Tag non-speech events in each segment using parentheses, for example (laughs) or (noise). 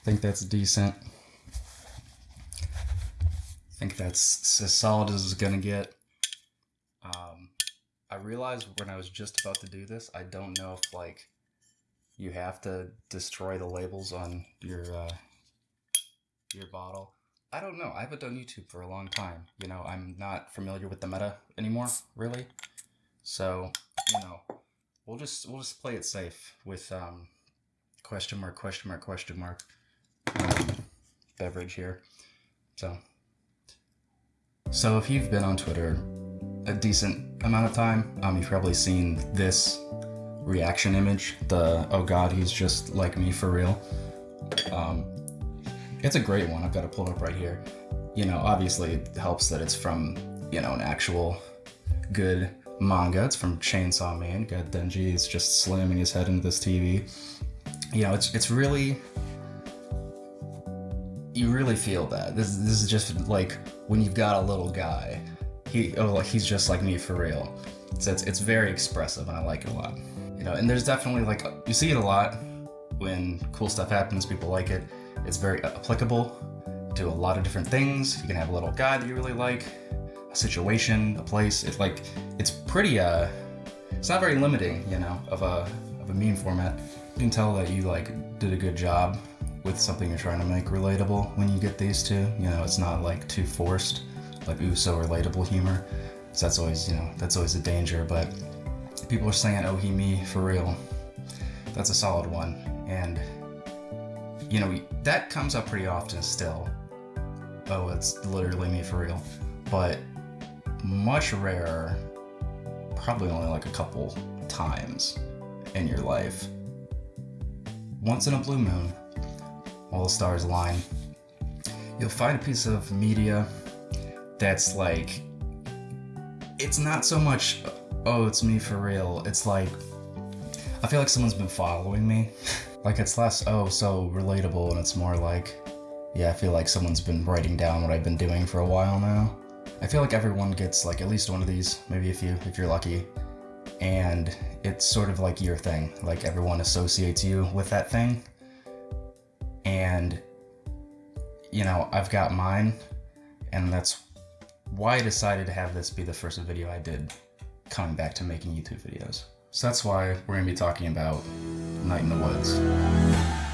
I think that's decent. I think that's as solid as it's gonna get. Um, I realized when I was just about to do this, I don't know if like you have to destroy the labels on your uh, your bottle. I don't know. I haven't done YouTube for a long time. You know, I'm not familiar with the meta anymore, really. So, you know, we'll just we'll just play it safe with um, question mark question mark question mark um, beverage here. So, so if you've been on Twitter a decent amount of time, um, you've probably seen this reaction image. The oh god, he's just like me for real. Um, it's a great one. I've got it pulled up right here. You know, obviously it helps that it's from you know an actual good manga. It's from Chainsaw Man. Got Denji is just slamming his head into this TV. You know, it's it's really you really feel that. This this is just like when you've got a little guy. He oh like he's just like me for real. So it's it's very expressive and I like it a lot. You know, and there's definitely like you see it a lot when cool stuff happens. People like it. It's very applicable to a lot of different things. You can have a little guy that you really like, a situation, a place. It's like it's pretty uh it's not very limiting, you know, of a of a meme format. You can tell that you like did a good job with something you're trying to make relatable when you get these two. You know, it's not like too forced, like ooh so relatable humor. So that's always, you know, that's always a danger, but people are saying oh he me for real. That's a solid one. And you know, that comes up pretty often still. Oh, it's literally me for real. But much rarer, probably only like a couple times in your life. Once in a blue moon, while the stars align, you'll find a piece of media that's like, it's not so much, oh, it's me for real. It's like, I feel like someone's been following me. (laughs) like it's less, oh, so relatable, and it's more like, yeah, I feel like someone's been writing down what I've been doing for a while now. I feel like everyone gets like at least one of these, maybe a few if you're lucky. And it's sort of like your thing. Like everyone associates you with that thing. And, you know, I've got mine. And that's why I decided to have this be the first video I did coming back to making YouTube videos. So that's why we're going to be talking about Night in the Woods.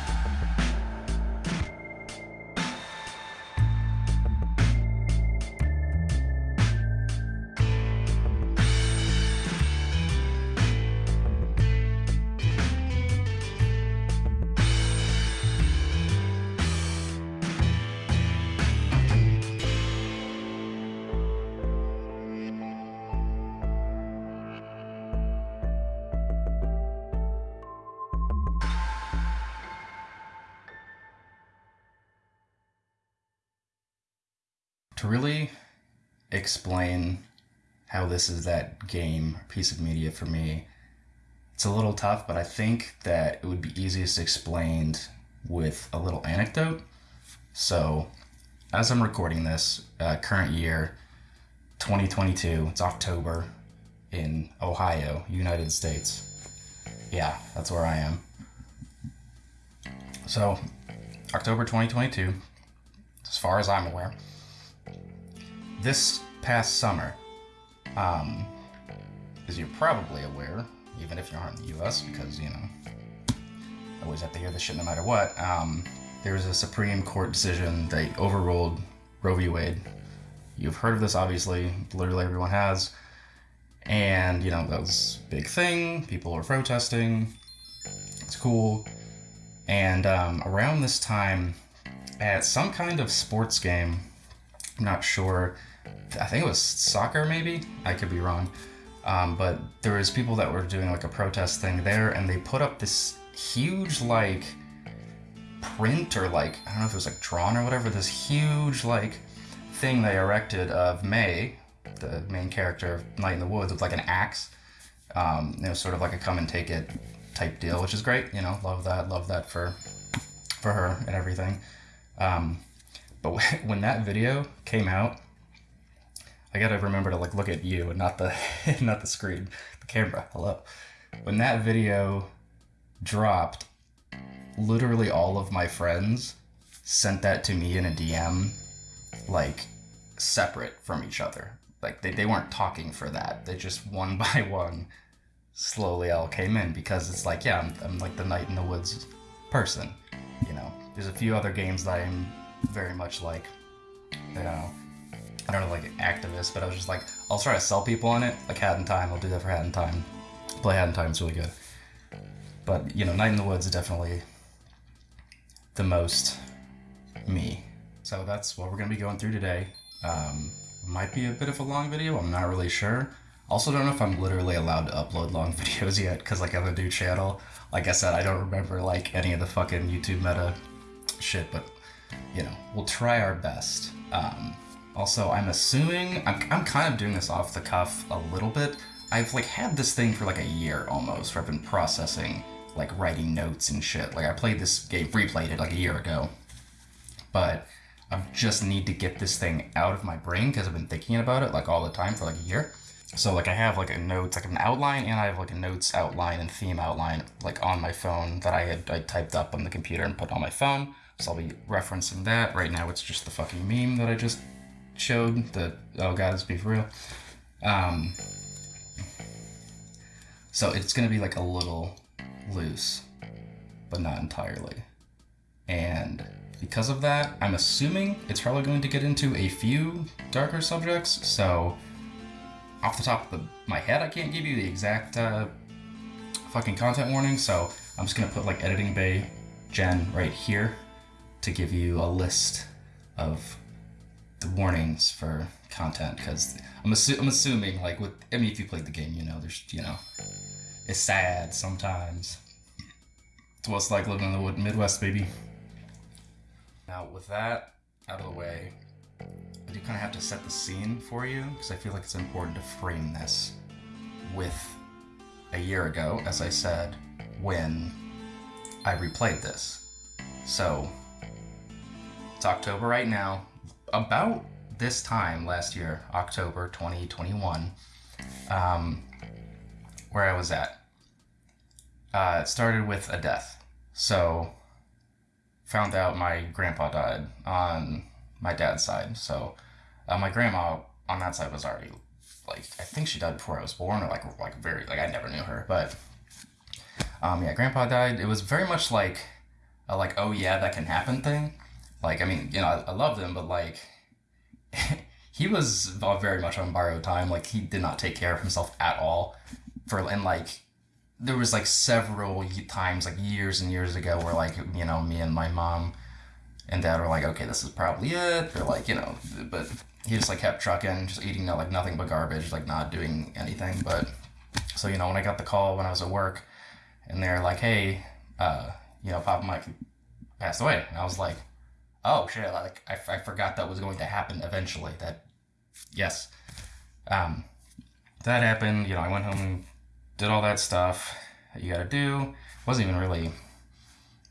Really explain how this is that game piece of media for me, it's a little tough, but I think that it would be easiest explained with a little anecdote. So, as I'm recording this, uh, current year, 2022, it's October in Ohio, United States. Yeah, that's where I am. So, October 2022, as far as I'm aware this past summer, um, as you're probably aware, even if you aren't in the U.S., because you know, I always have to hear this shit no matter what. Um, there was a Supreme Court decision that overruled Roe v. Wade. You've heard of this, obviously. Literally everyone has. And you know that was a big thing. People were protesting. It's cool. And um, around this time, at some kind of sports game, I'm not sure. I think it was soccer, maybe. I could be wrong. Um, but there was people that were doing like a protest thing there, and they put up this huge like print or like I don't know if it was like drawn or whatever. This huge like thing they erected of Mae, the main character of Night in the Woods, with like an axe. Um, you know, sort of like a come and take it type deal, which is great. You know, love that, love that for for her and everything. Um, but (laughs) when that video came out, I gotta remember to like look at you and not the (laughs) not the screen, the camera. Hello. When that video dropped, literally all of my friends sent that to me in a DM, like separate from each other. Like they, they weren't talking for that. They just one (laughs) by one slowly all came in because it's like, yeah, I'm, I'm like the night in the woods person. You know, there's a few other games that I'm very much like, you know, I don't know, like activist, but I was just like, I'll try to sell people on it, like Hat in Time. I'll do that for Hat in Time. Play Hat in Time, is really good. But you know, Night in the Woods is definitely the most me. So that's what we're gonna be going through today. Um, might be a bit of a long video. I'm not really sure. Also, don't know if I'm literally allowed to upload long (laughs) videos yet, because like I have a new channel. Like I said, I don't remember like any of the fucking YouTube meta shit, but you know, we'll try our best. Um, also, I'm assuming I'm, I'm kind of doing this off the cuff a little bit. I've like had this thing for like a year almost, where I've been processing, like writing notes and shit. Like I played this game, replayed it like a year ago, but I just need to get this thing out of my brain because I've been thinking about it like all the time for like a year. So like I have like a notes, like an outline, and I have like a notes outline and theme outline like on my phone that I had I typed up on the computer and put on my phone. So I'll be referencing that. Right now it's just the fucking meme that I just showed. The oh god, this be for real. Um, so it's gonna be like a little loose, but not entirely. And because of that, I'm assuming it's probably going to get into a few darker subjects. So off the top of the, my head, I can't give you the exact uh, fucking content warning. So I'm just gonna put like editing bay gen right here to give you a list of the warnings for content because I'm, assu- I'm assuming like with I mean if you played the game you know there's you know it's sad sometimes. It's what it's like living in the Midwest baby. Now with that out of the way I do kind of have to set the scene for you because I feel like it's important to frame this with a year ago as I said when I replayed this. So October right now about this time last year, October 2021, um, where I was at. Uh, it started with a death. So, found out my grandpa died on my dad's side. So, uh, my grandma on that side was already like I think she died before I was born, or like like very like I never knew her. But um, yeah, grandpa died. It was very much like a like oh yeah that can happen thing like, I mean, you know, I, I loved him, but like, (laughs) he was very much on borrowed time. Like, he did not take care of himself at all. For and like, there was like several times, like years and years ago, where like, you know, me and my mom and dad were like, okay, this is probably it. Or like, you know, but he just like kept trucking, just eating like nothing but garbage, like not doing anything. But so you know, when I got the call when I was at work, and they're like, hey, uh, you know, Papa Mike passed away, and I was like oh shit, like I, I forgot that was going to happen eventually. That, yes. Um, that happened, you know, I went home and did all that stuff that you gotta do. Wasn't even really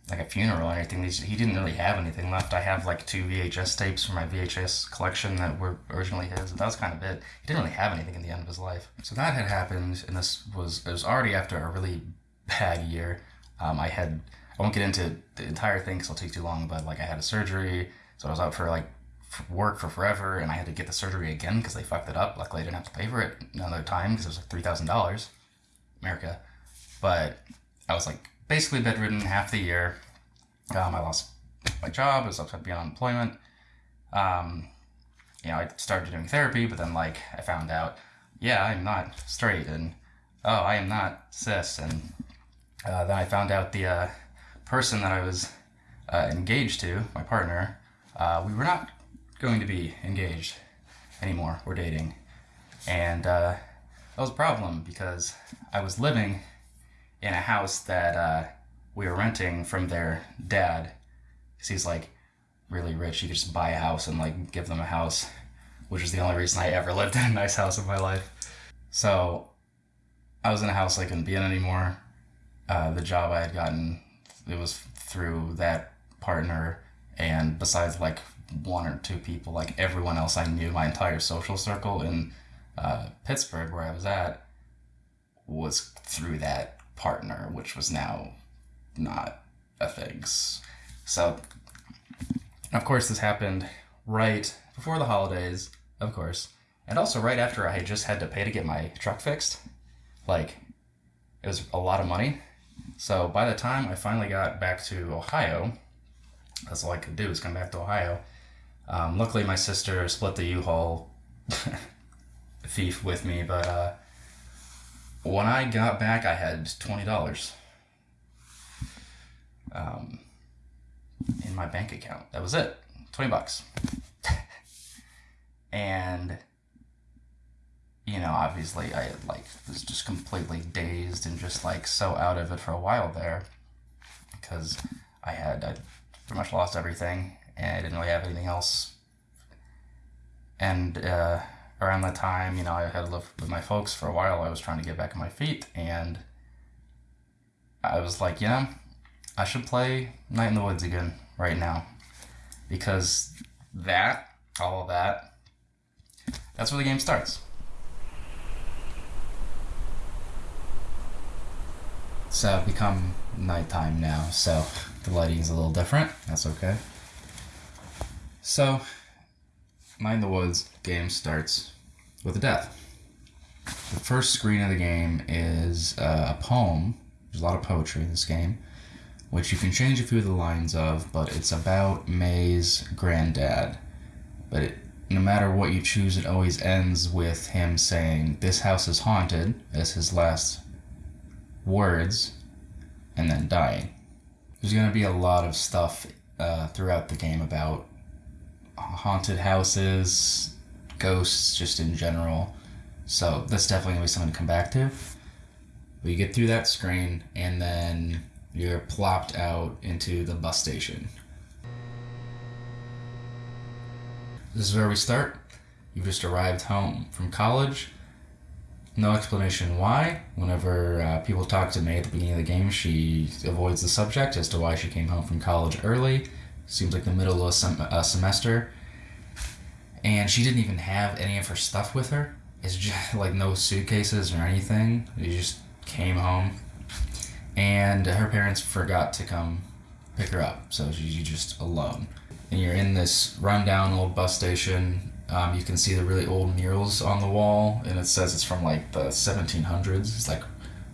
like a funeral or anything. He didn't really have anything left. I have like two VHS tapes from my VHS collection that were originally his. That was kind of it. He didn't really have anything in the end of his life. So that had happened, and this was it was already after a really bad year. Um, I had I won't get into the entire thing because it'll take too long. But like I had a surgery, so I was out for like work for forever, and I had to get the surgery again because they fucked it up. Luckily, I didn't have to pay for it another time because it was like three thousand dollars, America. But I was like basically bedridden half the year. Um, I lost my job. I was upset on unemployment. Um, you know, I started doing therapy, but then like I found out, yeah, I'm not straight, and oh, I am not cis, and uh, then I found out the uh, person that I was uh, engaged to, my partner, uh, we were not going to be engaged anymore. We're dating. And uh, that was a problem because I was living in a house that uh, we were renting from their dad. Because he's like really rich. He could just buy a house and like give them a house, which is the only reason I ever (laughs) lived in a nice house in my life. So I was in a house I couldn't be in anymore. Uh, the job I had gotten it was through that partner and besides like one or two people like everyone else i knew my entire social circle in uh, pittsburgh where i was at was through that partner which was now not a things. So, of course, this happened right before the holidays, of course, and also right after I had just had to pay to get my truck fixed. Like, it was a lot of money. So by the time I finally got back to Ohio, that's all I could do was come back to Ohio. Um, luckily, my sister split the U-Haul (laughs) thief with me, but uh, when I got back, I had twenty dollars um, in my bank account. That was it, twenty bucks, (laughs) and you know, obviously, I like was just completely dazed and just like so out of it for a while there because I had I pretty much lost everything and I didn't really have anything else. And uh, around that time, you know, I had lived with my folks for a while. I was trying to get back on my feet, and I was like, you know, I should play Night in the Woods again right now because that, all of that, that's where the game starts. So become nighttime now, so the lighting is a little different. That's okay. So, Mind the Woods game starts with a death. The first screen of the game is uh, a poem. There's a lot of poetry in this game, which you can change a few of the lines of, but it's about Mae's granddad. But it, no matter what you choose, it always ends with him saying, This house is haunted, as his last words, and then dying. There's going to be a lot of stuff uh, throughout the game about haunted houses, ghosts, just in general. So that's definitely going to be something to come back to. You get through that screen, and then you're plopped out into the bus station. This is where we start. You've just arrived home from college no explanation why. Whenever uh, people talk to Mae at the beginning of the game, she avoids the subject as to why she came home from college early. Seems like the middle of a, sem- a semester. And she didn't even have any of her stuff with her. It's just (laughs) like no suitcases or anything. She just came home. And her parents forgot to come pick her up, so she's just alone. And you're in this rundown old bus station um, you can see the really old murals on the wall, and it says it's from like the 1700s. It's like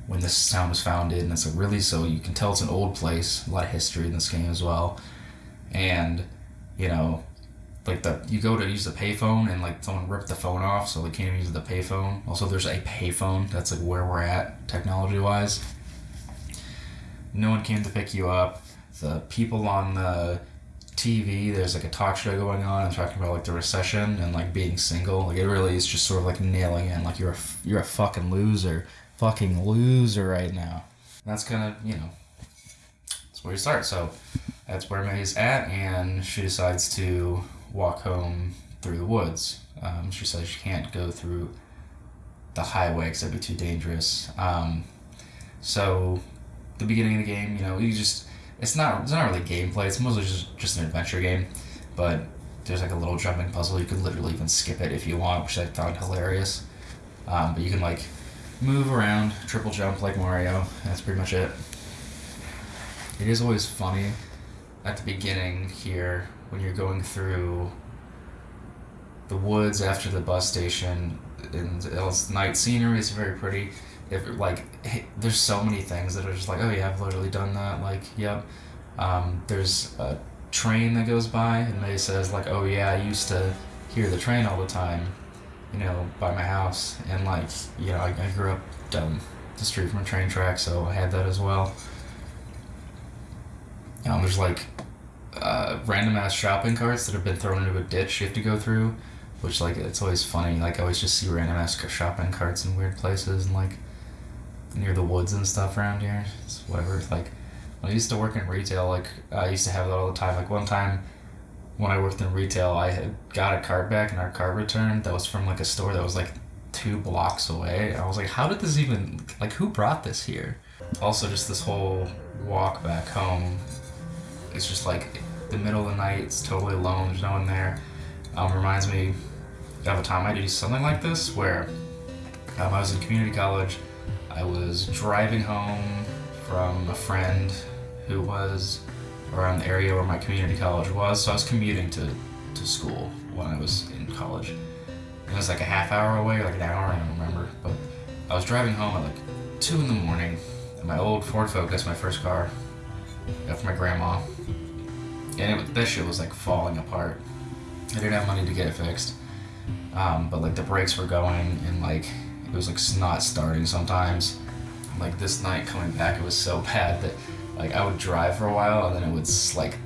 when this town was founded, and it's a really so you can tell it's an old place. A lot of history in this game as well, and you know, like the you go to use the payphone and like someone ripped the phone off, so they can't even use the payphone. Also, there's a payphone. That's like where we're at technology wise. No one came to pick you up. The people on the TV, there's like a talk show going on and talking about like the recession and like being single. Like it really is just sort of like nailing in like you're a you're a fucking loser, fucking loser right now. And that's kind of you know that's where you start. So that's where Mae's at, and she decides to walk home through the woods. Um, she says she can't go through the highway because that'd be too dangerous. Um, so the beginning of the game, you know, you just it's not it's not really gameplay. It's mostly just just an adventure game, but there's like a little jumping puzzle. You could literally even skip it if you want, which I found hilarious. Um, but you can like move around, triple jump like Mario. That's pretty much it. It is always funny at the beginning here when you're going through the woods after the bus station and it's night scenery is very pretty if like there's so many things that are just like oh yeah I've literally done that like yep. Um, there's a train that goes by and Mae says like oh yeah I used to hear the train all the time you know by my house. And like you know I, I grew up down the street from a train track so I had that as well. Um, there's like uh, random ass shopping carts that have been thrown into a ditch you have to go through which like it's always funny. Like I always just see random ass shopping carts in weird places and like near the woods and stuff around here. It's whatever. Like when I used to work in retail, like I used to have that all the time. Like one time when I worked in retail, I had got a card back and our card returned that was from like a store that was like two blocks away. I was like, how did this even like who brought this here? Also, just this whole walk back home. It's just like the middle of the night. It's totally alone. There's no one there. Um, reminds me of a time I did something like this where um, I was in community college I was driving home from a friend who was around the area where my community college was. So I was commuting to, to school when I was in college. It was like a half hour away, or like an hour, I don't remember. But I was driving home at like 2 in the morning in my old Ford Focus, my first car, got from my grandma. And it, this shit was like falling apart. I didn't have money to get it fixed. Um, but like the brakes were going and like it was like not starting sometimes. Like this night coming back, it was so (laughs) bad that like I would drive for a while and then it would like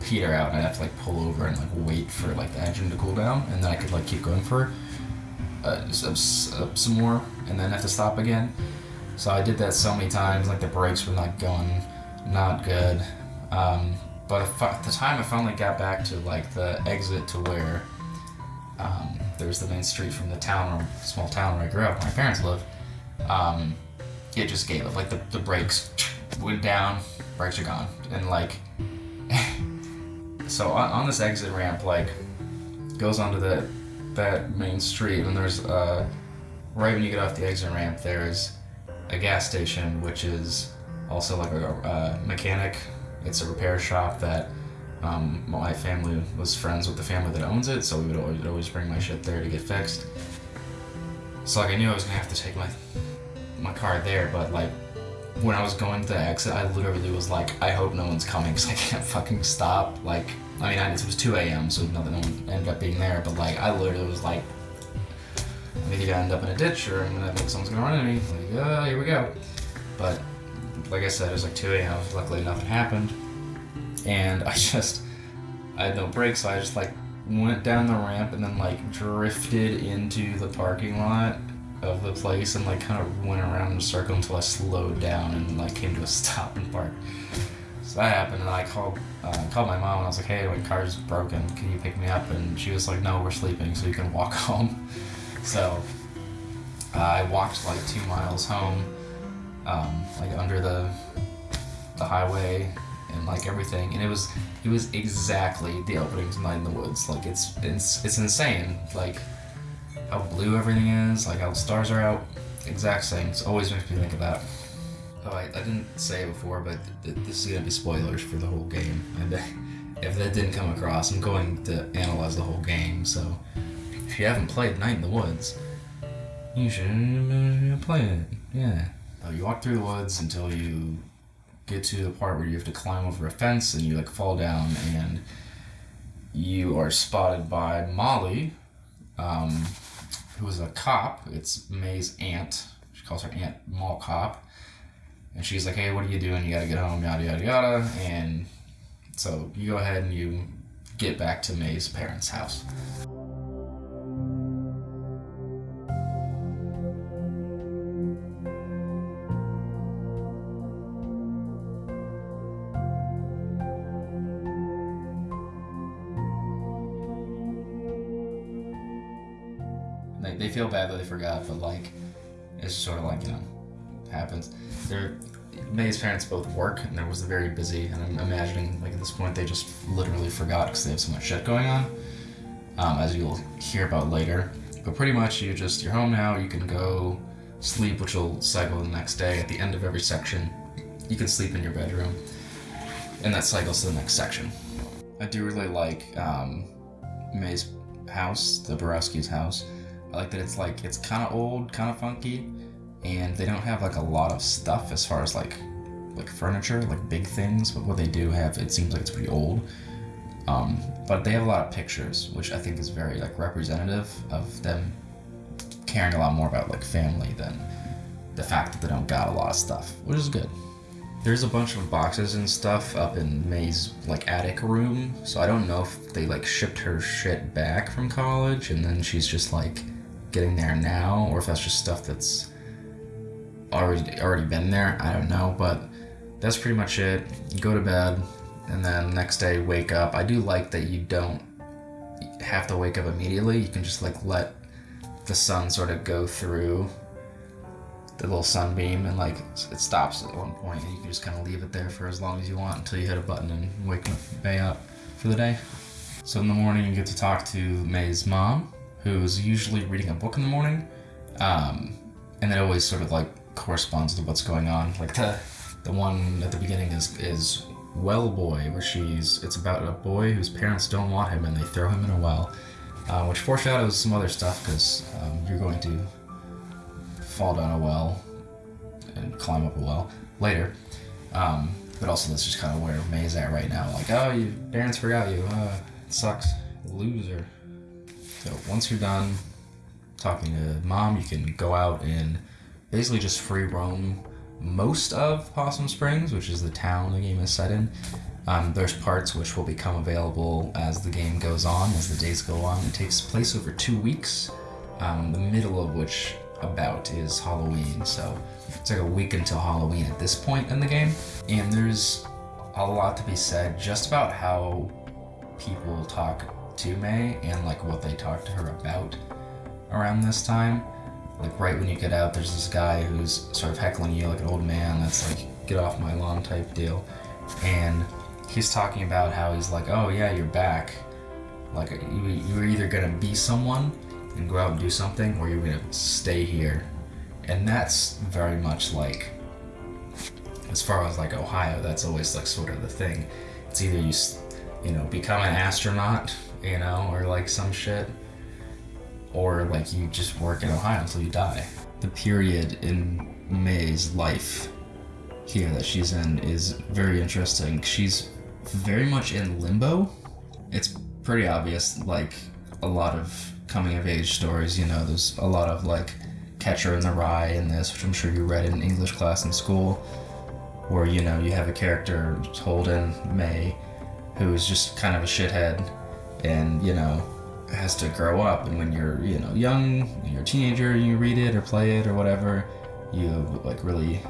peter out and I'd have to like pull over and like wait for like the engine to cool down and then I could like keep going for uh, some, some more and then have to stop again. So I did that so many times, like the brakes were not going, not good. Um, but at the time I finally got back to like the exit to where um, there's the main street from the town or small town where I grew up, my parents live. Um, it just gave up. Like the, the brakes went down, brakes are gone, and like (laughs) so on, on, this exit ramp, like goes onto that that main street, and there's uh, right when you get off the exit ramp, there's a gas station, which is also like a, a mechanic. It's a repair shop that um, my family was friends with the family that owns it, so we would always, bring my shit there to get fixed. So like I knew I was gonna have to take my my car there, but like when I was going to the exit, I literally was like, I hope no one's coming because I can't fucking stop. Like, I mean, I, it was 2 a.m., so nothing ended up being there, but like, I literally was like, I'm either gonna end up in a ditch or I'm gonna think someone's gonna run into me. Like, uh, here we go. But like I said, it was like 2 a.m. Luckily, nothing happened and I (laughs) just I had no brakes, so I just like went down the ramp and then like drifted into the parking lot of the place and like kind of went around in a circle until I slowed down and like came to a (laughs) stop and parked. So that happened, and I called uh, called my mom and I was like, "Hey, my car's broken. Can you pick me up?" And she was like, "No, we're sleeping, so you can walk (laughs) home." So uh, I walked like two miles home, um, like under the the highway and like everything, and it was it was exactly the opening to Night in the Woods. Like it's it's it's insane. Like how blue everything is, like how the stars are out. Exact same. It always makes me think of that. Oh, I, I didn't say it before, but th- this is gonna be spoilers for the whole game. And (laughs) if that didn't come across, I'm going to analyze the whole game. So if you haven't played Night in the Woods, you should uh, play it. Yeah. You walk through the woods until you get to the part where you have to climb over a fence and you like fall down and you are spotted by Molly, um, who is a cop. It's Mae's aunt. She calls her Aunt Mall Cop. And she's like, hey, what are you doing? You gotta get home, yada, yada, yada. And so you go ahead and you get back to Mae's parents' house. Feel bad that they forgot, but like it's sort of like you know happens. They're Mae's parents both work, and there was very busy. And I'm imagining like at this point they just literally forgot because they have so much shit going on, um, as you'll hear about later. But pretty much you just you're home now. You can go sleep, which will cycle the next day. At the end of every section, you can sleep in your bedroom, and that cycles to the next section. I do really like um, Mae's house, the Borowski's house. I like that it's like it's kind of old, kind of funky, and they don't have like a lot of stuff as far as like like furniture, like big things. But what they do have, it seems like it's pretty old. Um, but they have a lot of pictures, which I think is very like representative of them caring a lot more about like family than the fact that they don't got a lot of stuff, which is good. There's a bunch of boxes and stuff up in Mae's like attic room, so I don't know if they like shipped her shit back from college and then she's just like getting there now, or if that's just stuff that's already already been there. I don't know, but that's pretty much it. Go to bed, and then next day wake up. I do like that you don't have to wake up immediately. You can just like let the sun sort of go through the little sunbeam and like it stops at one point and you can just kind of leave it there for as long as you want until you hit a button and wake Mae up for the day. So in the morning you get to talk to Mae's mom who's usually reading a book in the morning, um, and it always sort of like corresponds to what's going on. Like the the one at the beginning is is Well Boy, where she's it's about a boy whose parents don't want him and they throw him in a well, uh, which foreshadows some other stuff because um, you're going to fall down a well and climb up a well later. Um, but also that's just kind of where Mae's at right now. Like, oh, your parents forgot you. Uh, sucks, loser. So once you're done talking to mom, you can go out and basically just free roam most of Possum Springs, which is the town the game is set in. Um, there's parts which will become available as the game goes on, as the days go on. It takes place over two weeks, um, the middle of which about is Halloween. So it's like a week until Halloween at this point in the game. And there's a lot to be said just about how people talk to Mae and like what they talk to her about around this time. Like right when you get out, there's this guy who's sort of heckling you like an old man that's like, get off my lawn type deal. And he's talking about how he's like, oh yeah, you're back. Like you, you were either gonna be someone and go out and do something, or you're gonna stay here. And that's very much like, as far as like Ohio, that's always like sort of the thing. It's either you, you know, become an astronaut, you know, or like some shit, or like you just work in Ohio until you die. The period in Mae's life here that she's in is very interesting. She's very much in limbo. It's pretty obvious, like a lot of coming of age stories, you know, there's a lot of like Catcher in the Rye in this, which I'm sure you read in English class in school, where you know you have a character Holden Mae, who's just kind of a shithead, and you know has to grow up. And when you're you know young, you're a teenager, you read it or play it or whatever, you like really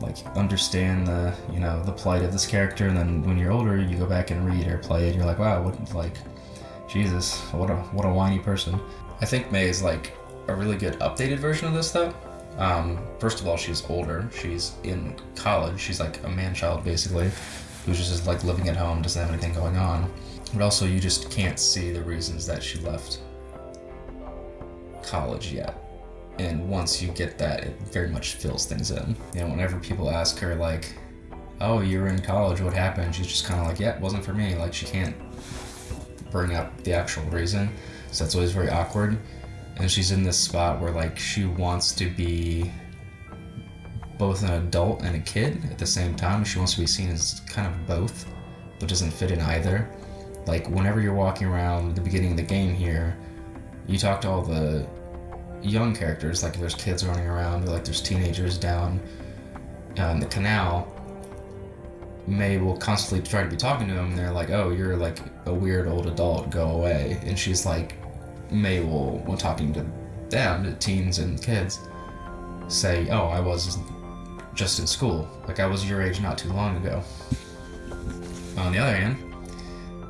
like understand the you know the plight of this character. And then when you're older, you go back and read or play it, you're like, wow, what like Jesus, what a what a whiny person. I think Mae is like a really good updated version of this though. Um, first of all, she's older. She's in college. She's like a man child basically, who's just like living at home, doesn't have anything going on. But also, you just can't see the reasons that she left college yet. And once you get that, it very much fills things in. You know, whenever people ask her like, "Oh, you were in college. What happened?" She's just kind of like, "Yeah, it wasn't for me." Like she can't bring up the actual reason. So that's always very awkward. And she's in this spot where like she wants to be both an adult and a kid at the same time. She wants to be seen as kind of both, but doesn't fit in either. Like whenever you're walking around the beginning of the game here, you talk to all the young characters, like there's kids running around, like there's teenagers down uh, in the canal, Mae will constantly try to be talking to them, and they're like, "Oh, you're like a weird old adult. Go away." And she's like, Mae will, when talking to them, the teens and kids, say, "Oh, I was just in school. Like I was your age not too long ago." On the other hand,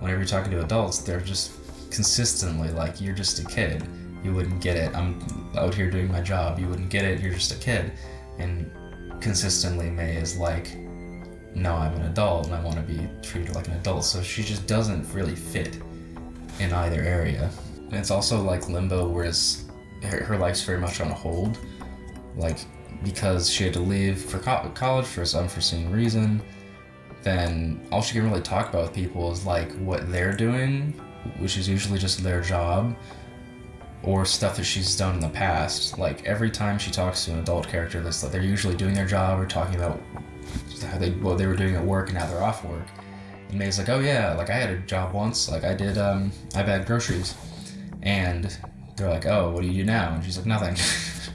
whenever you're talking to adults, they're just consistently like, "You're just a kid. You wouldn't get it. I'm out here doing my job. You wouldn't get it. You're just a kid." And consistently, Mae is like no, I'm an adult and I want to be treated like an adult. So she just doesn't really fit in either area. And it's also like limbo, whereas her, her life's very much on hold. Like, because she had to leave for co- college for some unforeseen reason, then all she can really talk about with people is like what they're doing, which is usually just their job, or stuff that she's done in the past. Like every time she talks to an adult character, that's like they're usually doing their job or talking about how they what they were doing at work and now they're off work. And Mae's like, oh yeah, like I had a job once, like I did, um, I bagged groceries, and they're like, oh, what do you do now? And she's like, nothing.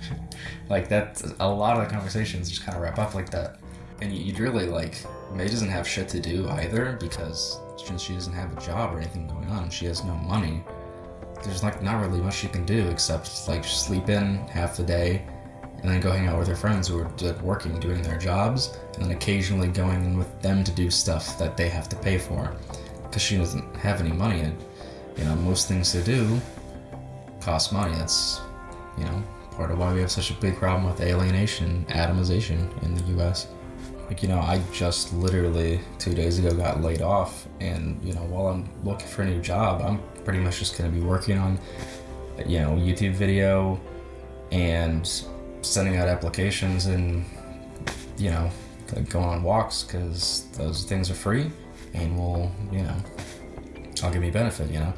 (laughs) like that, a lot of the conversations just kind of wrap up like that. And you'd really like, Mae doesn't have shit to do either because since she doesn't have a job or anything going on, she has no money. There's like not really much she can do except like sleep in half the day, and then go hang out with her friends who are working, doing their jobs, and then occasionally going in with them to do stuff that they have to pay for. Because she doesn't have any money, and you know, most things to do cost money. That's, you know, part of why we have such a big problem with alienation, atomization in the US. Like, you know, I just literally two days ago got laid off, and, you know, while I'm looking for a new job, I'm pretty much just gonna be working on, you know, YouTube video and sending out applications and you know going on walks because those things are free and will, you know, I'll give me benefit, you know.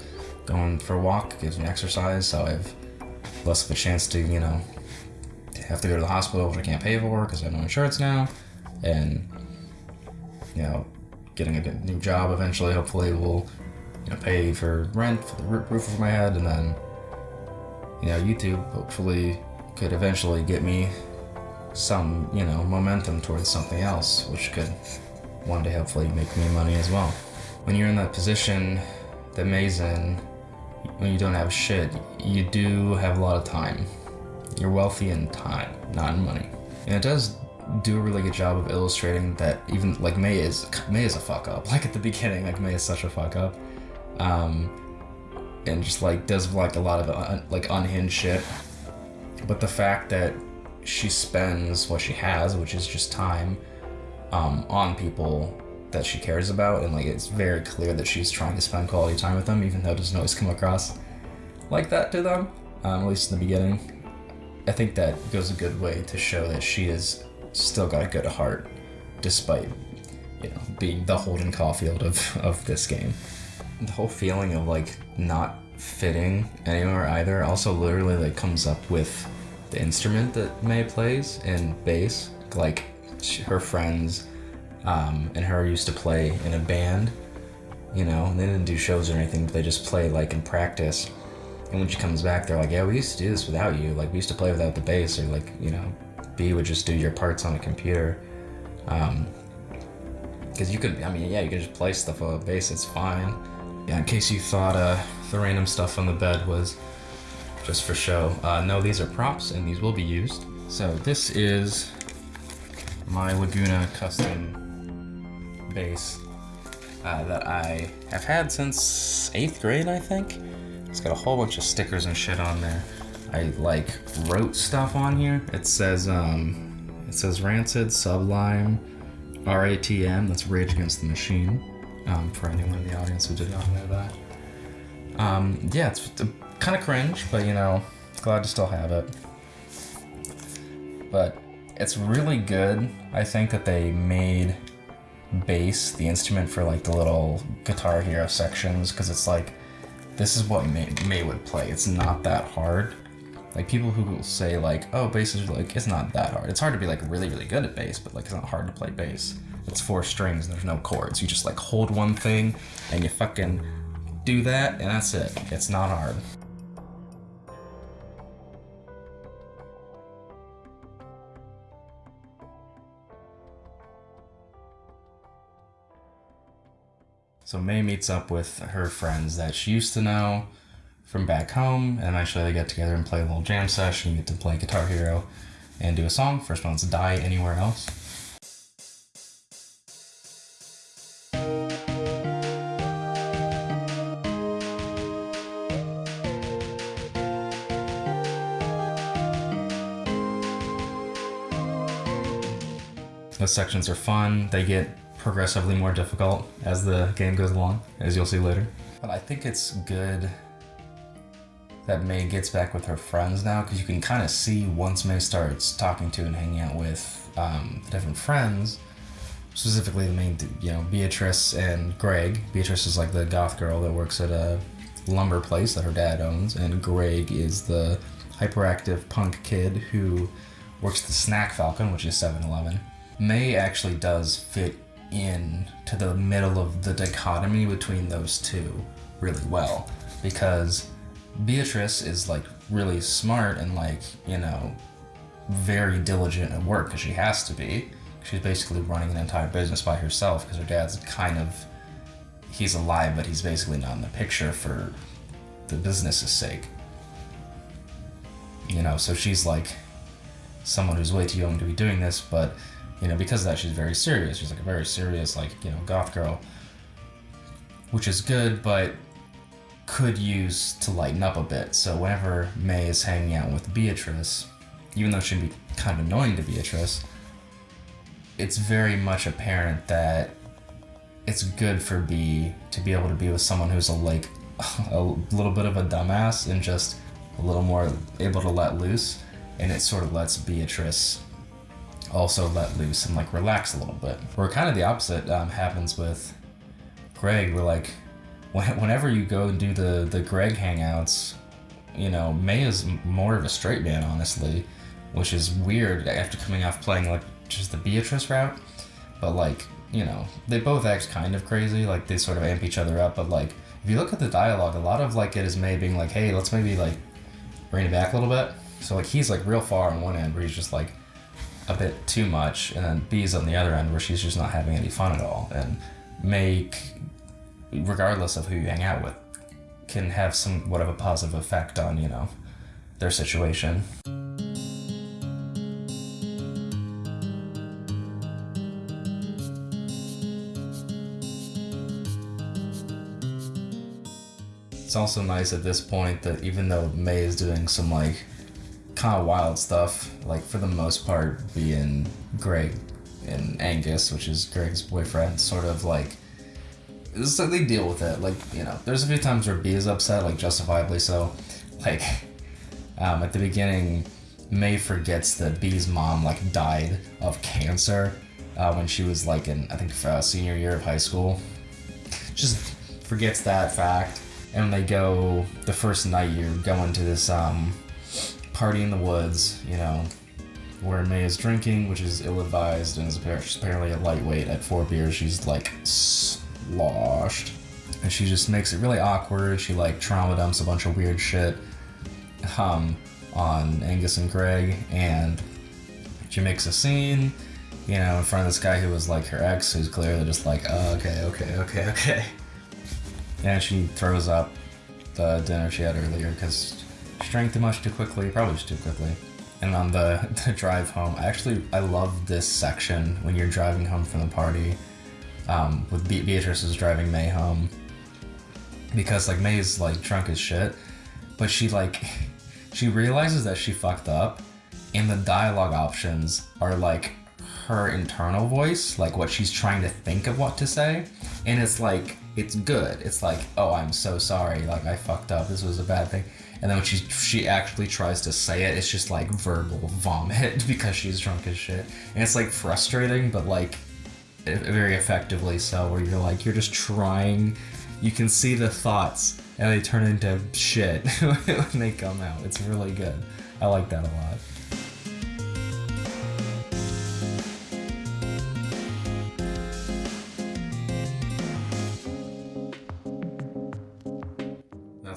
Going for a walk gives me exercise, so I have less of a chance to, you know, have to go to the hospital, which I can't pay for because I have no insurance now. And, you know, getting a good new job eventually, hopefully, will, you know, pay for rent, for the roof over my head, and then, you know, YouTube hopefully could eventually get me some, you know, momentum towards something else, which could one day hopefully make me money as well. When you're in that position that Mae's in, when you don't have shit, you do have a lot of time. You're wealthy in time, not in money. And it does do a really good job of illustrating that even like Mae is Mae is a fuck up. (laughs) Like at the beginning, like Mae is such a fuck up, um, and just like does like a lot of un, like unhinged shit. But the fact that she spends what she has, which is just time, um, on people that she cares about, and like it's very clear that she's trying to spend quality time with them, even though it doesn't always come across like that to them, um, at least in the beginning. I think that goes a good way to show that she has still got a good heart, despite you know being the Holden Caulfield of of this game. The whole feeling of like not fitting anywhere either also literally like comes up with the instrument that Mae plays in bass. Like she, her friends um, and her used to play in a band, you know, they didn't do shows or anything, but they just play like in practice. And when she comes back, they're like, yeah, we used to do this without you. Like, we used to play without the bass, or like, you know, Bea would just do your parts on a computer. Um, because you could, I mean, yeah, you could just play stuff on a bass, it's fine. Yeah, in case you thought uh, the random stuff on the bed was just for show. Uh, no, these are props and these will be used. So this is my Laguna custom bass uh, that I have had since eighth grade, I think. It's got a whole bunch of stickers and shit on there. I like wrote stuff on here. It says um, it says Rancid, Sublime, RATM. That's Rage Against the Machine. Um, for anyone in the audience who did not know that. Um, yeah, it's kind of cringe, but you know, glad to still have it. But it's really good. I think that they made bass the instrument for like the little Guitar Hero sections because it's like this is what Mae, Mae would play. It's not that hard. Like people who will say like, oh, bass is like it's not that hard. It's hard to be like really really good at bass, but like it's not hard to play bass. It's four strings and there's no chords. You just like hold one thing and you fucking do that and that's it. It's not hard. So Mae meets up with her friends that she used to know from back home, and eventually they get together and play a little jam session. You get to play Guitar Hero and do a song. First one's Die Anywhere Else. Those sections are fun. They get progressively more difficult as the game goes along, as you'll see later. But I think it's good that Mae gets back with her friends now, because you can kind of see once Mae starts talking to and hanging out with um, the different friends, specifically the main, you know, Beatrice and Greg. Beatrice is like the goth girl that works at a lumber place that her dad owns, and Greg is the hyperactive punk kid who works the Snack Falcon, which is 7-Eleven. Mae actually does fit in to the middle of the dichotomy between those two really well because Beatrice is like really smart and like, you know, very diligent at work because she has to be. She's basically running an entire business by herself because her dad's kind of he's alive but he's basically not in the picture for the business's sake. You know, so she's like someone who's way too young to be doing this, but you know, because of that, she's very serious. She's like a very serious, like, you know, goth girl, which is good, but could use to lighten up a bit. So whenever Mae is hanging out with Beatrice, even though she'd be kind of annoying to Beatrice, it's very much apparent that it's good for Bea to be able to be with someone who's a like (laughs) a little bit of a dumbass and just a little more able to let loose, and it sort of lets Beatrice also let loose and like relax a little bit. Where kind of the opposite um, happens with Greg, where like whenever you go and do the the Greg hangouts, you know Mae is more of a straight man, honestly, which is weird after coming off playing like just the Beatrice route. But like you know they both act kind of crazy, like they sort of amp each other up. But like if you look at the dialogue, a lot of like it is Mae being like, hey, let's maybe like bring it back a little bit. So like he's like real far on one end where he's just like a bit too much, and then Bea's on the other end where she's just not having any fun at all. And make, regardless of who you hang out with, can have somewhat of a positive effect on you know their situation. It's also nice at this point that even though Mae is doing some like kind of wild stuff. Like for the most part, being Greg and Angus, which is Greg's boyfriend, sort of like so they deal with it. Like you know, there's a few times where Bea is upset, like justifiably so. Like (laughs) um, at the beginning, Mae forgets that Bea's mom like died of cancer uh, when she was like in I think uh, senior year of high school. Just forgets that fact, and they go the first night, you're going to this um, party in the woods, you know, where Mae is drinking, which is ill-advised, and is apparently a lightweight. At four beers, she's like sloshed, and she just makes it really awkward. She like trauma dumps a bunch of weird shit, um, on Angus and Greg, and she makes a scene, you know, in front of this guy who was like her ex, who's clearly just like, oh, okay, okay, okay, okay, and she throws up the dinner she had earlier because she drank too much too quickly, probably just too quickly. And on the, (laughs) the drive home, I actually I love this section when you're driving home from the party. Um, with Be- Beatrice is driving Mae home. Because like Mae's like drunk as shit, but she like (laughs) she realizes that she fucked up, and the dialogue options are like her internal voice, like what she's trying to think of what to say, and it's like it's good. It's like, oh, I'm so sorry, like I fucked up. This was a bad thing. And then when she she actually tries to say it, it's just like verbal vomit (laughs) because she's drunk as shit, and it's like frustrating, but like very effectively so. Where you're like you're just trying, you can see the thoughts, and they turn into shit (laughs) when they come out. It's really good. I like that a lot.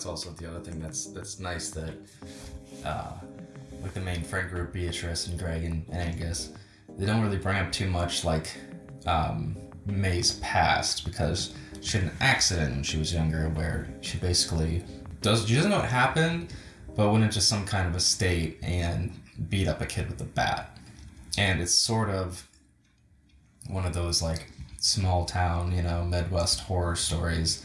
that's also the other thing that's that's nice that uh, with the main friend group, Beatrice and Greg and, and Angus, they don't really bring up too much like um, Mae's past because she had an accident when she was younger where she basically does she doesn't know what happened, but went into some kind of a state and beat up a kid with a bat, and it's sort of one of those like small town, you know, Midwest horror stories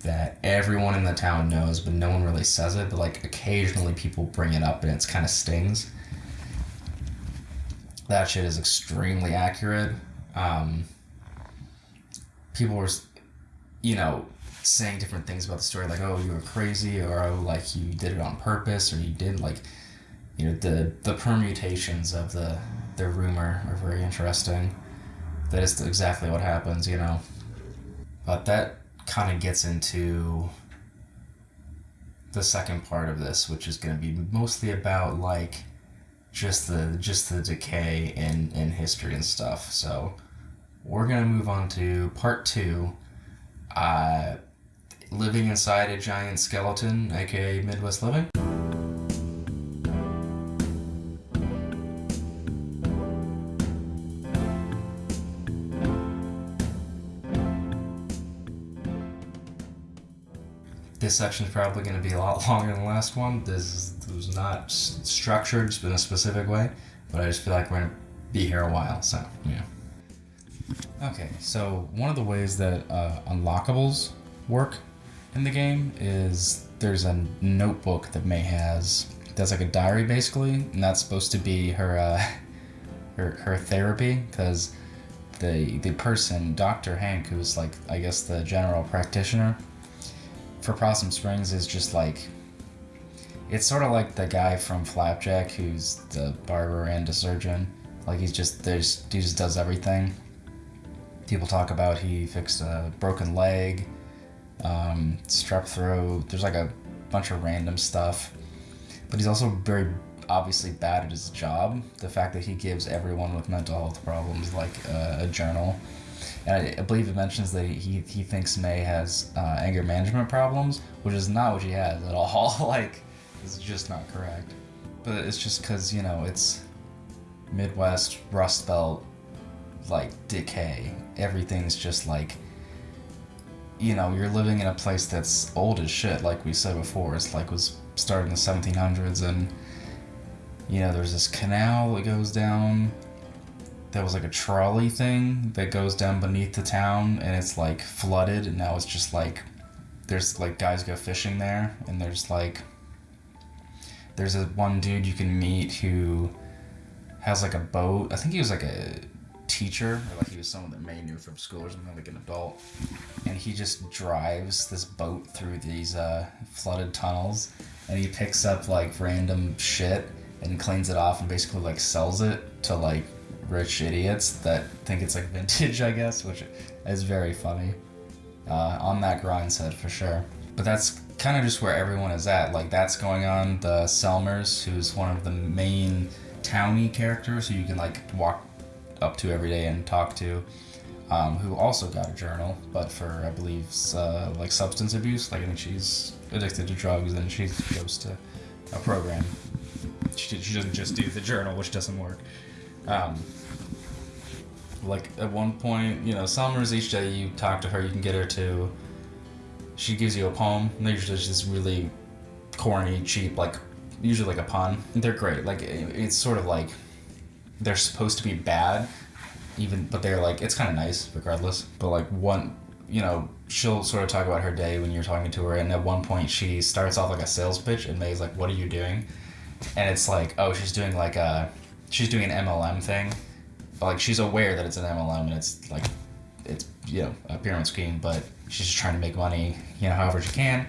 that everyone in the town knows, but no one really says it. But like occasionally people bring it up and it's kind of stings. That shit is extremely accurate. Um, people were, you know, saying different things about the story, like, oh, you were crazy, or oh, like you did it on purpose, or you did like, you know, the the permutations of the the rumor are very interesting. That is exactly what happens, you know. But that kind of gets into the second part of this, which is going to be mostly about like just the just the decay in in history and stuff. So we're gonna move on to part two. Uh, living inside a giant skeleton, aka Midwest Living. this section is probably going to be a lot (laughs) longer than the last one. This was not structured in a specific way, but I just feel like we're going to be here a while, so yeah. Okay, so one of the ways that uh, unlockables work in the game is there's a notebook that Mae has that's like a diary basically, and that's supposed to be her uh, (laughs) her, her therapy because the the person, Dr. Hank, who's like I guess the general practitioner, for Possum Springs is just like it's sort of like the guy from Flapjack who's the barber and a surgeon. Like he's just there's he just does everything. People talk about he fixed a broken leg, um, strep throat. There's like a bunch of random stuff, but he's also very obviously bad at his job. The fact that he gives everyone with mental health problems like uh, a journal, and I, I, believe it mentions that he he thinks Mae has uh, anger management problems, which is not what she has at all. (laughs) like, it's just not correct. But it's just because you know it's Midwest Rust Belt, like decay. Everything's just like you know, you're living in a place that's old as shit, like we said before. It's like was started in the 1700s, and you know, there's this canal that goes down. That was like a trolley thing that goes down beneath the town, and it's like flooded, and now it's just like there's like guys go fishing there, and there's like there's a one dude you can meet who has like a boat. I think he was like a teacher, like he was someone that Mae knew from school or something, like an adult. And he just drives this boat through these uh, flooded tunnels, and he picks up like random shit and cleans it off and basically like sells it to like rich idiots that think it's like (laughs) vintage, I guess, which is very funny. Uh, on that grind set for sure. But that's kind of just where everyone is at. Like that's going on. The Selmers, who's one of the main towny characters who you can like walk up to every day and talk to, um, who also got a journal, but for I believe uh, like substance abuse. Like I think she's addicted to drugs and she goes to a program. She, she doesn't just do the journal, which doesn't work. Um, like at one point, you know, Selmers each day you talk to her, you can get her to. She gives you a poem. And they're usually just really corny, cheap, like usually like a pun. They're great. Like it's sort of like they're supposed to be bad, even but they're like it's kind of nice regardless. But like one, you know, she'll sort of talk about her day when you're talking to her, and at one point she starts off like a sales pitch, and Mae's like, "What are you doing?" And it's like, oh, she's doing like a, she's doing an MLM thing, but like she's aware that it's an MLM and it's like, it's you know a pyramid scheme, but she's just trying to make money, you know, however she can.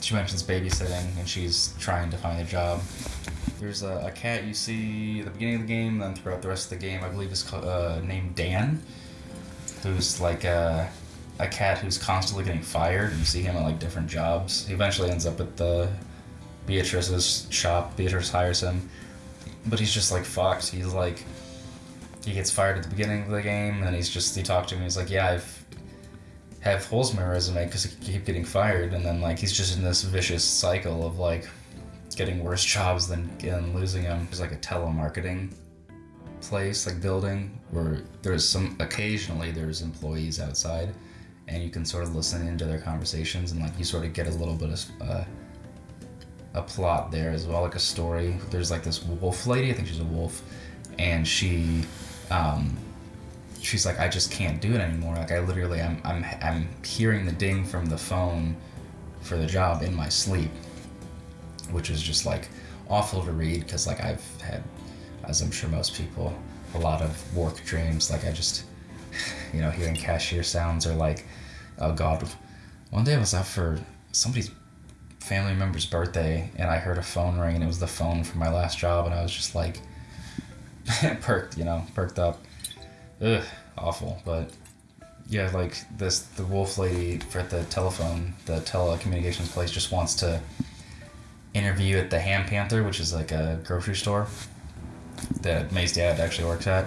She mentions babysitting, and she's trying to find a job there's a, a, cat you see at the beginning of the game, then throughout the rest of the game, I believe is uh, named Dan, who's like a, a cat who's constantly getting fired. You see him at like different jobs. He eventually ends up at the Beatrice's shop. Beatrice hires him, but he's just like fucked. He's like, he gets fired at the beginning of the game, and he's just he talked to him. He's like, yeah, I've have holes in my resume because I keep getting fired, and then like he's just in this vicious cycle of like getting worse jobs than, than losing them. There's like a telemarketing place, like building, where there's some, occasionally there's employees outside and you can sort of listen into their conversations and like you sort of get a little bit of uh, a plot there as well, like a story. There's like this wolf lady, I think she's a wolf, and she, um, she's like, I just can't do it anymore. Like I literally, I'm, I'm, I'm hearing the ding from the phone for the job in my sleep which is just like awful to read because like I've had, as I'm sure most people, a lot of work dreams. Like I just, (sighs) you know, hearing cashier sounds or like, oh god. One day I was out for somebody's family member's birthday and I heard a phone ring and it was the phone from my last job and I was just like (laughs) perked, you know, perked up. Ugh, awful. But yeah, like this the wolf lady for the telephone, the telecommunications place just wants to interview at the Ham Panther, which is like a grocery store that Mae's dad actually works at.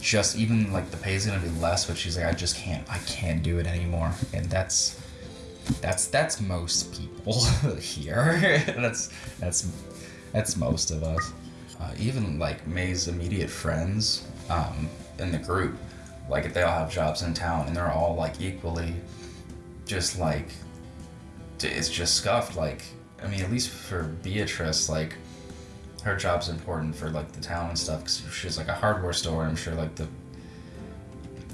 Just even like the pay is gonna be less, but she's like, I just can't, I can't do it anymore, and that's that's that's most people (laughs) here. (laughs) that's that's that's most of us. Uh, even like Mae's immediate friends um, in the group, like they all have jobs in town, and they're all like equally, just like it's just scuffed. Like, I mean, at least for Beatrice, like, her job's important for like the town and stuff because she's like a hardware store. I'm sure like the,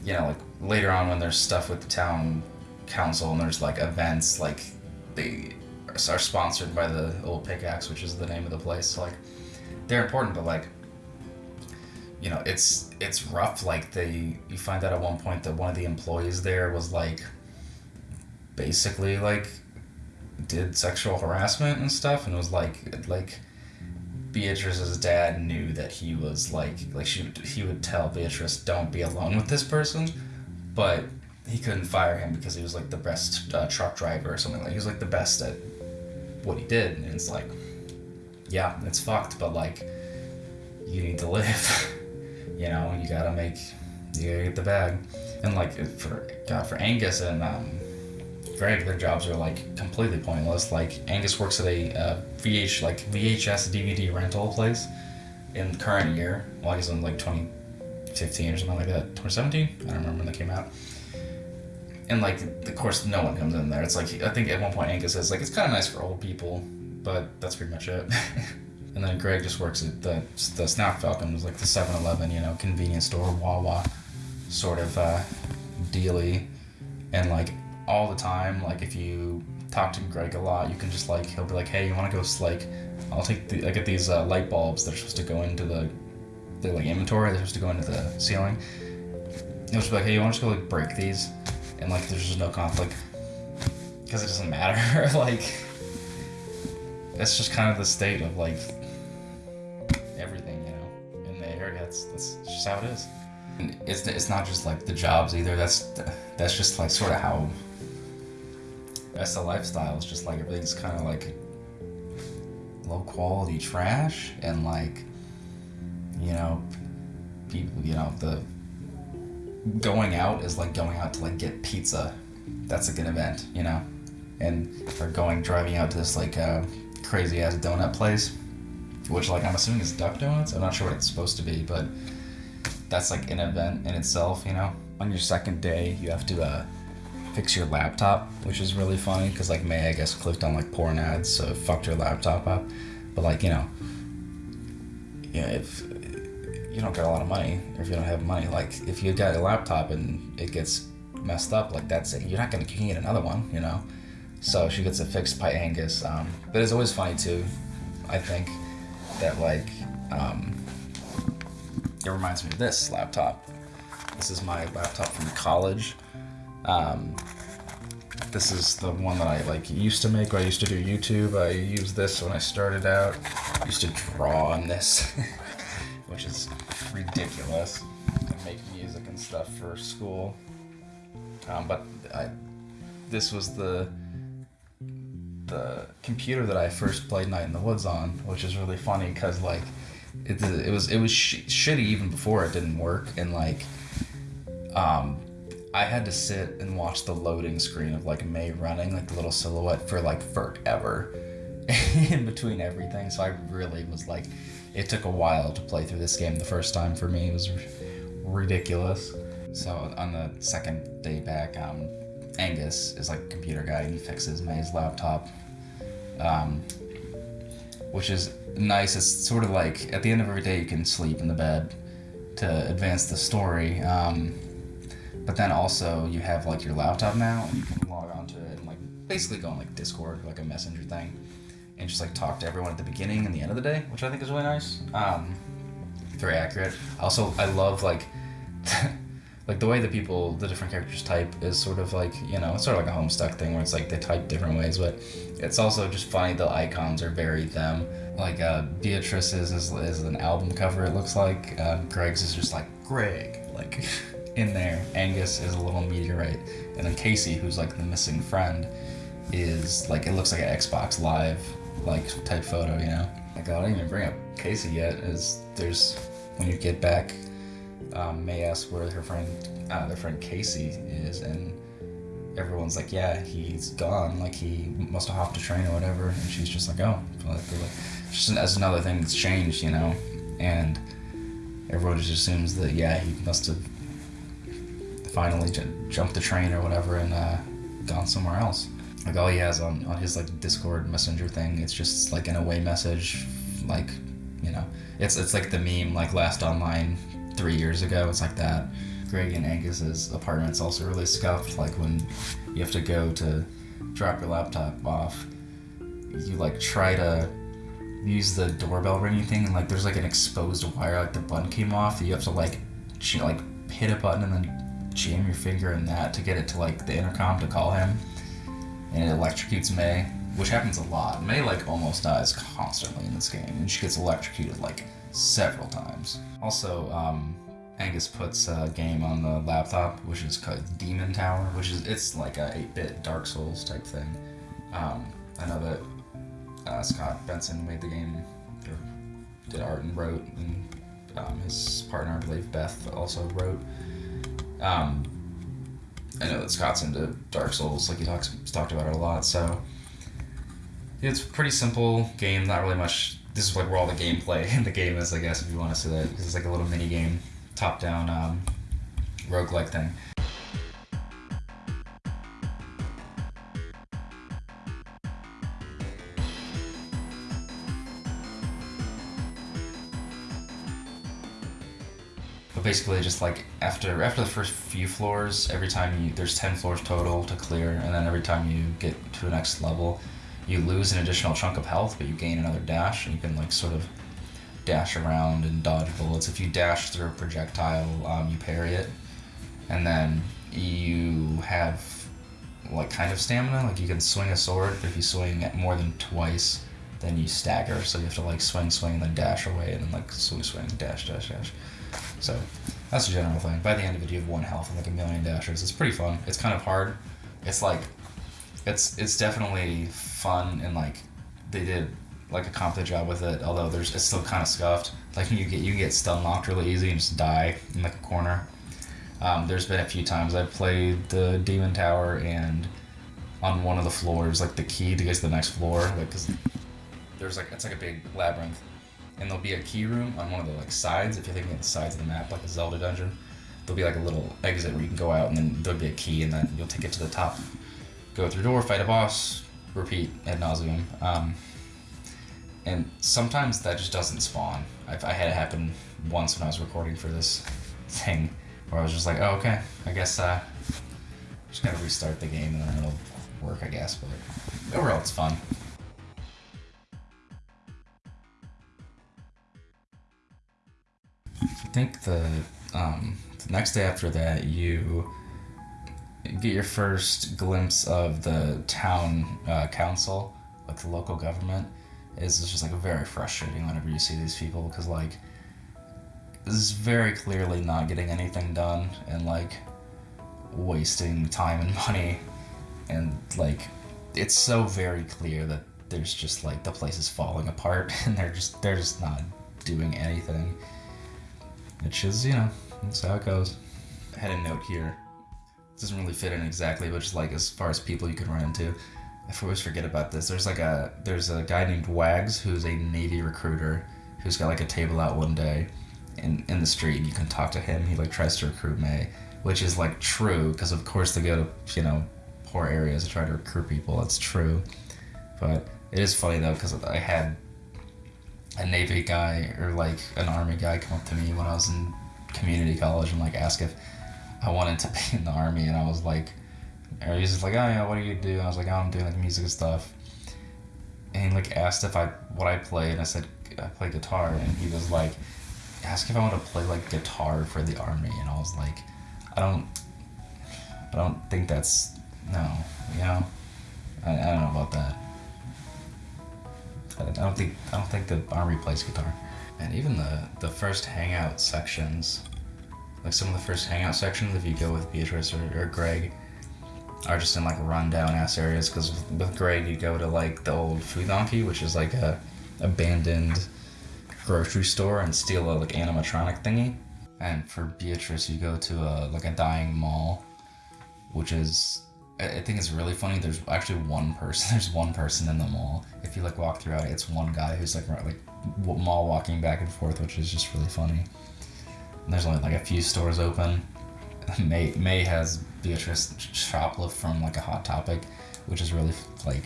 you know, like later on when there's stuff with the town council and there's like events, like they are sponsored by the Old Pickaxe, which is the name of the place. So, like, they're important, but like, you know, it's it's rough. Like they, you find out at one point that one of the employees there was like, basically like did sexual harassment and stuff and it was like like Beatrice's dad knew that he was like like she he would tell Beatrice don't be alone with this person, but he couldn't fire him because he was like the best uh, truck driver or something like he was like the best at what he did and it's like yeah it's fucked but like you need to live (laughs) you know you gotta make you gotta get the bag. And like for God for Angus and um, Greg their jobs are like completely pointless. Like Angus works at a uh, VH like VHS DVD rental place in current year. Well he's in like 2015 or something like that. 2017 I don't remember when that came out. And like of course no one comes in there. It's like i think at one point angus says like it's kind of nice for old people but that's pretty much it. (laughs) And then greg just works at the the Snack Falcon was like the 7-eleven you know convenience store wawa sort of uh dealy. And like all the time like if you talk to greg a lot you can just like he'll be like hey you want to go like i'll take the i get these uh, light bulbs that are supposed to go into the the like inventory they're supposed to go into the ceiling. He'll just be like hey you want to go like break these? And like there's just no conflict because it doesn't matter (laughs) like it's just kind of the state of like everything you know in the area that's that's just how it is. And it's, it's not just like the jobs either that's that's just like sort of how the lifestyle it's just like everything's kind of like low quality trash and like you know people you know the going out is like going out to like get pizza. That's a good event, you know. And or going driving out to this like uh, crazy ass donut place, which like I'm assuming is Duck Donuts. I'm not sure what it's supposed to be, but that's like an event in itself, you know. On your second day, you have to uh, fix your laptop, which is really funny because like Mae I guess clicked on like porn ads, so it fucked your laptop up. But like you know, yeah, if you don't get a lot of money or if you don't have money. Like if you got a laptop and it gets messed up like that's it. You're not gonna you can get another one you know? So she gets it fixed by angus um, but it's always funny too i think that like um, it reminds me of this laptop. This is my laptop from college um, this is the one that I like used to make. I used to do YouTube. I used this when I started out. I used to draw on this, (laughs) which is ridiculous and make music and stuff for school. Um, but I, this was the the computer that I first played Night in the Woods on, which is really funny because like it, it was it was sh- shitty even before it didn't work and like um I had to sit and watch the loading screen of like Mae running like the little silhouette for like forever (laughs) in between everything so I really was like it took a while to play through this game the first time for me. It was r- ridiculous. So on the second day back, um, Angus is like computer guy and he fixes Mae's laptop, um, which is nice. It's sort of like at the end of every day you can sleep in the bed to advance the story. Um, but then also you have like your laptop now and you can log onto it and like basically go on like Discord, like a messenger thing and just like talk to everyone at the beginning and the end of the day, which I think is really nice. Um, very accurate. Also, I love like (laughs) like the way that people, the different characters type is sort of like you know, it's sort of like a Homestuck thing where it's like they type different ways, but it's also just funny. The icons are very them. Like uh, Beatrice's is, is an album cover. It looks like uh, Greg's is just like Greg, like (laughs) in there. Angus is a little meteorite, and then Casey, who's like the missing friend, is like it looks like an Xbox Live like type photo, you know. Like I didn't even bring up Casey yet. Is there's when you get back, um, Mae asks where her friend, uh, their friend Casey is, and everyone's like, yeah, he's gone. Like he must have hopped a train or whatever. And she's just like, oh, like, just as another thing that's changed, you know. And everyone just assumes that yeah, he must have finally j- jumped the train or whatever and uh, gone somewhere else. Like all he has on, on his like discord messenger thing it's just like an away message like you know. It's it's like the meme like last online three years ago. It's like that. Greg and angus's apartment's also really scuffed like when you have to go to drop your laptop off you like try to use the doorbell ringing thing and like there's like an exposed wire like the button came off you have to like ch- like hit a button and then jam your finger in that to get it to like the intercom to call him and it electrocutes Mae. which happens a lot. Mae like almost dies constantly in this game, and she gets electrocuted like several times. Also, um, Angus puts a game on the laptop, which is called Demon Tower, which is it's like a 8-bit Dark Souls type thing. Um, I know that uh, Scott Benson made the game, or did art and wrote, and um, his partner, I believe, Beth, also wrote. Um, I know that Scott's into Dark Souls, like he talks talked about it a lot. So it's a pretty simple game, not really much. This is like where all the gameplay (laughs) in the game is, I guess, if you want to say that, because it's like a little mini game, top down um, roguelike thing. Basically, just like after after the first few floors, every time you there's ten floors total to clear, and then every time you get to the next level, you lose an additional chunk of health, but you gain another dash, and you can like sort of dash around and dodge bullets. If you dash through a projectile, um, you parry it, and then you have like kind of stamina. Like you can swing a sword, but if you swing it more than twice, then you stagger. So you have to like swing, swing, and then dash away, and then like swing, swing, dash, dash, dash. So that's the general thing. By the end of it, you have one health and like a million dashers. It's pretty fun. It's kind of hard. It's like, it's it's definitely fun and like they did like a competent job with it. Although there's it's still kind of scuffed. Like you get you get stun locked really easy and just die in like a corner. Um, there's been a few times I've played the Demon Tower and on one of the floors, like the key to get to the next floor, like because there's like it's like a big labyrinth and there'll be a key room on one of the like sides. If you're thinking of the sides of the map, like a Zelda dungeon, there'll be like a little exit where you can go out, and then there'll be a key, and then you'll take it to the top, go through door, fight a boss, repeat ad nauseum. Um, and sometimes that just doesn't spawn. I've, I had it happen once when I was recording for this (laughs) thing, where I was just like, oh okay, I guess uh, just gotta restart the game and then it'll work, I guess. But overall, it's fun. Think the, um, the next day after that, you get your first glimpse of the town uh, council, like the local government. Is just like very frustrating whenever you see these people because like this is very clearly not getting anything done and like wasting time and money and like it's so very clear that there's just like the place is falling apart (laughs) and they're just they're just not doing anything which just, you know, that's how it goes. I had a note here. It doesn't really fit in exactly, but just like as far as people you can run into. I always forget about this. There's like a there's a guy named Wags who's a Navy recruiter who's got like a table out one day in in the street. You can talk to him. He like tries to recruit Mae, which is like true because of course they go to you know poor areas to try to recruit people. That's true, but it is funny though because I had a Navy guy or like an Army guy come up to me when I was in community college and like ask if I wanted to (laughs) be in the Army, and I was like, or he's just like, oh yeah, what do you do? And I was like, oh, I'm doing like music stuff. And he like asked if I what I play, and I said I play guitar, and he was like, ask if I want to play like guitar for the Army, and I was like, I don't, I don't think that's no, you know, I, I don't know about that. I don't think I don't think the army plays guitar. And even the the first hangout sections, like some of the first hangout sections, if you go with Beatrice or, or Greg, are just in like rundown ass areas. Because with Greg, you go to like the old Food Donkey, which is like a abandoned grocery store, and steal a like animatronic thingy. And for Beatrice, you go to a like a dying mall, which is I think it's really funny. There's actually one person. (laughs) There's one person in the mall. If you like walk throughout it, it's one guy who's like like mall walking back and forth, which is just really funny. And there's only like a few stores open. (laughs) Mae Mae has Beatrice shoplift from like a Hot Topic, which is really like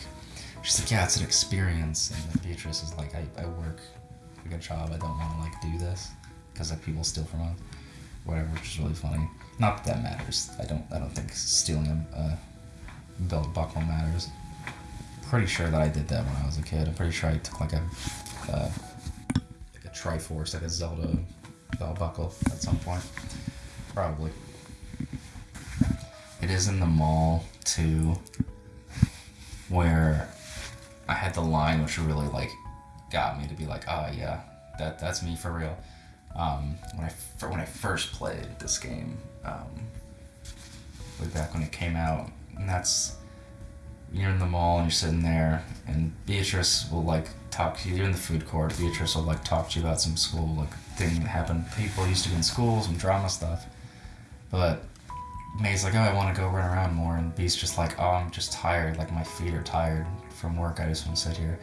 she's like yeah, it's an experience. And Beatrice is like I, I work a good job. I don't want to like do this because like people steal from us, whatever, which is really funny. Not that that matters. I don't I don't think stealing a, a belt buckle matters. Pretty sure that I did that when I was a kid. I'm pretty sure I took like a uh, like a Triforce, like a Zelda belt buckle at some point. Probably. It is in the mall too, where I had the line which really like got me to be like, oh yeah, that that's me for real. Um, when I when I first played this game, um, way back when it came out, and that's you're in the mall and you're sitting there, and Beatrice will like talk to you. You're in the food court. Beatrice will like talk to you about some school like thing that happened. People used to be in school, some drama stuff. But Mae's like, oh, I want to go run around more, and Bea's just like, oh, I'm just tired. Like my feet are tired from work. I just want to sit here.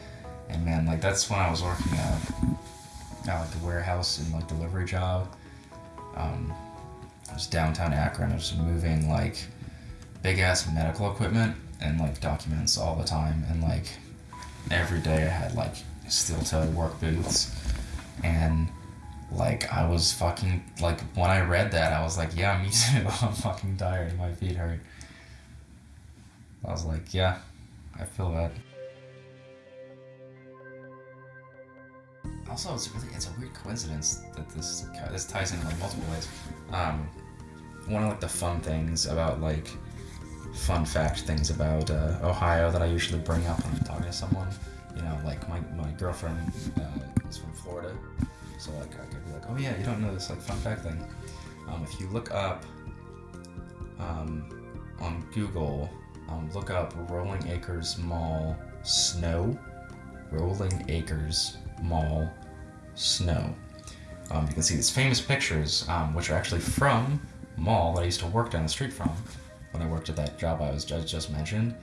And man, like that's when I was working at, at like the warehouse and like delivery job. Um, it was downtown Akron. I was moving like big ass medical equipment and like documents all the time, and like every day I had like steel toe work boots, and like I was fucking like when I read that I was like, yeah, me (laughs) too. I'm fucking tired. My feet hurt. I was like, yeah, I feel that. Also, it's really it's a weird coincidence that this this ties in like multiple ways. Um, one of like the fun things about like fun fact things about uh, Ohio that I usually bring up when I'm talking to someone. You know, like my, my girlfriend uh, is from Florida, so like I could be like, oh yeah, you don't know this like fun fact thing. Um, if you look up um, on Google, um, look up Rolling Acres Mall snow. Rolling Acres Mall snow. Um, you can see these famous pictures, um, which are actually from mall that I used to work down the street from when I worked at that job I was just, just mentioned.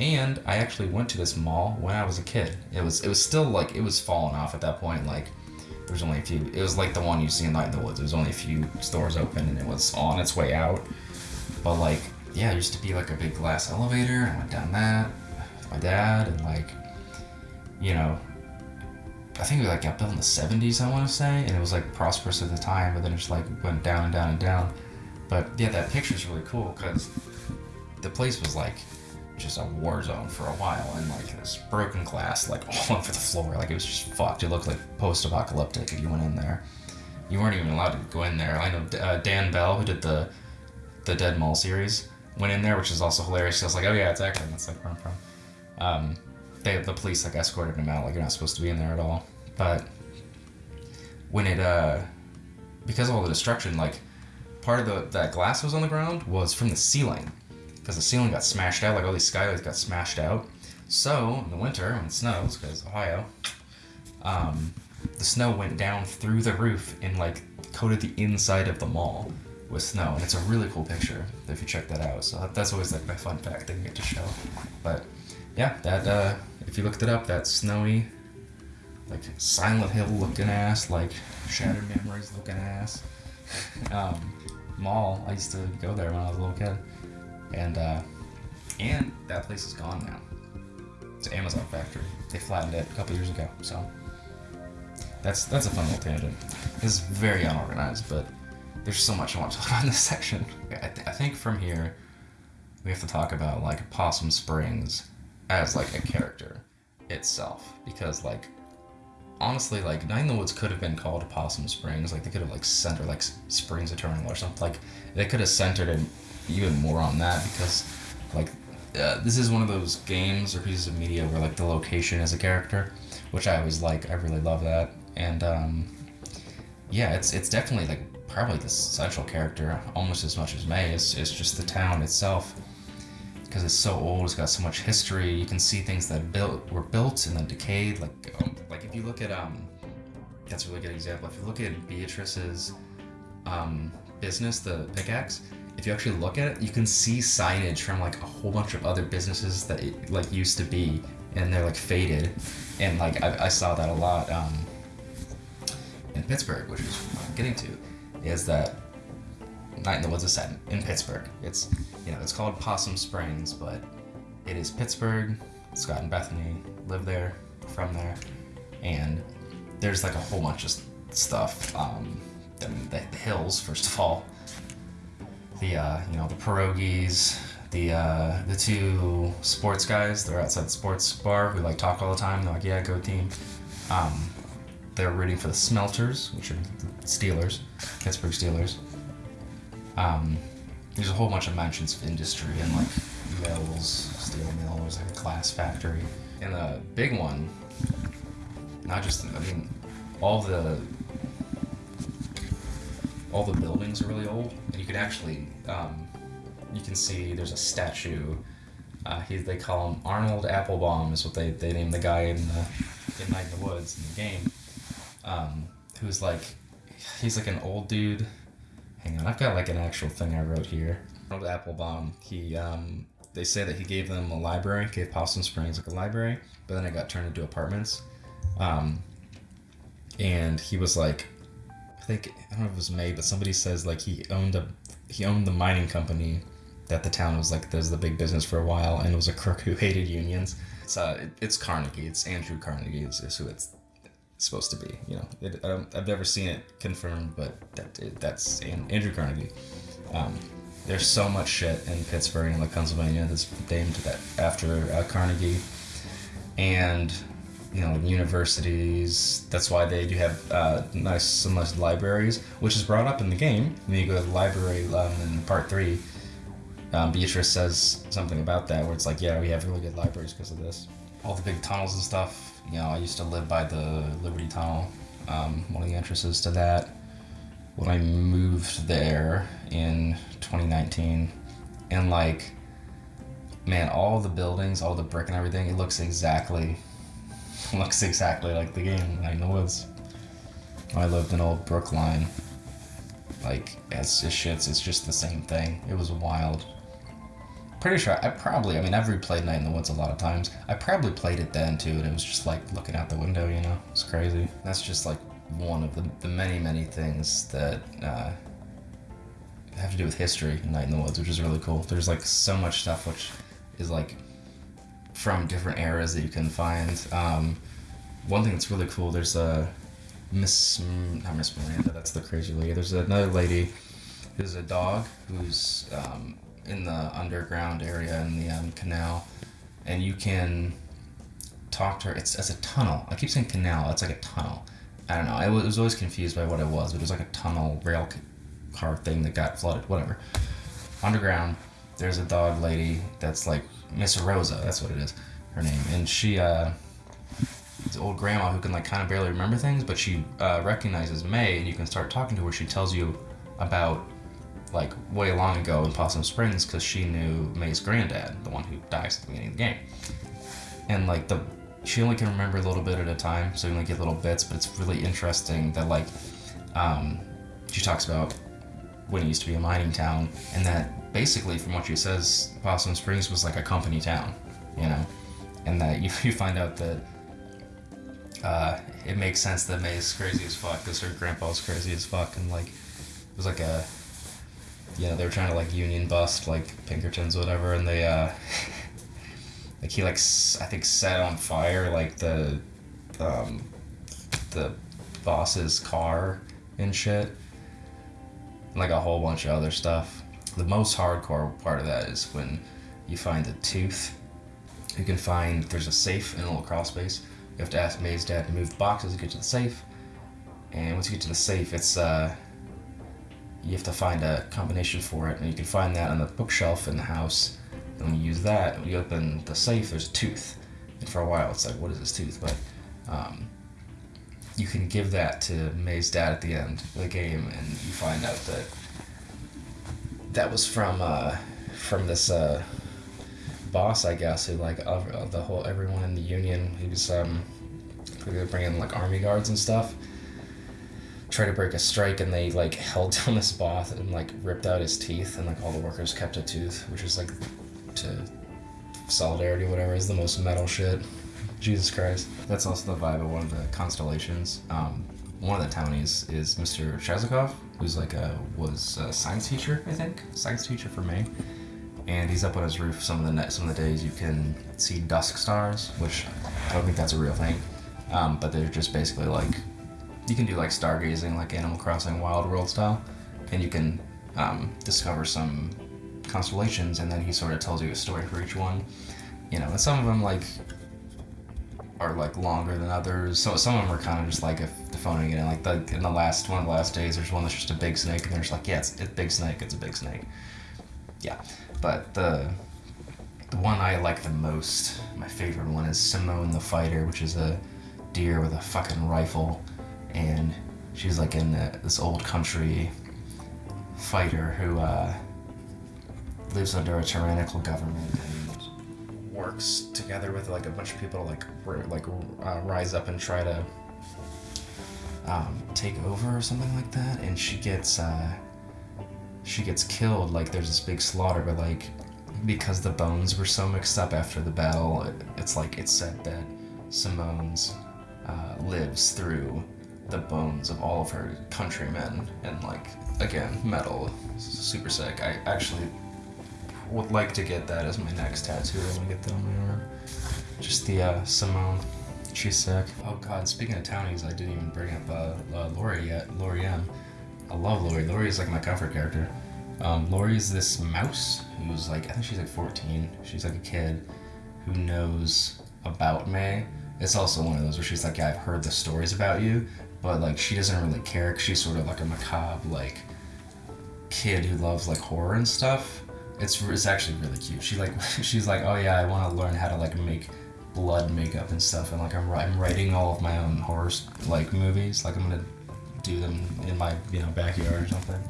And I actually went to this mall when I was a kid. It was it was still like it was falling off at that point. Like there was only a few. It was like the one you see in Night in the Woods. There was only a few stores open, and it was on its way out. But like yeah, there used to be like a big glass elevator. And I went down that with my dad, and like you know I think it like got built in the 70s, I want to say, and it was like prosperous at the time, but then it just like went down and down and down. But yeah, that picture's really cool because the place was like just a war zone for a while, and like this broken glass like (laughs) all over the floor, like it was just fucked. It looked like post-apocalyptic if you went in there. You weren't even allowed to go in there. I know uh, Dan Bell, who did the the Dead Mall series, went in there, which is also hilarious. I was like, oh yeah, it's Akron. That's like where I'm from. Um, they, the police like escorted him out, like you're not supposed to be in there at all. But when it uh, because of all the destruction, like part of the that glass was on the ground was from the ceiling, because the ceiling got smashed out, like all these skylights got smashed out. So in the winter when it snows, because Ohio, um, the snow went down through the roof and like coated the inside of the mall with snow, and it's a really cool picture if you check that out. So that's always like my fun fact that you get to show. But yeah, that uh, if you looked it up, that snowy, like Silent Hill looking ass, like Shattered Memories looking ass, (laughs) um, mall. I used to go there when I was a little kid, and uh, and that place is gone now. It's an Amazon factory. They flattened it a couple years ago, so that's that's a fun little tangent. It's very unorganized, but there's so much I want to (laughs) talk about in this section. I, th- I think from here we have to talk about like Possum Springs as like a character itself because like honestly like Night in the Woods could have been called Possum Springs like they could have like centered like Springs Eternal or something like they could have centered it even more on that because like uh, this is one of those games or pieces of media where like the location is a character which I always like I really love that and um, yeah it's it's definitely like probably the central character almost as much as Mae it's, it's just the town itself because it's so old. It's got so much history. You can see things that built were built and then decayed. Like um, like if you look at um, that's a really good example. If you look at Beatrice's um, business, the pickaxe. If you actually look at it, you can see signage from like a whole bunch of other businesses that it like used to be, and they're like faded. And like I, I saw that a lot um, in Pittsburgh, which is getting to, is that Night in the Woods is set in Pittsburgh. It's you know it's called Possum Springs, but it is Pittsburgh. Scott and Bethany live there, from there, and there's like a whole bunch of stuff. Um, the, the hills, first of all. The uh, you know the pierogies, the uh, the two sports guys. They're outside the sports bar who like talk all the time. They're like, yeah, go team. Um, they're rooting for the Smelters, which are the Steelers, Pittsburgh Steelers. Um, there's a whole bunch of mentions of industry and like mills, steel mill, there's like a glass factory. And the big one, not just I mean, all the all the buildings are really old, and you can actually um, you can see there's a statue. Uh, he, they call him Arnold Applebaum is what they, they named the guy in the in Night in the Woods in the game. Um, who's like he's like an old dude. Hang on, I've got like an actual thing I wrote here. Arnold Applebaum. He um, they say that he gave them a library, gave Possum Springs like a library, but then it got turned into apartments. Um, and he was like, I think I don't know if it was Mae, but somebody says like he owned a he owned the mining company that the town was like there's the big business for a while, and it was a crook who hated unions. It's it, it's Carnegie. It's Andrew Carnegie is, is who it's supposed to be. You know, it, I've never seen it confirmed, but that it, that's Andrew Carnegie. Um, there's so much shit in Pittsburgh and like Pennsylvania that's named that after uh, Carnegie, and you know universities. That's why they do have uh, nice some nice libraries, which is brought up in the game. When you go to the library um, in part three, um, Beatrice says something about that, where it's like, yeah, we have really good libraries because of this. All the big tunnels and stuff. You know, I used to live by the Liberty Tunnel, um, one of the entrances to that. When I moved there in 2019, and like, man, all the buildings, all the brick and everything, it looks exactly (laughs) looks exactly like the game Night in the Woods. I lived in old Brookline. Like, it's just shits, it's just the same thing. It was wild. Pretty sure I probably, I mean, I've replayed Night in the Woods a lot of times. I probably played it then too, and it was just like looking out the window, you know? It's crazy. That's just like one of the, the many, many things that uh, have to do with history in Night in the Woods, which is really cool. There's like so much stuff which is like from different eras that you can find. Um, one thing that's really cool, there's a Miss, not Miss Miranda, that's the crazy lady. There's another lady who's a dog who's um, in the underground area in the um, canal, and you can talk to her. It's as a tunnel. I keep saying canal. It's like a tunnel. I don't know. I was always confused by what it was. But it was like a tunnel rail car thing that got flooded. Whatever. Underground, there's a dog lady that's like Miss Rosa, that's what it is, her name, and she, uh, old grandma who can like kind of barely remember things, but she uh, recognizes Mae, and you can start talking to her. She tells you about like way long ago in Possum Springs because she knew Mae's granddad, the one who dies at the beginning of the game, and like the she only can remember a little bit at a time, so you only get little bits, but it's really interesting that like um, she talks about when it used to be a mining town, and that basically, from what she says, Possum Springs was like a company town, you know, and that you, (laughs) you find out that uh, it makes sense that Mae's crazy as fuck because her grandpa's crazy as fuck, and like it was like a, you know, they were trying to like union bust like Pinkertons whatever, and they uh, (laughs) like he like I think set on fire like the, um, the boss's car and shit like a whole bunch of other stuff. The most hardcore part of that is when you find a tooth. You can find there's a safe in a little crawl space. You have to ask Mae's dad to move the boxes to get to the safe. And once you get to the safe, it's uh, you have to find a combination for it, and you can find that on the bookshelf in the house. And when you use that, you open the safe, there's a tooth. And for a while, it's like, what is this tooth? But um, you can give that to Mae's dad at the end of the game, and you find out that that was from uh, from this uh, boss, I guess, who like uh, the whole everyone in the union. He was um, bringing like army guards and stuff. Tried to break a strike, and they like (laughs) held down this boss and like ripped out his teeth, and like all the workers kept a tooth, which is like to solidarity, whatever, is the most metal shit. Jesus Christ. That's also the vibe of one of the constellations. Um, one of the townies is Mr. Chazokov, who's like a was a science teacher, I think, science teacher for Mae. And he's up on his roof some of the some of the days you can see dusk stars, which I don't think that's a real thing, um, but they're just basically like you can do like stargazing, like Animal Crossing Wild World style, and you can um, discover some constellations, and then he sort of tells you a story for each one. You know, and some of them like are like longer than others. So some of them are kind of just like if phoning it in. Like the in the last one of the last days, there's one that's just a big snake, and they're just like, yeah, it's, it's big snake, it's a big snake. Yeah, but the the one I like the most, my favorite one is Simone the Fighter, which is a deer with a fucking rifle, and she's like in the, this old country fighter who uh, lives under a tyrannical government and works together with like a bunch of people to like r- like uh, rise up and try to um, take over or something like that. And she gets uh, she gets killed. Like there's this big slaughter, but like because the bones were so mixed up after the battle, it, it's like it's said that Simone's uh, lives through the bones of all of her countrymen and like again metal super sick i actually would like to get that as my next tattoo i get that on my arm just the uh, simone she's sick oh god speaking of townies i didn't even bring up uh, uh, lori yet lori m. I love lori. Lori is like my comfort character. Um, lori is this mouse who's like i think she's like 14 she's like a kid who knows about Mae it's also one of those where she's like, yeah, I've heard the stories about you, but like she doesn't really care. Cause she's sort of like a macabre like kid who loves like horror and stuff. It's it's actually really cute. She like (laughs) she's like, oh yeah, I want to learn how to like make blood makeup and stuff, and like I'm I'm writing all of my own horror like movies. Like I'm gonna do them in my you know backyard or something,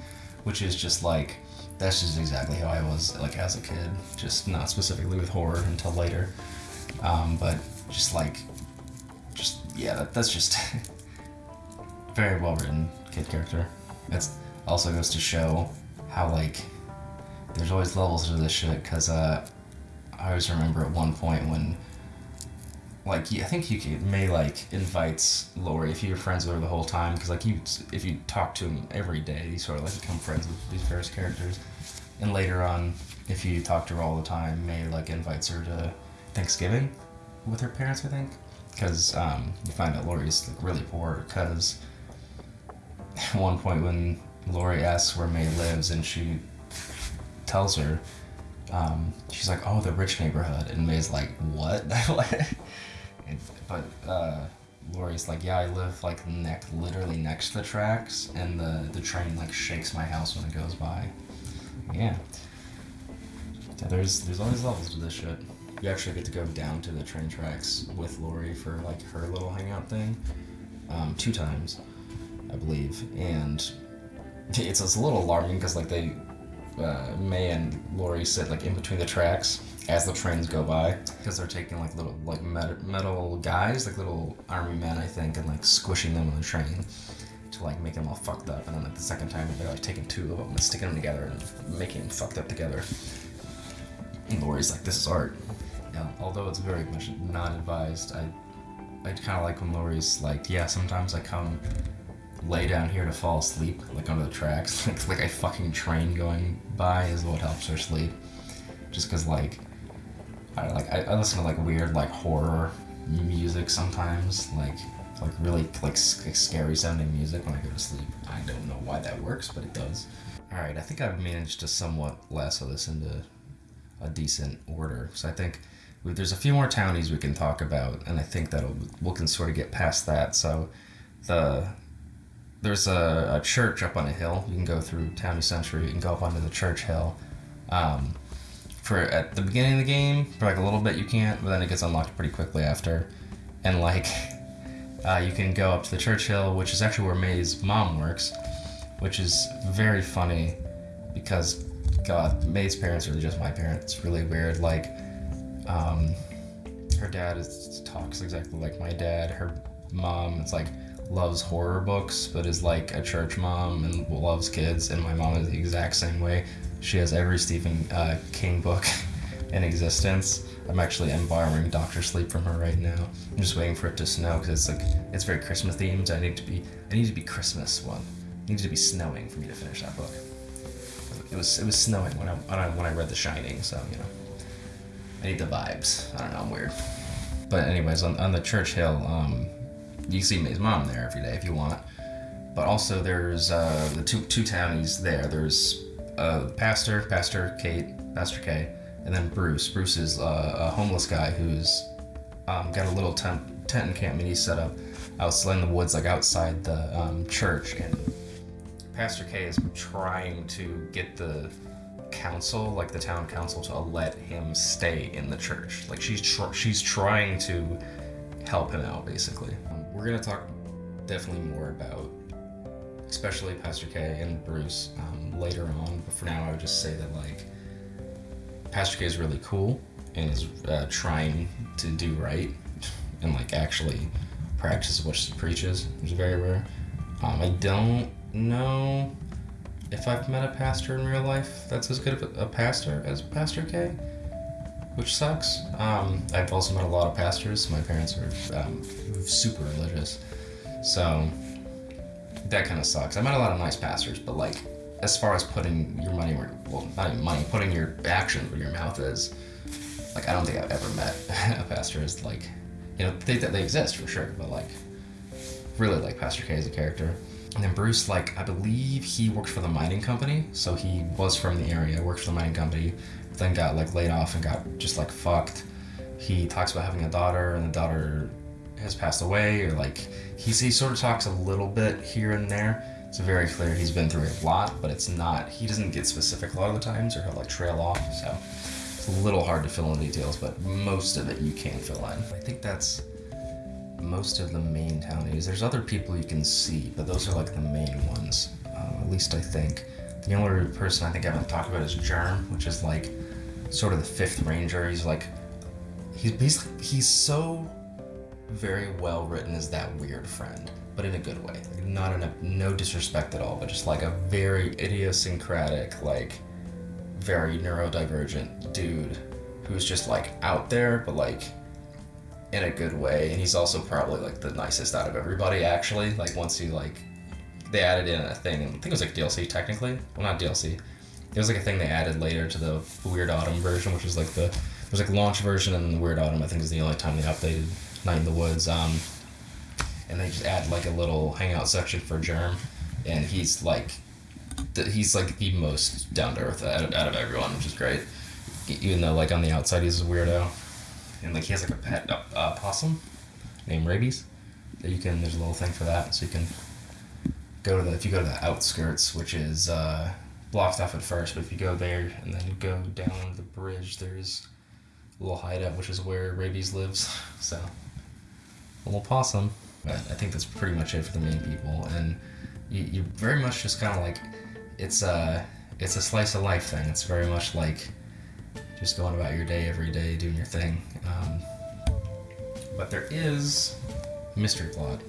which is just like that's just exactly how I was like as a kid. Just not specifically with horror until later, um, but just like just yeah, that, that's just (laughs) very well written kid character. It's also goes to show how like there's always levels to this shit because uh, I always remember at one point when like I think you could, Mae like invites Lori if you're friends with her the whole time because like you if you talk to him every day you sort of like become friends with these various characters. And later on if you talk to her all the time Mae like invites her to Thanksgiving with her parents I think because um, you find out Lori's like, really poor because (laughs) at one point when Lori asks where Mae lives and she tells her, um, she's like, "Oh, the rich neighborhood," and Mae's like, "What?" (laughs) and, but uh, Lori's like, "Yeah, I live like neck, literally next to the tracks, and the the train like shakes my house when it goes by." Yeah. yeah there's there's always levels to this shit you actually get to go down to the train tracks with Lori for like her little hangout thing, um, two times, I believe, and (laughs) it's, it's a little alarming because like they, uh, Mae and Lori sit like in between the tracks as the trains go by because they're taking like little like metal guys, like little army men, I think, and like squishing them on the train to like make them all fucked up, and then like the second time they're like taking two of them and sticking them together and making them fucked up together. And Lori's like, "This is art." Yeah, although it's very much not advised, I I kind of like when Lori's like, yeah, sometimes I come lay down here to fall asleep, like under the tracks, (laughs) like like a fucking train going by is what helps her sleep. Just cause like, I like I, I listen to like weird like horror music sometimes, like like really like scary sounding music when I go to sleep. I don't know why that works, but it does. All right, I think I've managed to somewhat lasso this into a decent order. So I think there's a few more townies we can talk about, and I think that we can sort of get past that. So, the there's a, a, church up on a hill. You can go through Townie Century. You can go up onto the church hill. Um, for at the beginning of the game, for like a little bit you can't, but then it gets unlocked pretty quickly after. And like, (laughs) uh, you can go up to the church hill, which is actually where Mae's mom works, which is very funny because God, Mae's parents are just my parents. It's really weird. Like, um, her dad is talks exactly like my dad. Her mom is like loves horror books, but is like a church mom and loves kids. And my mom is the exact same way. She has every Stephen uh, King book (laughs) in existence. I'm actually I'm borrowing Doctor Sleep from her right now. I'm just waiting for it to snow because it's like it's very Christmas themed. I need to be I need to be Christmas one. It needs to be snowing for me to finish that book. It was it was snowing when I when I, when I read The Shining, so you know. I need the vibes. I don't know, I'm weird. But anyways, on, on the church hill, um, you see Mae's mom there every day if you want. But also there's uh, the two two townies there. There's uh, pastor, Pastor Kate, Pastor K, and then Bruce. Bruce is uh, a homeless guy who's um, got a little tent tent encampment he set up outside in the woods, like outside the um, church. And Pastor K is trying to get the council, like the town council, to let him stay in the church. Like she's tr- she's trying to help him out, basically. We're gonna talk definitely more about, especially Pastor K and Bruce um, later on. But for now, I would just say that like Pastor K is really cool and is uh, trying to do right and like actually practice what she preaches, which is very rare. Um, I don't know if I've met a pastor in real life that's as good of a, a pastor as Pastor K, which sucks. Um, I've also met a lot of pastors. My parents are um, super religious, so that kind of sucks. I met a lot of nice pastors, but like as far as putting your money where well not even money, putting your actions where your mouth is, like I don't think I've ever met (laughs) a pastor as like you know they that they exist for sure, but like really like Pastor K as a character. And then Bruce, like, I believe he worked for the mining company. So he was from the area, worked for the mining company, then got, like, laid off and got just, like, fucked. He talks about having a daughter, and the daughter has passed away, or, like, he's, he sort of talks a little bit here and there. It's very clear he's been through a lot, but it's not, he doesn't get specific a lot of the times, or he'll, like, trail off. So it's a little hard to fill in details, but most of it you can fill in. I think that's most of the main townies. There's other people you can see, but those are like the main ones. Um, at least I think. The only person I think I haven't talked about is Germ, which is like sort of the fifth ranger. He's like he's he's he's so very well written as that weird friend, but in a good way. Not in a no disrespect at all, but just like a very idiosyncratic, like very neurodivergent dude who's just like out there, but like in a good way. And he's also probably like the nicest out of everybody, actually. Like once he like, they added in a thing. I think it was like DLC technically. Well, not DLC. It was like a thing they added later to the Weird Autumn version, which is like the there's like launch version and the Weird Autumn. I think is the only time they updated Night in the Woods. Um, and they just add like a little hangout section for Germ, and he's like, the, he's like the most down to earth out, out of everyone, which is great. Even though like on the outside he's a weirdo and like he has like a pet uh, uh, possum named Rabies that you can. There's a little thing for that, so you can go to the if you go to the outskirts, which is uh, blocked off at first, but if you go there and then go down the bridge, there's a little hideout, which is where Rabies lives. (laughs) So a little possum. But I think that's pretty much it for the main people, and you, you very much just kind of like it's a it's a slice of life thing. It's very much like just going about your day every day, doing your thing. Um, but there is mystery plot,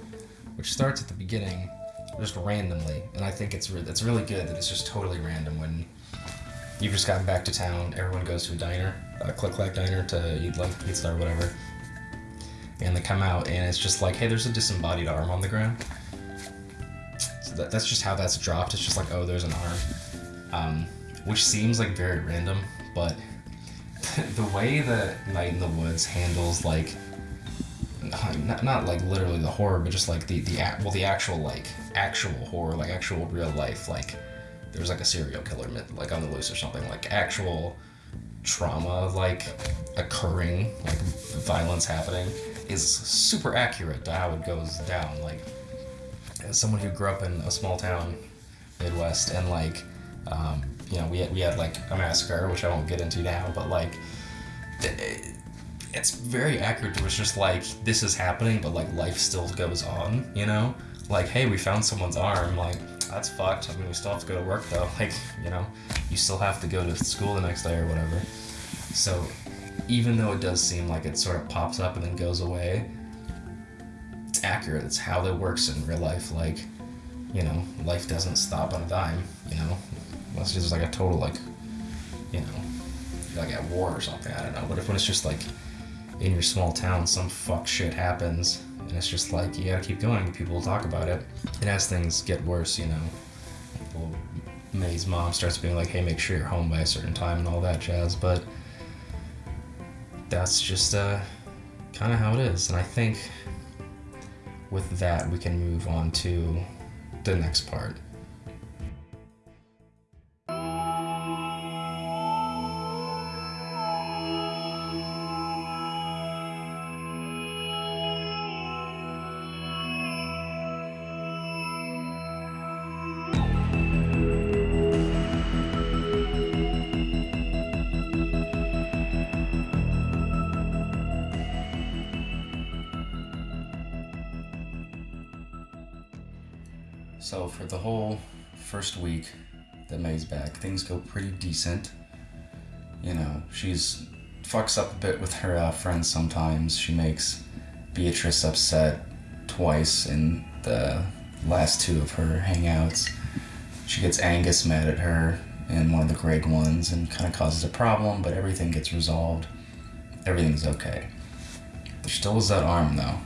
which starts at the beginning, just randomly, and I think it's re- it's really good that it's just totally random. When you've just gotten back to town, everyone goes to a diner, a Click Clack diner, to eat like pizza or whatever, and they come out, and it's just like, hey, there's a disembodied arm on the ground. So that, that's just how that's dropped. It's just like, oh, there's an arm, um, which seems like very random, but (laughs) the way that Night in the Woods handles like not, not like literally the horror, but just like the the well the actual like actual horror, like actual real life, like there's like a serial killer myth, like on the loose or something, like actual trauma like occurring, like violence happening, is super accurate to how it goes down. Like as someone who grew up in a small town, Midwest, and like um, you know, we had, we had like a massacre, which I won't get into now, but like, it's very accurate. It was just like, this is happening, but like life still goes on, you know? Like, hey, we found someone's arm, like, that's fucked. I mean, we still have to go to work though. (laughs) Like, you know, you still have to go to school the next day or whatever. So, even though it does seem like it sort of pops up and then goes away, it's accurate. It's how it works in real life. Like, you know, life doesn't stop on a dime, you know? Unless it's like a total like, you know, like at war or something. I don't know. But if when it's just like in your small town, some fuck shit happens, and it's just like you gotta keep going. People will talk about it, and as things get worse, you know, people, Mae's mom starts being like, "Hey, make sure you're home by a certain time" and all that jazz. But that's just uh, kind of how it is, and I think with that we can move on to the next part. First week that Mae's back, things go pretty decent. You know, she's fucks up a bit with her uh, friends sometimes. She makes Beatrice upset twice in the last two of her hangouts. She gets Angus mad at her in one of the Gregg ones and kind of causes a problem, but everything gets resolved. Everything's okay. There still is that arm though,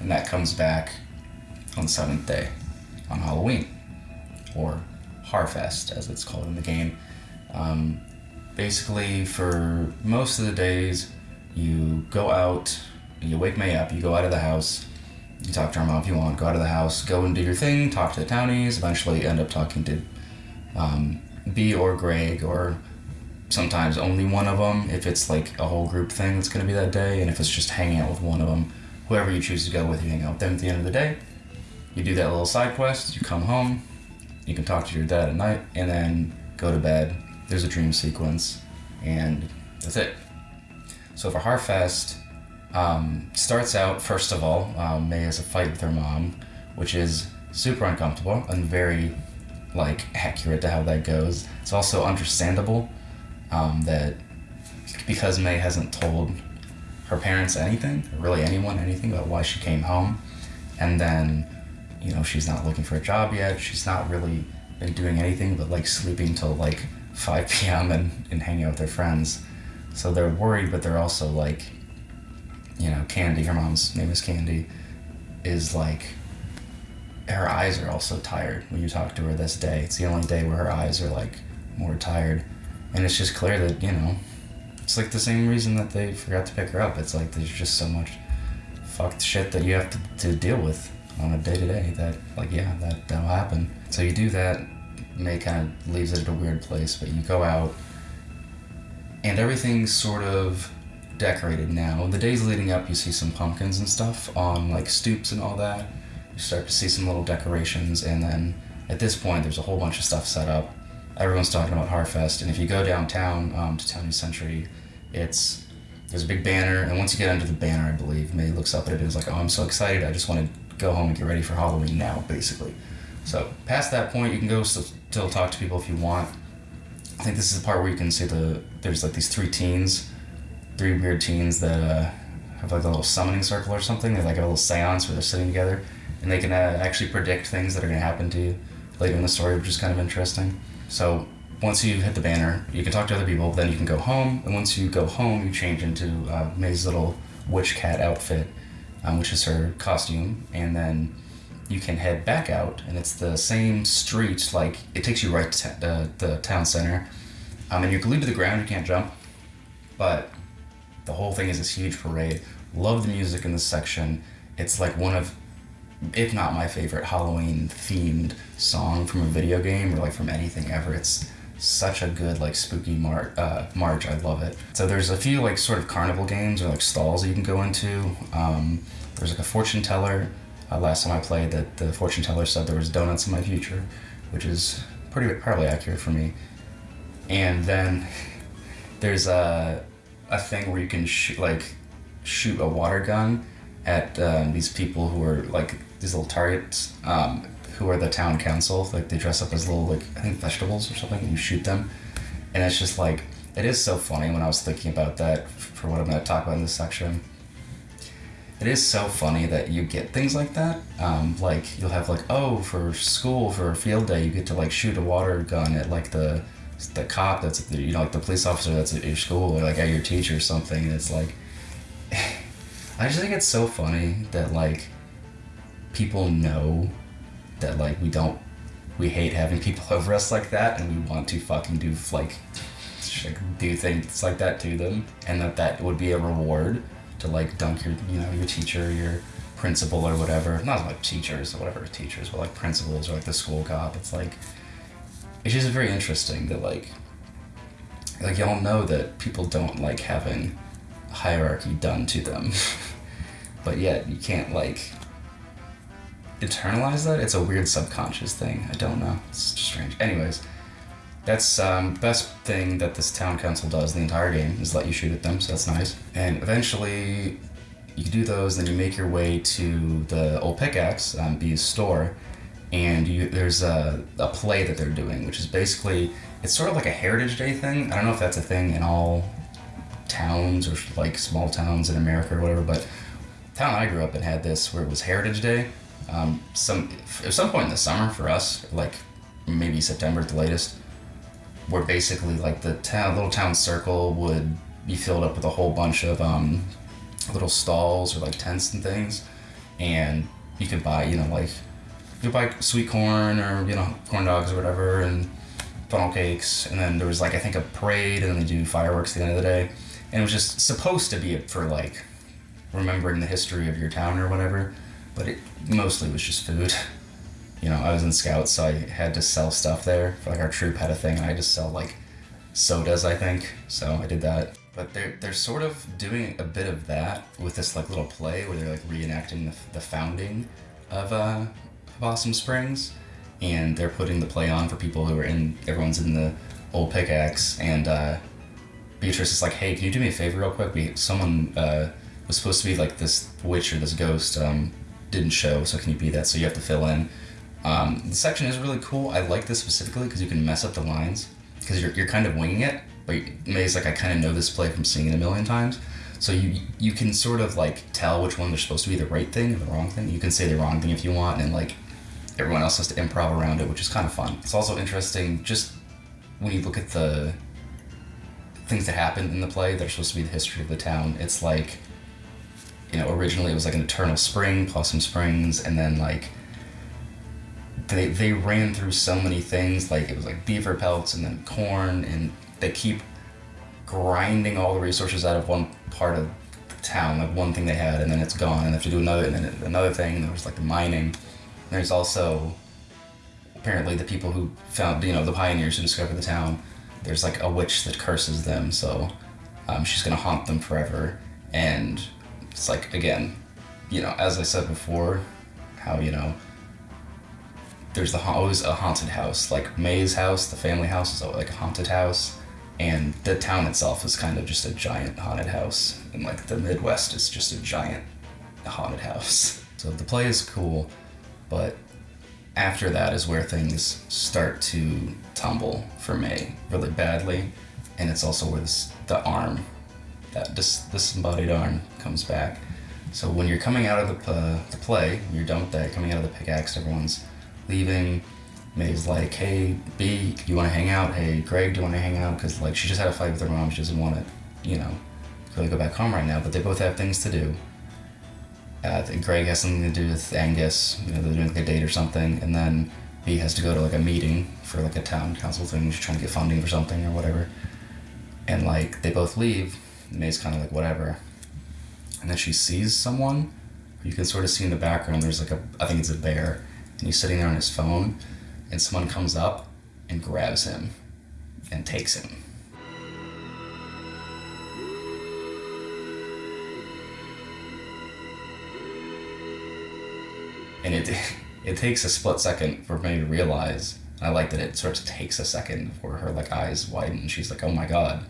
and that comes back on seventh day, on Halloween, or Harfest as it's called in the game. Um, basically, for most of the days, you go out, you wake Mae up, you go out of the house, you talk to her mom if you want, go out of the house, go and do your thing, talk to the townies, eventually end up talking to um, Bea or Gregg or sometimes only one of them if it's like a whole group thing that's going to be that day, and if it's just hanging out with one of them, whoever you choose to go with, you hang out with them at the end of the day. You do that little side quest, you come home, you can talk to your dad at night, and then go to bed. There's a dream sequence, and that's it. So for Harfest, um, starts out first of all, um, Mae has a fight with her mom, which is super uncomfortable and very like accurate to how that goes. It's also understandable um, that because Mae hasn't told her parents anything, really anyone anything about why she came home, and then you know she's not looking for a job yet. She's not really been doing anything but like sleeping till like 5 (laughs) p.m. and, and hanging out with their friends. So they're worried, but they're also like, you know, Candy, her mom's name is Candy, is like her eyes are also tired when you talk to her this day. It's the only day where her eyes are like more tired. And it's just clear that, you know, it's like the same reason that they forgot to pick her up. It's like there's just so much fucked shit that you have to, to deal with on a day to day that, like, yeah, that, that'll happen. So you do that, Mae kind of leaves it at a weird place, but you go out and everything's sort of decorated now. The days leading up, you see some pumpkins and stuff on like stoops and all that you start to see some little decorations, and then at this point, there's a whole bunch of stuff set up. Everyone's talking about Harfest, and if you go downtown um, to Town Century, it's there's a big banner, and once you get under the banner, I believe Mae looks up at it and is like, "Oh, I'm so excited! I just want to go home and get ready for Halloween now." Basically, so past that point, you can go still, talk to people if you want. I think this is the part where you can see the there's like these three teens, three weird teens that uh, have like a little summoning circle or something. They like a little seance where they're sitting together and they can uh, actually predict things that are going to happen to you later in the story, which is kind of interesting. So once you hit the banner, you can talk to other people. Then you can go home, and once you go home, you change into uh, Mae's little witch cat outfit, um, which is her costume, and then you can head back out, and it's the same street. Like it takes you right to the town center, um, and you're glued to the ground. You can't jump, but the whole thing is this huge parade. Love the music in this section. It's like one of if not my favorite Halloween themed song from a video game or like from anything ever. It's such a good like spooky mar- uh, march. I love it. So there's a few like sort of carnival games or like stalls you can go into. Um, there's like a fortune teller. Uh, last time I played, that the fortune teller said there was donuts in my future, which is pretty probably accurate for me. And then (laughs) there's a a thing where you can shoot like shoot a water gun at um, these people who are like these little targets um, who are the town council. Like they dress up as little like I think vegetables or something, and you shoot them. And it's just like it is so funny when I was thinking about that for what I'm going to talk about in this section. It is so funny that you get things like that. Um, like you'll have like oh for school for a field day you get to like shoot a water gun at like the the cop that's the, you know like the police officer that's at your school or like at your teacher or something. And it's like (sighs) I just think it's so funny that like people know that like we don't we hate having people (laughs) over us like that and we want to fucking do like do things like that to them and that that would be a reward to like dunk your you know your teacher your principal or whatever. Not like teachers or whatever teachers but like principals or like the school cop it's like it's just very interesting that like like y'all know that people don't like having hierarchy done to them. (laughs) But yet you can't like internalize that. It's a weird subconscious thing. I don't know. It's strange. Anyways, that's um, best thing that this town council does the entire game is let you shoot at them. So that's nice. And eventually, you do those. Then you make your way to the old pickaxe, um, Bea's store, and you, there's a, a play that they're doing, which is basically it's sort of like a Heritage Day thing. I don't know if that's a thing in all towns or like small towns in America or whatever, but town I grew up in had this where it was Heritage Day. Um, some at some point in the summer for us, like maybe September at the latest, where basically like the town little town circle would be filled up with a whole bunch of um, little stalls or like tents and things, and you could buy you know like you buy sweet corn or you know corn dogs or whatever and funnel cakes, and then there was like I think a parade, and then they do fireworks at the end of the day, and it was just supposed to be for like remembering the history of your town or whatever, but it mostly was just food. You know, I was in scouts, so I had to sell stuff there. Like our troop had a thing, and I just sell like sodas, I think. So I did that. But they're they're sort of doing a bit of that with this like little play where they're like reenacting the, the founding of uh, Possum Springs, and they're putting the play on for people who are in. Everyone's in the old pickaxe, and uh, Beatrice is like, "Hey, can you do me a favor real quick? We someone uh, was supposed to be like this witch or this ghost um, didn't show, so can you be that? So you have to fill in." Um, the section is really cool. I like this specifically because you can mess up the lines because you're, you're kind of winging it. But Mae's like I kind of know this play from seeing it a million times, so you you can sort of like tell which one they're supposed to be the right thing or the wrong thing. You can say the wrong thing if you want, and like everyone else has to improv around it, which is kind of fun. It's also interesting just when you look at the things that happen in the play that are supposed to be the history of the town. It's like you know originally it was like an eternal spring, Possum Springs, and then like they they ran through so many things like it was like beaver pelts and then corn and they keep grinding all the resources out of one part of the town like one thing they had and then it's gone and they have to do another and then another thing and there was like the mining. There's also apparently the people who found you know the pioneers who discovered the town there's like a witch that curses them so um, she's gonna haunt them forever and it's like again you know as i said before how you know there's the always a haunted house. Like Mae's house, the family house is like a haunted house, and the town itself is kind of just a giant haunted house. And like the Midwest is just a giant haunted house. (laughs) So the play is cool, but after that is where things start to tumble for Mae really badly, and it's also where this, the arm, that dis, disembodied arm, comes back. So when you're coming out of the, uh, the play, you're done with that, coming out of the pickaxe, everyone's leaving. Mae's like, hey, Bea, you want to hang out? Hey, Gregg, do you want to hang out? Because like she just had a fight with her mom. She doesn't want to, you know, really go back home right now. But they both have things to do. Uh, Gregg has something to do with Angus. You know, they're doing like a date or something, and then Bea has to go to like a meeting for like a town council thing. She's trying to get funding for something or whatever. And like they both leave. Mae's kind of like whatever. And then she sees someone. You can sort of see in the background. There's like a, I think it's a bear and he's sitting there on his phone, and someone comes up and grabs him and takes him. And it (laughs) it takes a split second for me to realize. I like that it sort of takes a second for her like eyes widen. And she's like, "Oh my god."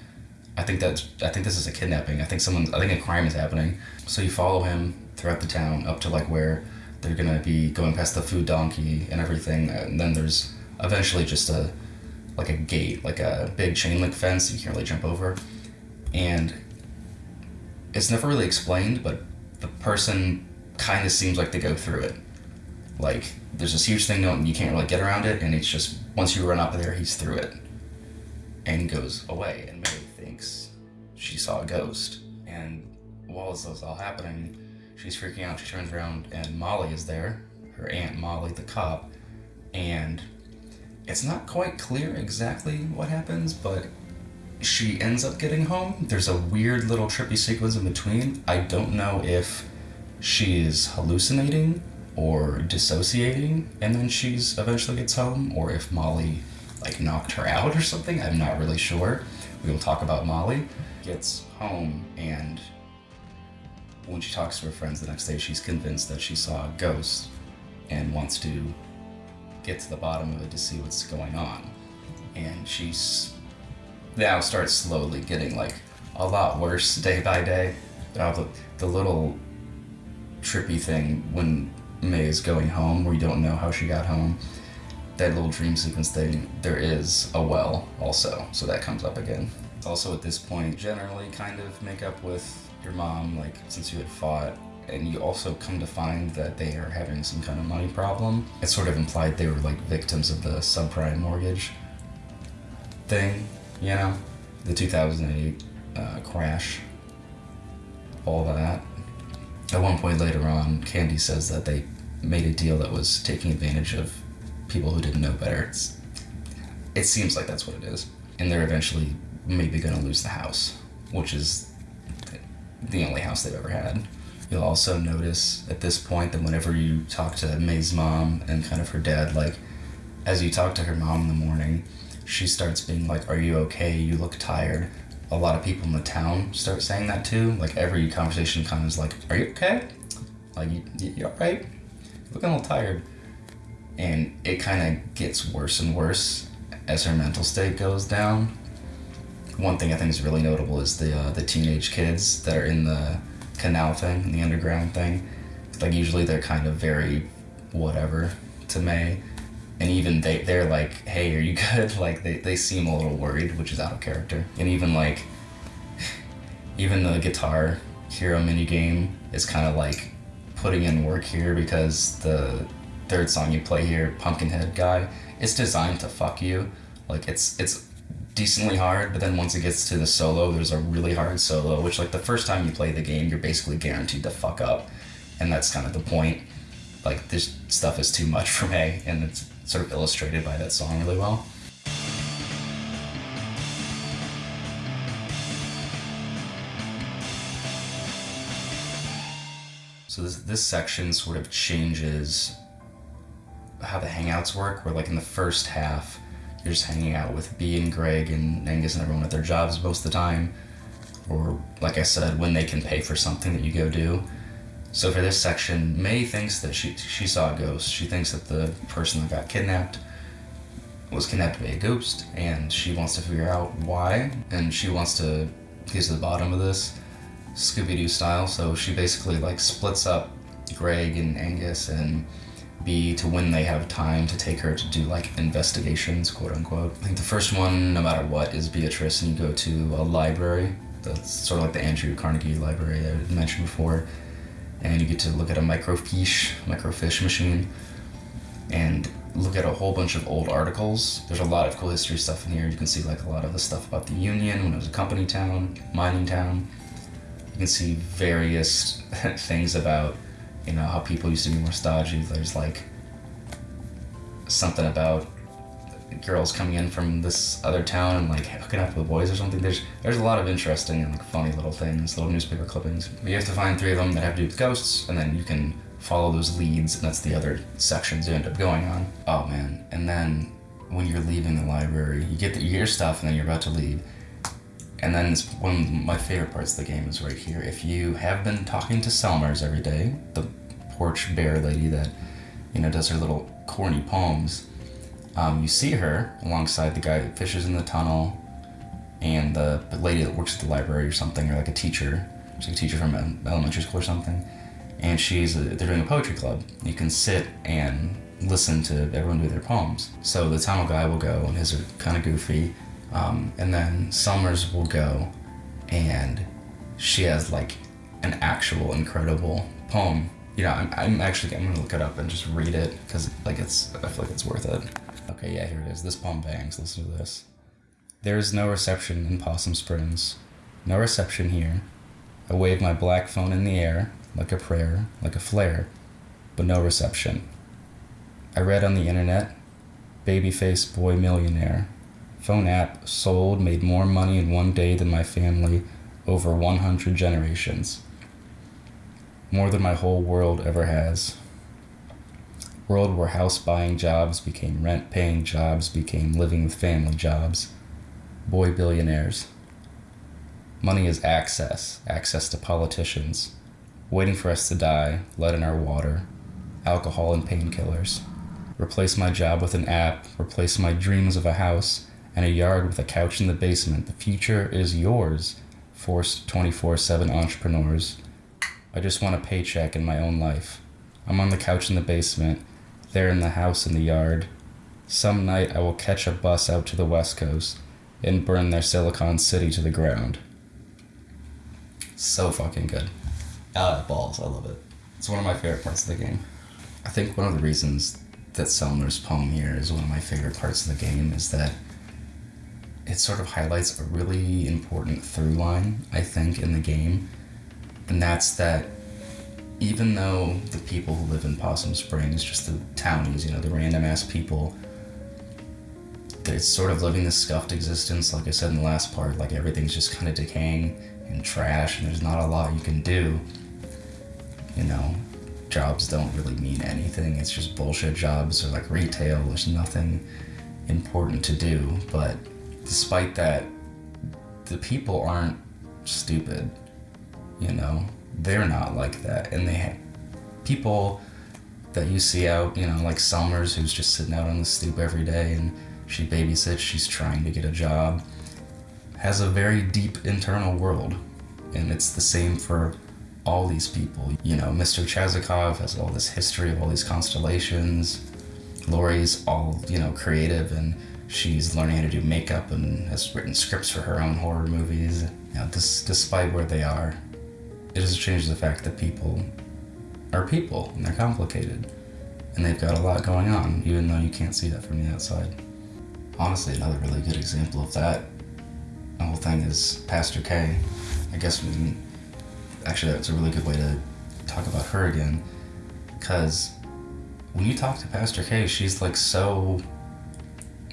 I think that I think this is a kidnapping. I think someone I think a crime is happening. So you follow him throughout the town up to like where they're gonna be going past the food donkey and everything, and then there's eventually just a like a gate, like a big chain link fence you can't really jump over, and it's never really explained, but the person kind of seems like they go through it. Like there's this huge thing, and you can't really get around it, and it's just once you run up there, he's through it, and goes away, and thinks she saw a ghost, and while this is all happening She's freaking out. She turns around and Molly is there, her aunt Molly, the cop, and it's not quite clear exactly what happens, but she ends up getting home. There's a weird little trippy sequence in between. I don't know if she's hallucinating or dissociating and then she's eventually gets home or if Molly like knocked her out or something. I'm not really sure. We will talk about Molly. Gets home and when she talks to her friends the next day, she's convinced that she saw a ghost and wants to get to the bottom of it to see what's going on. And she's now starts slowly getting like a lot worse day by day. Uh, the, the little trippy thing when Mae is going home, where you don't know how she got home, that little dream sequence thing, there is a well also, so that comes up again. Also, at this point, generally kind of make up with your mom, like since you had fought, and you also come to find that they are having some kind of money problem. It's sort of implied they were like victims of the subprime mortgage thing, you know, the 2008 uh, crash, all that. At one point later on, Candy says that they made a deal that was taking advantage of people who didn't know better. It's, it seems like that's what it is. And they're eventually maybe going to lose the house, which is the only house they've ever had. You'll also notice at this point that whenever you talk to Mae's mom and kind of her dad, like, as you talk to her mom in the morning, she starts being like, Are you okay? You look tired. A lot of people in the town start saying that too. Like, every conversation kind of is like, Are you okay? Like, you, you, you alright? Looking a little tired. And it kind of gets worse and worse as her mental state goes down. One thing I think is really notable is the uh, the teenage kids that are in the canal thing, the underground thing. Like usually they're kind of very whatever to Mae. And even they, they're like, hey, are you (laughs) good? Like they, they seem a little worried, which is out of character. And even like, (laughs) even the guitar hero mini game is kind of like putting in work here because the third song you play here, Pumpkinhead guy, it's designed to fuck you. Like it's it's decently hard, but then once it gets to the solo, there's a really hard solo, which like the first time you play the game, you're basically guaranteed to fuck up, and that's kind of the point. Like this stuff is too much (laughs) for me, and it's sort of illustrated by that song really well. So this this section sort of changes how the hangouts work. Where like in the first half, you're just hanging out with Bea and Gregg and Angus and everyone at their jobs most of the time. Or, like I said, when they can pay for something that you go do. So for this section, Mae thinks that she, she saw a ghost. She thinks that the person that got kidnapped was kidnapped by a ghost, and she wants to figure out why, and she wants to get to the bottom of this, Scooby-Doo style. So she basically like splits up Gregg and Angus and Bea to when they have time to take her to do like investigations, quote unquote. I think the first one, no matter what, is Beatrice, and you go to a library. That's sort of like the Andrew Carnegie Library I mentioned before, and you get to look at a microfiche, microfiche machine, and look at a whole bunch of old articles. There's a lot of cool history stuff in here. You can see like a lot of the stuff about the Union when it was a company town, mining town. You can see various (laughs) things about you know how people used to be more stodgy. There's like something about girls coming in from this other town and like hooking up with boys or something. There's there's a lot of interesting and like funny little things, little newspaper clippings. You have to find three of them that have to do with ghosts, and then you can follow those leads, and that's the other sections you end up going on. Oh man! And then when you're leaving the library, you get the, you get your stuff, and then you're about to leave. And then one of my favorite parts of the game is right here. If you have been talking to Selmers every day, the porch bear lady that, you know, does her little corny poems, um, you see her alongside the guy that fishes in the tunnel and the, lady that works at the library or something, or like a teacher, she's like a teacher from elementary school or something. And she's a, they're doing a poetry club. You can sit and listen to everyone do their poems. So the tunnel guy will go, and his are kind of goofy. Um, and then Selmers will go, and she has like an actual incredible poem you know, I'm, I'm actually I'm gonna look it up and just read it because like it's I feel like it's worth it. Okay, yeah, here it is. This poem bangs. Listen to this. There is no reception in Possum Springs, no reception here. I wave my black phone in the air like a prayer, like a flare, but no reception. I read on the internet, babyface boy millionaire. Phone app sold made more money in one day than my family over 100 generations more than my whole world ever has. World where house buying jobs became rent paying jobs, became living with family jobs. Boy billionaires. Money is access, access to politicians, waiting for us to die, lead in our water, alcohol and painkillers. Replace my job with an app, replace my dreams of a house and a yard with a couch in the basement. The future is yours, forced 24 7 entrepreneurs I just want a paycheck in my own life. I'm on the couch in the basement. They're in the house in the yard. Some night I will catch a bus out to the west coast and burn their Silicon City to the ground. So fucking good. Uh, balls, I love it. It's one of my favorite parts of the game. I think one of the reasons that Selmer's poem here is one of my favorite parts of the game is that it sort of highlights a really important through line, I think, in the game. And that's that even though the people who live in Possum Springs, just the townies, you know, the random ass people, it's sort of living this scuffed existence, like I said in the last part, like everything's just kind of decaying and trash, and there's not a lot you can do. You know, jobs don't really mean anything, it's just bullshit jobs or like retail, there's nothing important to do, but despite that, the people aren't stupid, you know? They're not like that, and they have people that you see out, you know, like Selmers, who's just sitting out on the stoop every day and she babysits, she's trying to get a job, has a very deep internal world. And it's the same for all these people. You know, Mr. Chazokov has all this history of all these constellations. Lori's all, you know, creative and she's learning how to do makeup and has written scripts for her own horror movies. You know, despite where they are, it doesn't change the fact that people are people and they're complicated. And they've got a lot going on, even though you can't see that from the outside. Honestly, another really good example of that the whole thing is Pastor K. I guess we can, actually that's a really good way to talk about her again, because when you talk to Pastor K, she's like so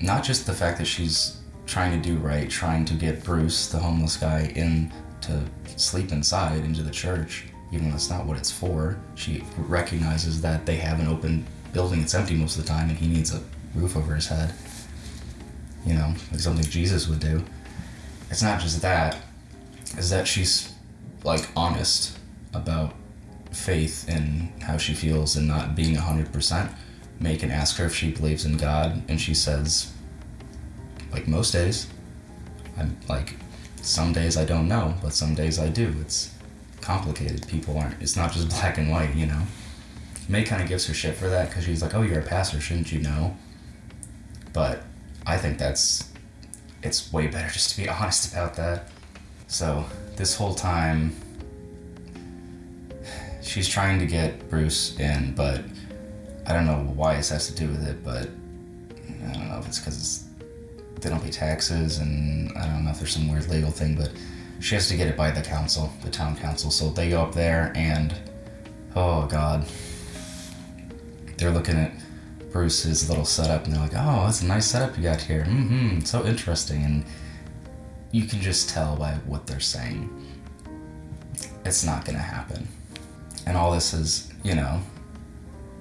not just the fact that she's trying to do right, trying to get Bruce, the homeless guy, in to sleep inside into the church, even though that's not what it's for. She recognizes that they have an open building, it's empty most of the time, and he needs a roof over his head. You know, like something Jesus would do. It's not just that, is that she's like honest about faith and how she feels and not being 100%. Mae can ask her if she believes in God, and she says, like most days, I'm like, some days I don't know, but some days I do. It's complicated. People aren't, it's not just (laughs) black and white, you know? Mae kind of gives her shit for that because she's like, oh, you're a pastor, shouldn't you know? But I think that's, it's way better (laughs) just to be honest about that. So, this whole time, (sighs) she's trying to get Bruce in, but I don't know why this has to do with it, but I don't know if it's because they don't pay taxes, and I don't know if there's some weird legal thing, but she has to get it by the council, the town council. So they go up there, and oh god, they're looking at Bruce's little setup, and they're like, "Oh, that's a nice setup you got here. Mm-hmm, so interesting." And you can just tell by what they're saying, it's not gonna happen. And all this is, you know,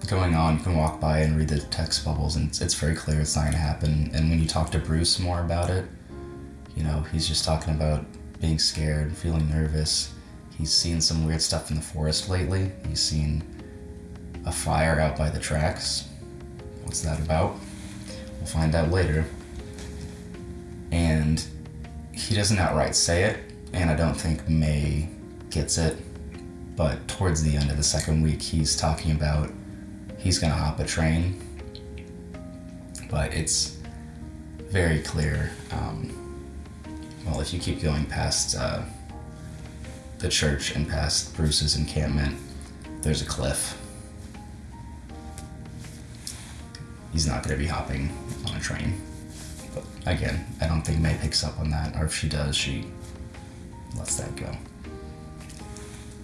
going on. You can walk by and read the text bubbles, and it's, it's very clear it's not going to happen. And when you talk to Bruce more about it, you know, he's just talking about being scared, and feeling nervous. He's seen some weird stuff in the forest lately. He's seen a fire out by the tracks. What's that about? We'll find out later. And he doesn't outright say it, and I don't think Mae gets it. But towards the end of the second week, he's talking about he's gonna hop a train. But it's very clear. Um, well, if you keep going past uh, the church and past Bruce's encampment, there's a cliff. He's not gonna be hopping on a train. But again, I don't think Mae picks up on that, or if she does, she lets that go.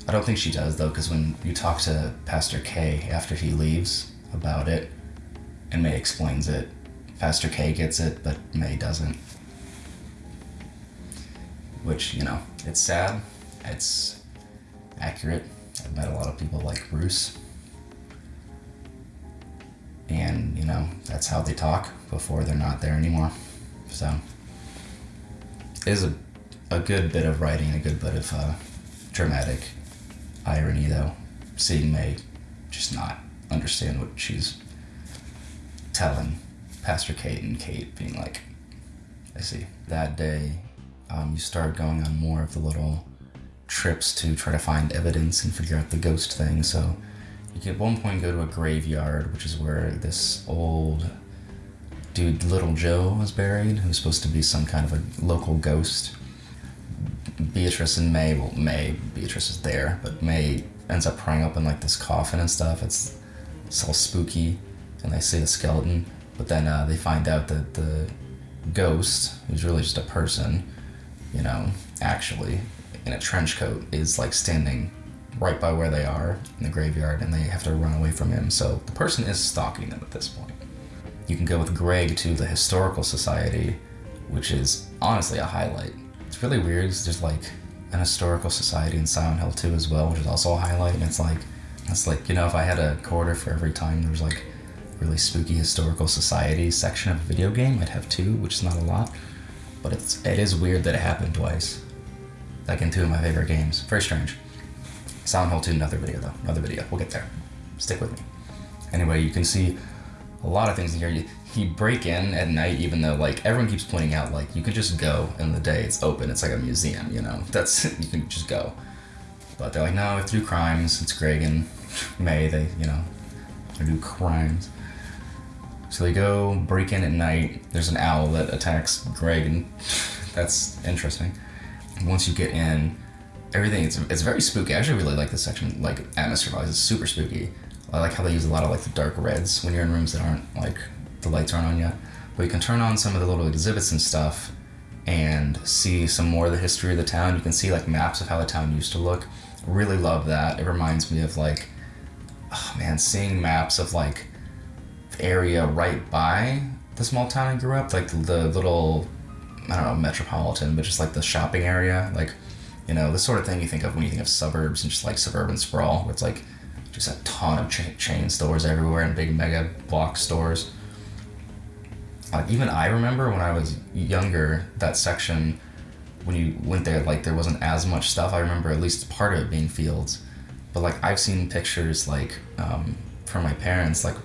I don't think she does though, because when you talk to Pastor K after he leaves about it, and Mae explains it, Pastor K gets it, but Mae doesn't. Which, you know, it's sad, it's accurate. I've met a lot of people like Bruce. And, you know, that's how they talk before they're not there anymore. So, it is a, a good bit of writing, a good bit of uh, dramatic irony, though, seeing Mae just not understand what she's telling Pastor Kate and Kate being like, I see. That day, um, you start going on more of the little trips to try to find evidence and figure out the ghost thing. So you can at one point go to a graveyard, which is where this old dude, Little Joe, was buried, who's supposed to be some kind of a local ghost. Beatrice and Mae, well, Mae, Beatrice is there, but Mae ends up prying open like this coffin and stuff. It's, it's all spooky, and they see the skeleton, but then uh, they find out that the ghost, who's really just a person, you know, actually in a trench coat, is like standing right by where they are in the graveyard, and they have to run away from him. So the person is stalking them at this point. You can go with Gregg to the Historical Society, which is honestly a highlight. Really weird. It's just like an historical society in Silent Hill 2 as well, which is also a highlight. And it's like, it's like, you know, if I had a quarter for every time there was like really spooky historical society section of a video game, I'd have two, which is not a lot. But it's it is weird that it happened twice. Like in two of my favorite games. Very strange. Silent Hill 2, another video though. Another video. We'll get there. Stick with me. Anyway, you can see a lot of things in here. You break in at night, even though like everyone keeps pointing out like you could just go in the day. It's open. It's like a museum. You know, that's (laughs) you can just go. But they're like, no, it's do crimes. It's Gregg and (laughs) Mae. They you know they do crimes. So they go break in at night. There's an owl that attacks Gregg, and (laughs) that's interesting. Once you get in, everything it's, it's very spooky. I actually really like this section, like atmosphere wise. It's super spooky. I like how they use a lot of like the dark reds when you're in rooms that aren't like the lights aren't on yet. But you can turn on some of the little exhibits and stuff and see some more of the history of the town. You can see like maps of how the town used to look. Really love that. It reminds me of like, oh man, seeing maps of like the area right by the small town I grew up, like the little, I don't know, metropolitan, but just like the shopping area, like, you know, the sort of thing you think of when you think of suburbs and just like suburban sprawl, where it's like just a ton of cha- chain stores everywhere and big mega block stores. Like even I remember when I was younger, that section when you went there, like there wasn't as much stuff. I remember at least part of it being fields, but like I've seen pictures like um, from my parents, like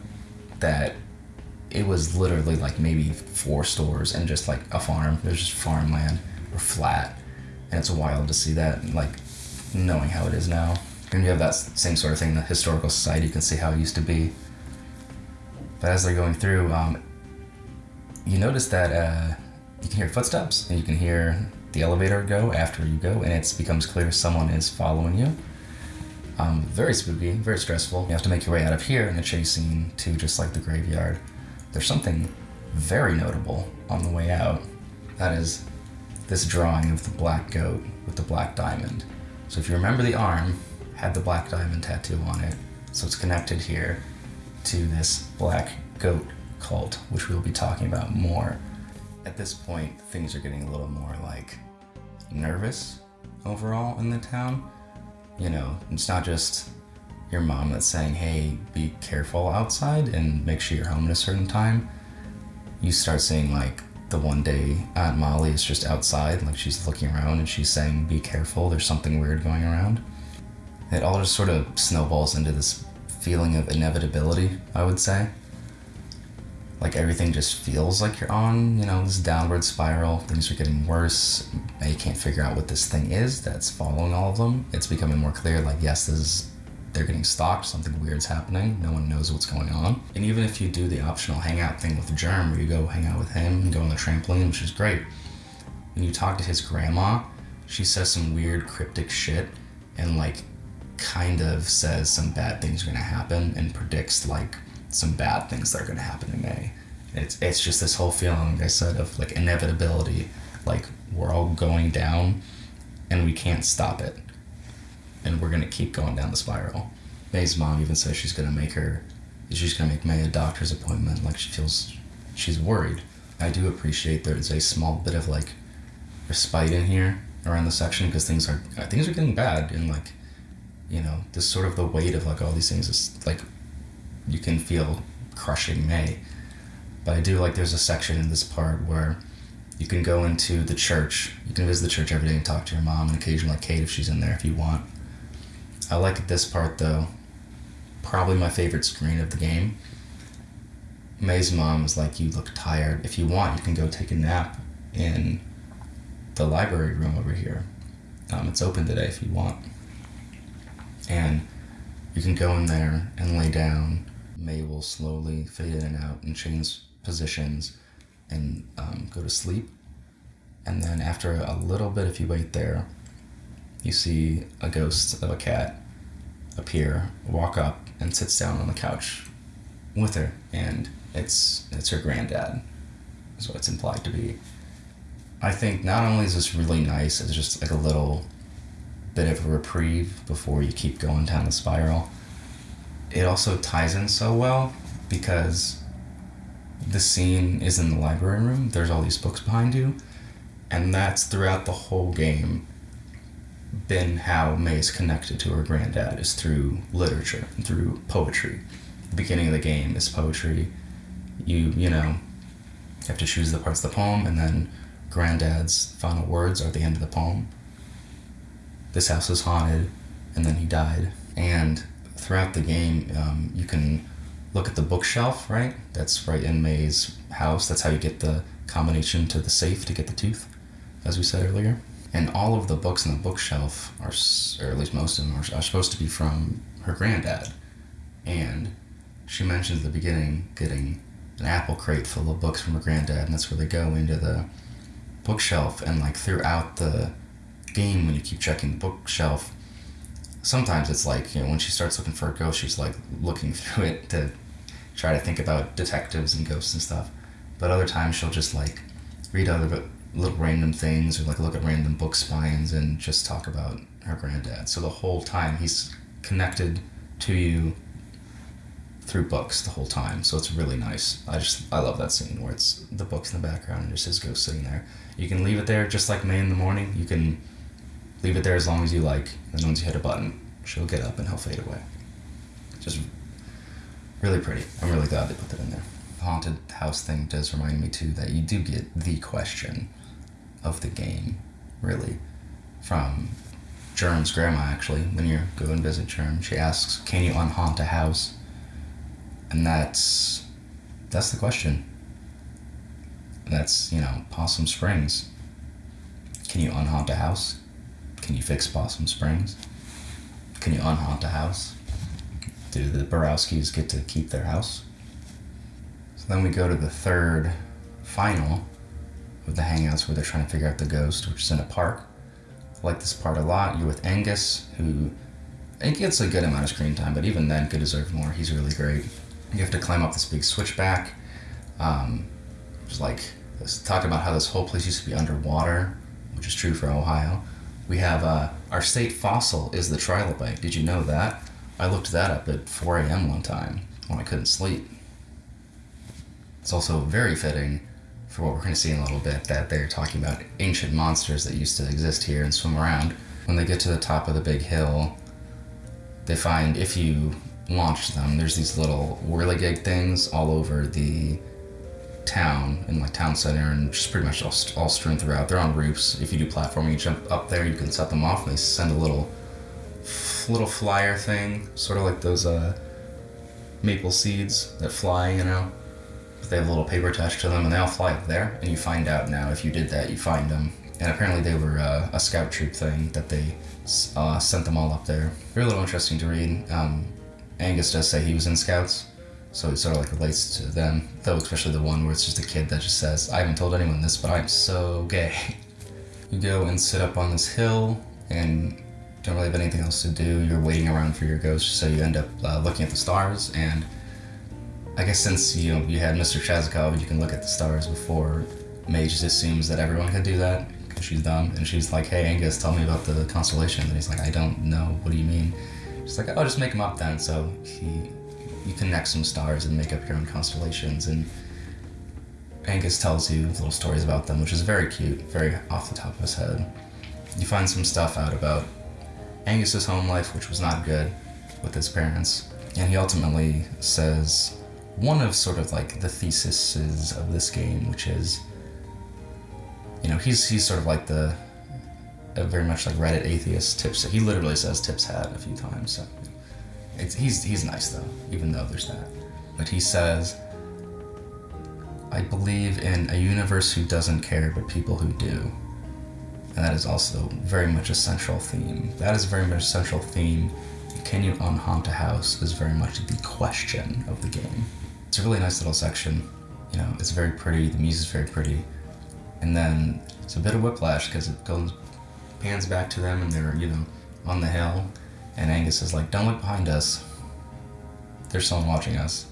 that it was literally like maybe four stores and just like a farm. There's just farmland or flat, and it's wild to see that. Like knowing how it is now. And you have that same sort of thing in the historical society. You can see how it used to be. But as they're going through, um, you notice that uh, you can hear footsteps and you can hear the elevator go after you go, and it becomes clear someone is following you. Um, very spooky, very stressful. You have to make your way out of here in a chase scene to just like the graveyard. There's something very notable on the way out. That is this drawing of the black goat with the black diamond. So if you remember the arm, had the black diamond tattoo on it. So it's connected here to this black goat cult, which we'll be talking about more. At this point, things are getting a little more like nervous overall in the town. You know, it's not just your mom that's saying, hey, be careful outside and make sure you're home at a certain time. You start seeing like the one day Aunt Molly is just outside, like she's looking around and she's saying, be careful, there's something weird going around it all just sort of snowballs into this feeling of inevitability, I would say. Like everything just feels like you're on, you know, this downward spiral. Things are getting worse. You can't figure out what this thing is that's following all of them. It's becoming more clear, like, yes, this is, they're getting stalked, something weird's happening, no one knows what's going on. And even if you do the optional hangout thing with Germ, where you go hang out with him and go on the trampoline, which is great, when you talk to his grandma, she says some weird cryptic shit and like kind of says some bad things are going to happen and predicts like some bad things that are going to happen to Mae. It's it's just this whole feeling, like I said, of like inevitability. Like we're all going down, and we can't stop it, and we're gonna keep going down the spiral. Mae's mom even says she's gonna make her, she's gonna make Mae a doctor's appointment. Like she feels, she's worried. I do appreciate there's a small bit of like respite in here around the section because things are things are getting bad and like you know, this sort of the weight of like all these things is like you can feel crushing Mae. But I do like there's a section in this part where you can go into the church. You can visit the church every day and talk to your mom and occasionally Kate if she's in there if you want. I like this part though. Probably my favorite screen of the game. Mae's mom is like, You look tired. If you want, you can go take a nap in the library room over here. Um, it's open today if you want and You can go in there and lay down. Mae will slowly fade in and out and change positions and um, go to sleep. And then after a little bit, if you wait there, you see a ghost of a cat appear, walk up, and sits down on the couch with her, and it's it's her granddad, is what it's implied to be. I think not only is this really nice, it's just like a little bit of a reprieve before you keep going down the spiral. It also ties in so well because the scene is in the library room. There's all these books behind you, and that's throughout the whole game been how Mae's connected to her granddad is through literature, through poetry. The beginning of the game is poetry. You you know have to choose the parts of the poem, and then granddad's final words are at the end of the poem. This house is haunted, and then he died. And throughout the game, um, you can look at the bookshelf, right? That's right in Mae's house. That's how you get the combination to the safe to get the tooth, as we said earlier. And all of the books in the bookshelf are, or at least most of them, are, are supposed to be from her granddad. And she mentions at the beginning getting an apple crate full of books from her granddad, and that's where they go into the bookshelf. And like throughout the game, when you keep checking the bookshelf, sometimes it's like you know when she starts looking for a ghost, she's like looking (laughs) through it to try to think about detectives and ghosts and stuff. But other times she'll just like read other little random things or like look at random book spines and just talk about her granddad. So the whole time he's connected to you through books the whole time. So it's really nice. I just I love that scene where it's the books in the background and just his ghost sitting there. You can leave it there just like Mae in the morning. You can leave it there as long as you like. And once you hit a button, she'll get up and he'll fade away. Just really pretty. I'm really glad they put that in there. The haunted house thing does remind me too that you do get the question of the game, really, from Germ's grandma actually. When you go and visit Germ, she asks, "Can you unhaunt a house?" And that's that's the question. That's you know Possum Springs. Can you unhaunt a house? Can you fix Possum Springs? Can you unhaunt a house? Do the Borowskis get to keep their house? So then we go to the third final of the hangouts where they're trying to figure out the ghost, which is in a park. I like this part a lot. You're with Angus, who it gets a good amount of screen time, but even then could deserve more. He's really great. You have to climb up this big switchback. Um, it's like talk about how this whole place used to be underwater, which is true for Ohio. We have uh, our state fossil is the trilobite. Did you know that? I looked that up at 4 a.m. one time when I couldn't sleep. It's also very fitting for what we're going to see in a little bit that they're talking about ancient monsters that used to exist here and swim around. When they get to the top of the big hill, they find if you launch them, there's these little whirligig things all over the town in like town center and just pretty much all, all strewn throughout. They're on roofs. If you do platforming, you jump up there, you can set them off, and they send a little little flyer thing, sort of like those uh, maple seeds that fly, you know. But they have a little paper attached to them, and they all fly up there. And you find out now if you did that, you find them. And apparently they were uh, a scout troop thing that they uh, sent them all up there. They're little interesting to read. Um, Angus does say he was in scouts, so it sort of like relates to them, though especially the one where it's just a kid that just says, I haven't told anyone this, but I'm so gay. (laughs) You go and sit up on this hill and don't really have anything else to do. You're waiting around for your ghost, so you end up uh, looking at the stars. And I guess since you know you had Mr. Chazokov, you can look at the stars before Mae just assumes that everyone could do that because she's dumb. And she's like, "Hey Angus, tell me about the constellation." And he's like, "I don't know. What do you mean?" She's like, "Oh, just make them up then." So he you connect some stars and make up your own constellations. And Angus tells you little stories about them, which is very cute, very off the top of his head. You find some stuff out about Angus's home life, which was not good with his parents. And he ultimately says one of sort of like the theses of this game, which is, you know, he's he's sort of like the very much like Reddit atheist tips. He literally says tips hat a few times. So it's, he's, he's nice though, even though there's that. But he says, I believe in a universe who doesn't care, but people who do. And that is also very much a central theme. That is very much a central theme can you unhaunt a house is very much the question of the game. It's a really nice little section. You know, it's very pretty, the music's very pretty. And then it's a bit of whiplash because it goes pans back to them and they're, you know, on the hill. And Angus is like, don't look behind us. There's someone watching us.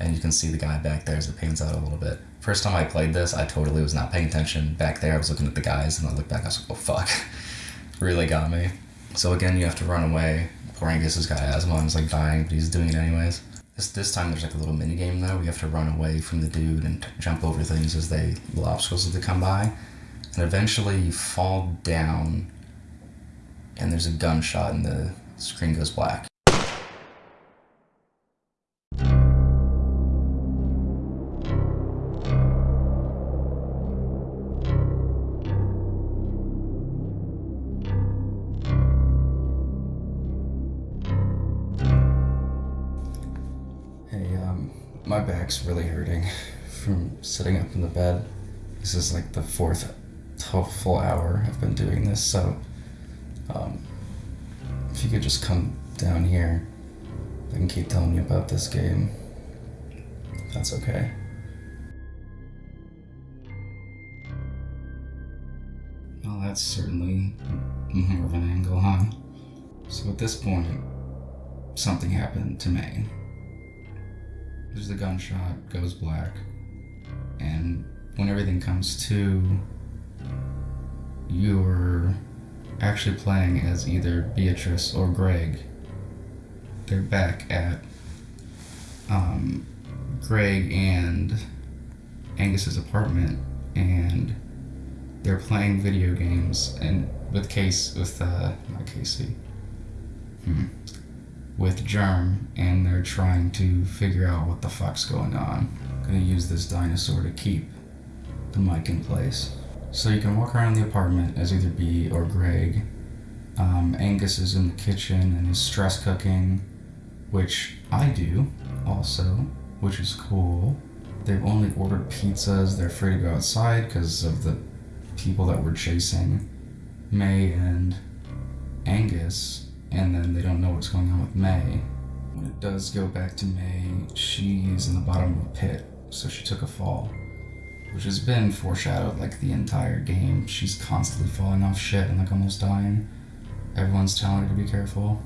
And you can see the guy back there as it pans out a little bit. First time I played this, I totally was not paying attention. Back there, I was looking at the guys, and I looked back, I was like, oh fuck. (laughs) really got me. So again, you have to run away. Poor Angus has got asthma and he's like dying, but he's doing it anyways. This, this time there's like a little mini game though. We have to run away from the dude and jump over things as they little obstacles as they come by, and eventually you fall down, and there's a gunshot in the screen goes black. Hey, um, my back's really hurting from sitting up in the bed. This is like the fourth full hour I've been doing this, so um, if you could just come down here, I can keep telling you about this game. That's okay. Well, that's certainly more of an angle, huh? So at this point, something happened to Mae. There's the gunshot, goes black, and when everything comes to, you're actually playing as either Beatrice or Gregg. They're back at um, Gregg and Angus's apartment, and they're playing video games and with Case with uh not Casey. Hmm. With Germ and they're trying to figure out what the fuck's going on. I'm gonna use this dinosaur to keep the mic in place. So you can walk around the apartment as either Bea or Gregg. Um, Angus is in the kitchen and is stress cooking, which I do also, which is cool. They've only ordered pizzas. They're afraid to go outside because of the people that were chasing Mae and Angus, and then they don't know what's going on with Mae. When it does go back to Mae, she's in the bottom of a pit, so she took a fall, which has been foreshadowed like the entire game. She's constantly falling off shit and like almost dying. Everyone's telling her to be careful.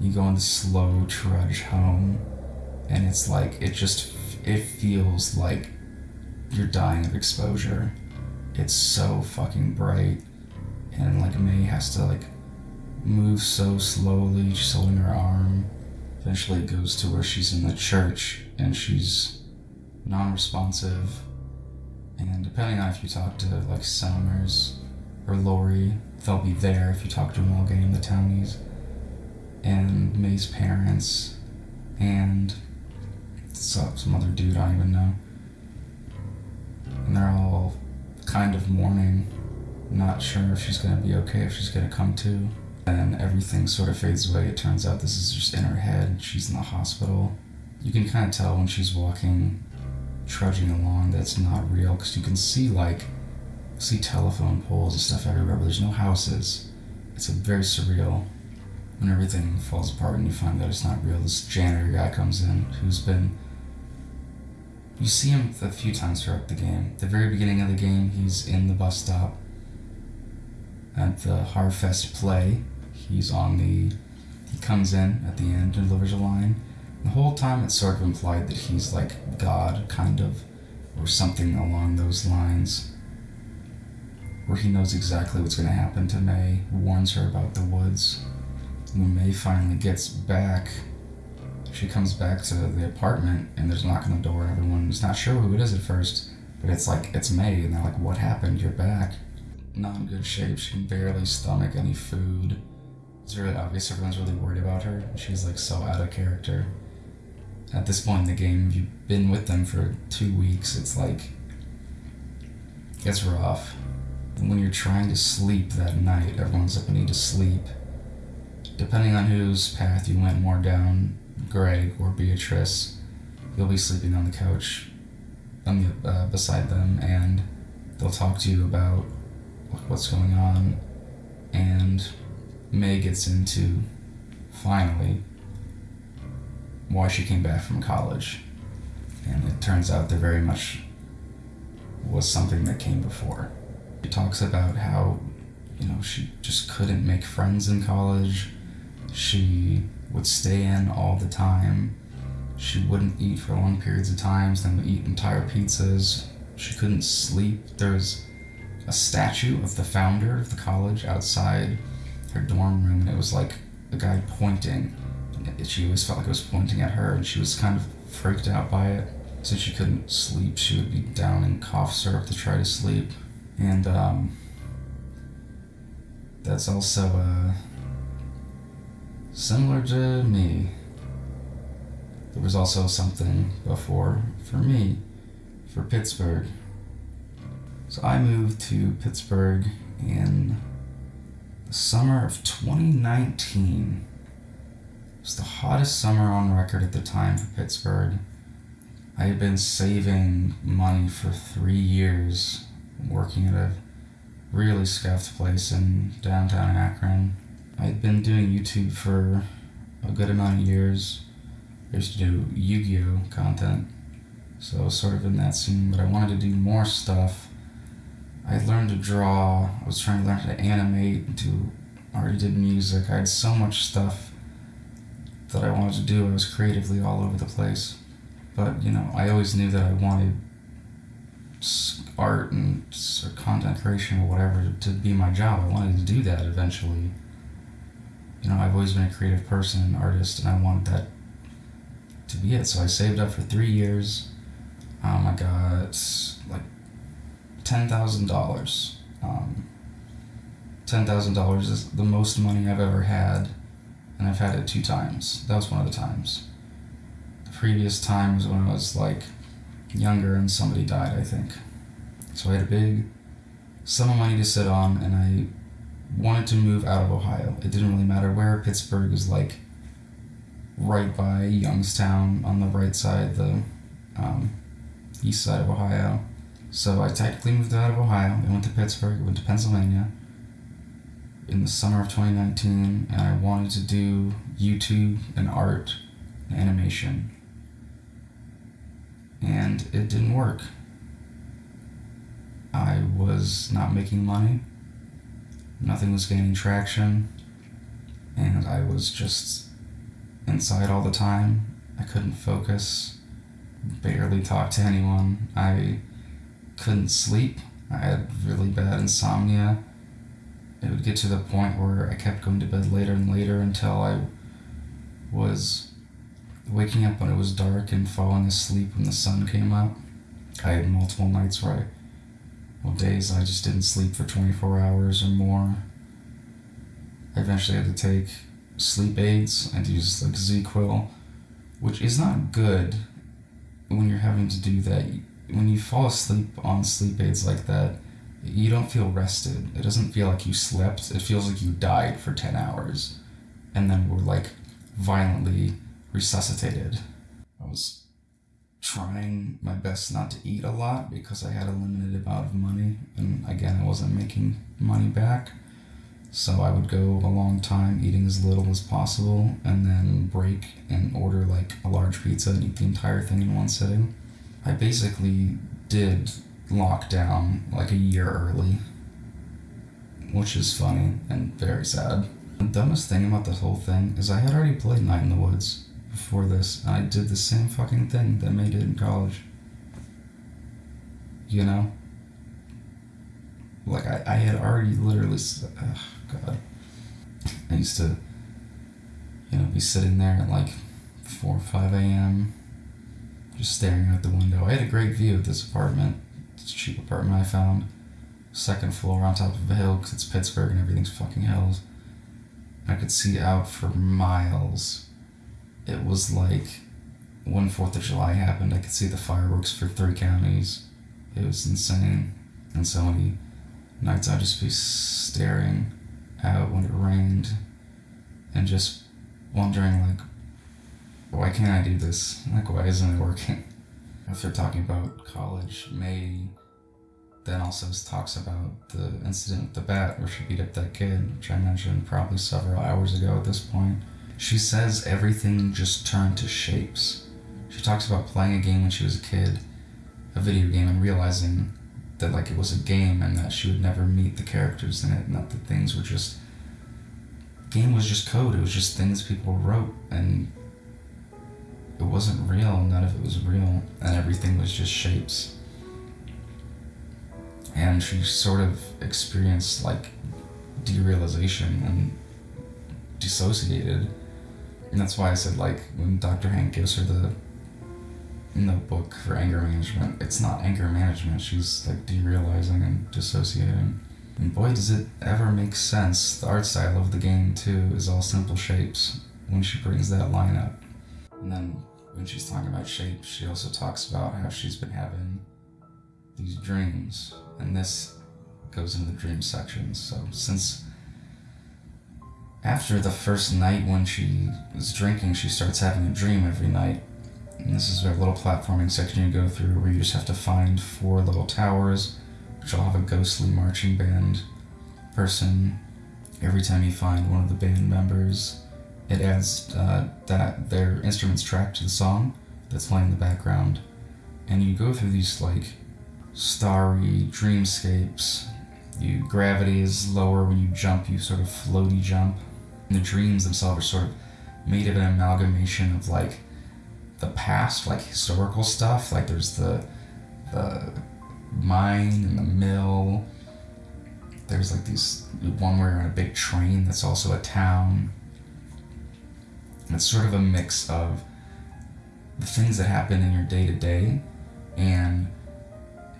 You go on the slow trudge home, and it's like it just it feels like you're dying of exposure. It's so fucking bright, and like Mae has to like move so slowly, she's holding her arm. Eventually, it goes to where she's in the church and she's non-responsive. And depending on if you talk to like Selmers or Lori, they'll be there if you talk to them all game, the townies, and Mae's parents, and some, some other dude I don't even know. And they're all kind of mourning, not sure if she's gonna be okay, if she's gonna come to. And everything sort of fades away. It turns out this is just in her head. She's in the hospital. You can kind of tell when she's walking, trudging along, that's not real because you can see like see telephone poles and stuff everywhere, but there's no houses. It's a very surreal when everything falls apart and you find that it's not real. This janitor guy comes in who's been. You see him a few times throughout the game. The very beginning of the game, he's in the bus stop at the Harfest play. He's on the. He comes in at the end and delivers a line. The whole time, it's sort of implied that he's like God, kind of, or something along those lines where he knows exactly what's going to happen to Mae, warns her about the woods. When Mae finally gets back, she comes back to the apartment and there's a knock on the door, and everyone's not sure who it is at first, but it's like, it's Mae, and they're like, What happened? You're back. Not in good shape. She can barely stomach any food. It's really obvious everyone's really worried about her. She's like so out of character. At this point in the game, you've been with them for two weeks, it's like, it's rough when you're trying to sleep that night, everyone's like, we need to sleep. Depending on whose path you went more down, Gregg or Beatrice, you'll be sleeping on the couch on the, uh, beside them, and they'll talk to you about what's going on. And Mae gets into finally, why she came back from college. And it turns out there very much was something that came before. She talks about how, you know, she just couldn't make friends in college. She would stay in all the time. She wouldn't eat for long periods of times, then would eat entire pizzas. She couldn't sleep. There was a statue of the founder of the college outside her dorm room, and it was like a guy pointing. She always felt like it was pointing at her, and she was kind of freaked out by it. Since she couldn't sleep, she would be down in cough syrup to try to sleep. And um, that's also uh, similar to me. There was also something before for me, for Pittsburgh. So I moved to Pittsburgh in the summer of 2019. Was the hottest summer on record at the time for Pittsburgh. I had been saving money for three years, working at a really scuffed place in downtown Akron. I had been doing YouTube for a good amount of years. I used to do Yu Gi Oh! content, so I was sort of in that scene, but I wanted to do more stuff. I learned to draw, I was trying to learn how to animate, I already did music. I had so much stuff that I wanted to do. I was creatively all over the place. But, you know, I always knew that I wanted art and or content creation or whatever to be my job. I wanted to do that eventually. You know, I've always been a creative person, an artist, and I wanted that to be it. So I saved up for three years. Um, I got like ten thousand um, dollars. Ten thousand dollars is the most money I've ever had, and I've had it two times. That was one of the times The previous time was when I was like younger and somebody died, I think. So I had a big sum of money to sit on, and I wanted to move out of Ohio. It didn't really matter where. Pittsburgh is like right by Youngstown on the right side, the um, east side of Ohio. So I technically moved out of Ohio. I went to Pittsburgh, went to Pennsylvania in the summer of 2019, and I wanted to do YouTube and art and animation and it didn't work. I was not making money, nothing was gaining traction, and I was just inside all the time. I couldn't focus, barely talk to anyone. I couldn't sleep. I had really bad insomnia. It would get to the point where I kept going to bed later and later until I was waking up when it was dark and falling asleep when the sun came up. I had multiple nights where I, well, days I just didn't sleep for 24 hours or more. I eventually had to take sleep aids and use like ZzzQuil, which is not good when you're having to do that. When you fall asleep on sleep aids like that, you don't feel rested. It doesn't feel like you slept. It feels like you died for 10 hours and then were like violently resuscitated. I was trying my best not to eat a lot because I had a limited amount of money, and again, I wasn't making money back. So I would go a long time eating as little as possible and then break and order like a large pizza and eat the entire thing in one sitting. I basically did lock down like a year early, which is funny and very sad. The dumbest thing about this whole thing is I had already played Night in the Woods before this, and I did the same fucking thing that made it in college. You know? Like, I, I had already literally, oh God. I used to, you know, be sitting there at like 4 or 5 a.m., just staring out the window. I had a great view of this apartment. It's a cheap apartment I found. Second floor on top of a hill because it's Pittsburgh and everything's fucking hills. I could see out for miles it was like when Fourth of July happened, I could see the fireworks for three counties. It was insane. And so many nights I'd just be staring out when it rained and just wondering like why can't I do this? Like why isn't it working? After talking about college, May then also talks about the incident with the bat where she beat up that kid, which I mentioned probably several hours ago at this point. She says everything just turned to shapes. She talks about playing a game when she was a kid, a video game, and realizing that like it was a game and that she would never meet the characters in it and that the things were just game was just code. It was just things people wrote and it wasn't real. None of it was real, and everything was just shapes. And she sort of experienced like derealization and dissociated. And that's why I said like when Dr. Hank gives her the notebook for anger management, it's not anger management. She's like derealizing and dissociating. And boy, does it ever make sense. The art style of the game too is all simple shapes when she brings that line up. And then when she's talking about shapes, she also talks about how she's been having these dreams. And this goes into the dream section. So since after the first night when she was drinking, she starts having a dream every night. And this is a little platforming section you go through where you just have to find four little towers, which all have a ghostly marching band person. Every time you find one of the band members, it adds uh, that their instruments track to the song that's playing in the background. And you go through these like starry dreamscapes. You gravity is lower when you jump, you sort of floaty jump. And the dreams themselves are sort of made of an amalgamation of like the past, like historical stuff. Like there's the the mine and the mill. There's like these one where you're on a big train that's also a town. It's sort of a mix of the things that happen in your day to day and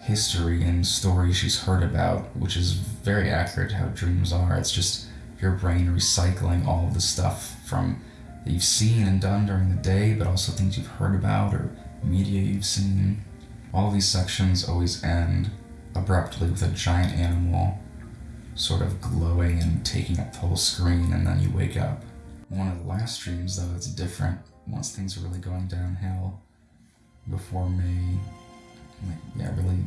history and stories she's heard about, which is very accurate how dreams are. It's just your brain recycling all of the stuff from that you've seen and done during the day, but also things you've heard about or media you've seen. All these sections always end abruptly with a giant animal sort of glowing and taking up the whole screen, and then you wake up. One of the last streams, though, it's different once things are really going downhill. Before Mae, like, yeah, really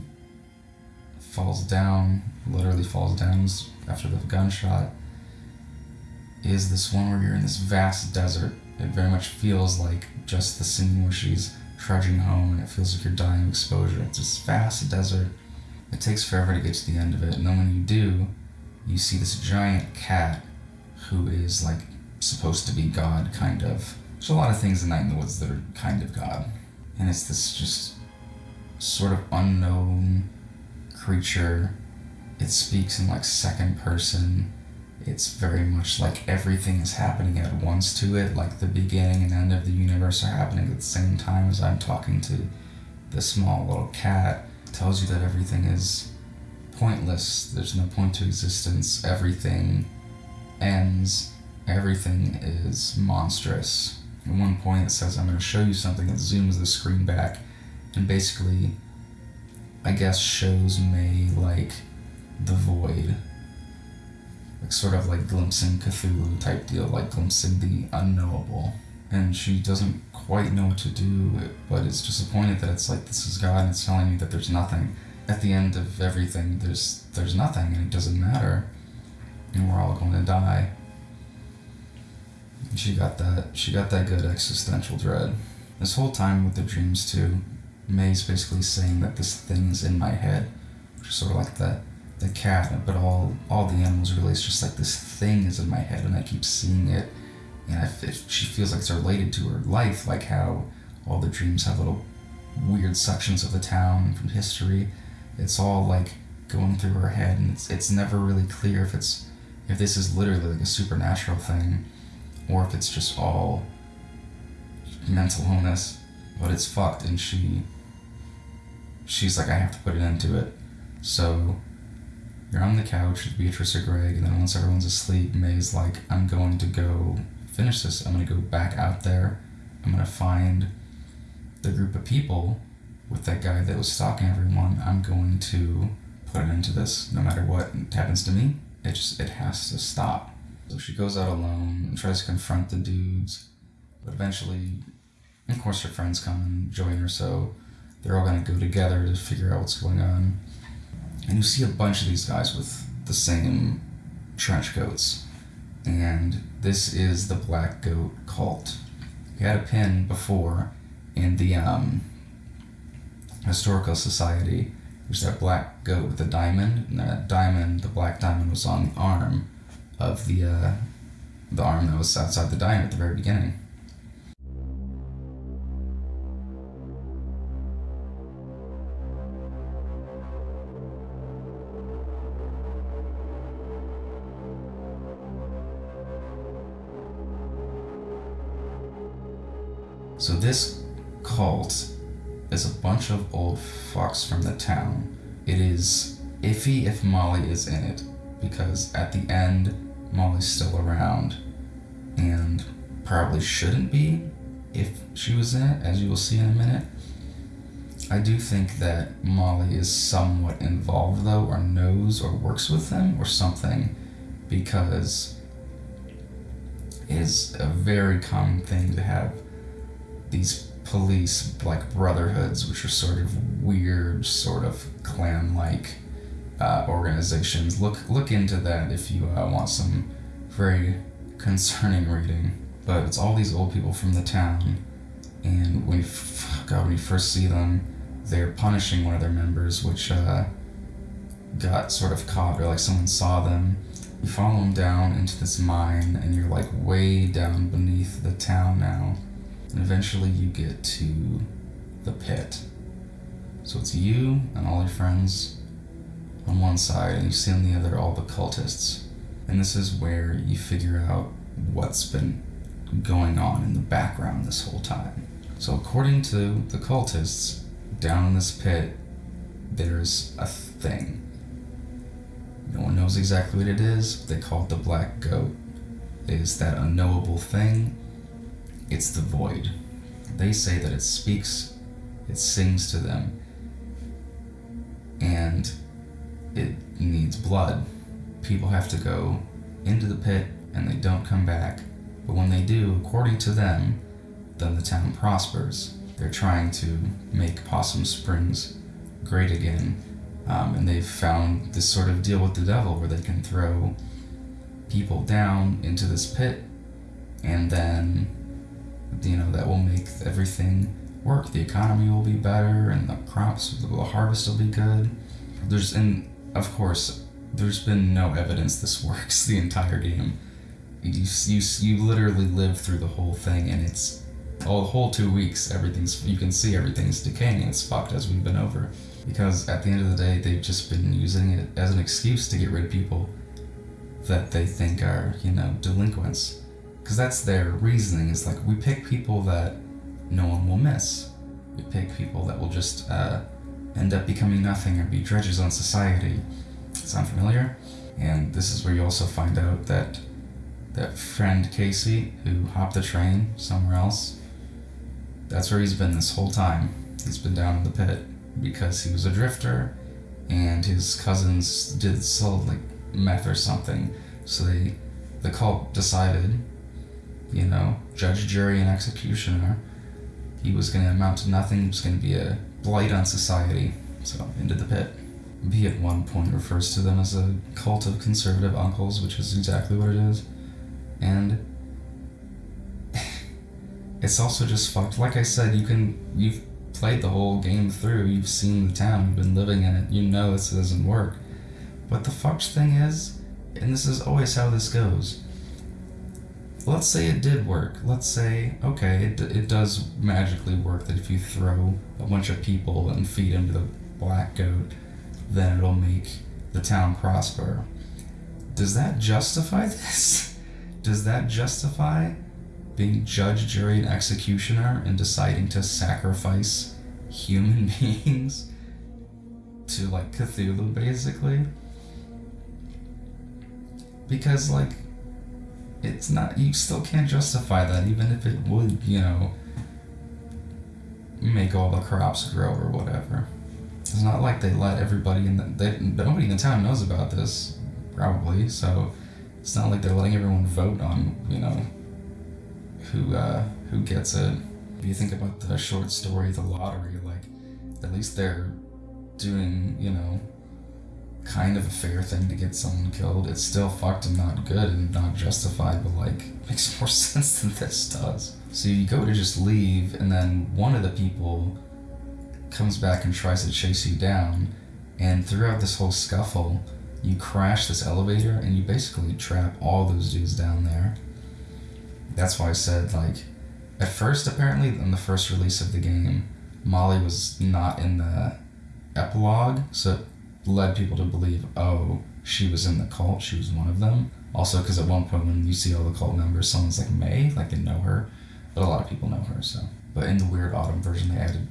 falls down, literally falls down after the gunshot, is this one where you're in this vast desert. It very much feels like just the scene where she's trudging home and it feels like you're dying of exposure. It's this vast desert. It takes forever to get to the end of it, and then when you do, you see this giant cat who is like supposed to be God, kind of. There's a lot of things in Night in the Woods that are kind of God. And it's this just sort of unknown creature. It speaks in like second person. It's very much like everything is happening at once to it, like the beginning and end of the universe are happening at the same time as I'm talking to the small little cat. It tells you that everything is pointless. There's no point to existence. Everything ends. Everything is monstrous. At one point, it says, I'm going to show you something that zooms the screen back and basically, I guess, shows Mae like the void. Like, sort of like glimpsing Cthulhu type deal, like glimpsing the unknowable. And she doesn't quite know what to do, but is disappointed that it's like, this is God and it's telling me that there's nothing. At the end of everything, there's there's nothing and it doesn't matter. And we're all going to die. She got that she got that good existential dread. This whole time with the dreams too, Mae's basically saying that this thing's in my head, which is sort of like the the cat, but all all the animals really it's just like this thing is in my head and I keep seeing it, and I, it, she feels like it's related to her life, like how all the dreams have little weird sections of the town from history. It's all like going through her head, and it's it's never really clear if it's if this is literally like a supernatural thing, or if it's just all mental illness. But it's fucked, and she she's like, I have to put an end to it. So you're on the couch with Beatrice or Gregg, and then once everyone's asleep, Mae's like, I'm going to go finish this. I'm going to go back out there. I'm going to find the group of people with that guy that was stalking everyone. I'm going to put an end to this no matter what happens to me. It just, it has to stop. So she goes out alone and tries to confront the dudes, but eventually, of course, her friends come and join her, so they're all going to go together to figure out what's going on. And you see a bunch of these guys with the same trench coats. and this is the Black Goat cult. We had a pin before in the um, Historical Society, which that black goat with the diamond, and that diamond, the black diamond, was on the arm of the uh, the arm that was outside the diner at the very beginning. So this cult is a bunch of old fucks from the town. It is iffy if Molly is in it, because at the end, Molly's still around, and probably shouldn't be if she was in it, as you will see in a minute. I do think that Molly is somewhat involved, though, or knows or works with them or something, because it is a very common thing to have these police like brotherhoods, which are sort of weird, sort of clan-like uh, organizations. Look look into that if you uh, want some very concerning reading. But it's all these old people from the town, and when you, God, when you first see them, they're punishing one of their members, which uh, got sort of caught, or like someone saw them. You follow them down into this mine, and you're like way down beneath the town now and eventually you get to the pit. So it's you and all your friends on one side, and you see on the other all the cultists. And this is where you figure out what's been going on in the background this whole time. So, according to the cultists, down in this pit, there's a thing. No one knows exactly what it is, they call it the Black Goat. It is that unknowable thing it's the void. They say that it speaks, it sings to them, and it needs blood. People have to go into the pit and they don't come back. But when they do, according to them, then the town prospers. They're trying to make Possum Springs great again. Um, and they've found this sort of deal with the devil where they can throw people down into this pit and then you know that will make everything work. The economy will be better, and the crops, the harvest will be good. There's and of course, there's been no evidence this works the entire game. You you you literally live through the whole thing, and it's all the whole two weeks. Everything's you can see everything's decaying. It's fucked as we've been over, because at the end of the day, they've just been using it as an excuse to get rid of people that they think are you know delinquents because that's their reasoning is like we pick people that no one will miss we pick people that will just uh, end up becoming nothing or be dredges on society sound familiar and this is where you also find out that that friend casey who hopped the train somewhere else that's where he's been this whole time he's been down in the pit because he was a drifter and his cousins did sell like meth or something so they the cult decided you know, judge, jury, and executioner. He was going to amount to nothing. He was going to be a blight on society. So, into the pit. Bea at one point refers to them as a cult of conservative uncles, which is exactly what it is. And (laughs) it's also just fucked. Like I said, you can you've played the whole game through. You've seen the town. You've been living in it. You know this doesn't work. But the fucked thing is, and this is always how this goes let's say it did work. Let's say, okay, it, it does magically work that if you throw a bunch of people and feed them to the black goat, then it'll make the town prosper. Does that justify (laughs) this? Does that justify being judge, jury, and executioner and deciding to sacrifice human (laughs) beings to like Cthulhu, basically? Because, like, it's not you still can't justify that even if it would you know make all the crops grow or whatever. It's not like they let everybody in the they, nobody in the town knows about this probably so it's not like they're letting everyone vote on you know who uh who gets it. If you think about the short story the lottery like at least they're doing you know kind of a fair thing to get someone killed. It's still fucked and not good and not justified, but like (laughs) makes more (laughs) sense than this does. So you go to just leave, and then one of the people comes back and tries to chase you down, and throughout this whole scuffle, you crash this elevator and you basically trap all those dudes down there. That's why I said like, at first apparently in the first release of the game, Molly was not in the epilogue, so led people to believe, oh, she was in the cult, she was one of them. Also, because at one point when you see all the cult members, someone's like Mae, like they know her, but a lot of people know her. So, but in the Weird Autumn version, they added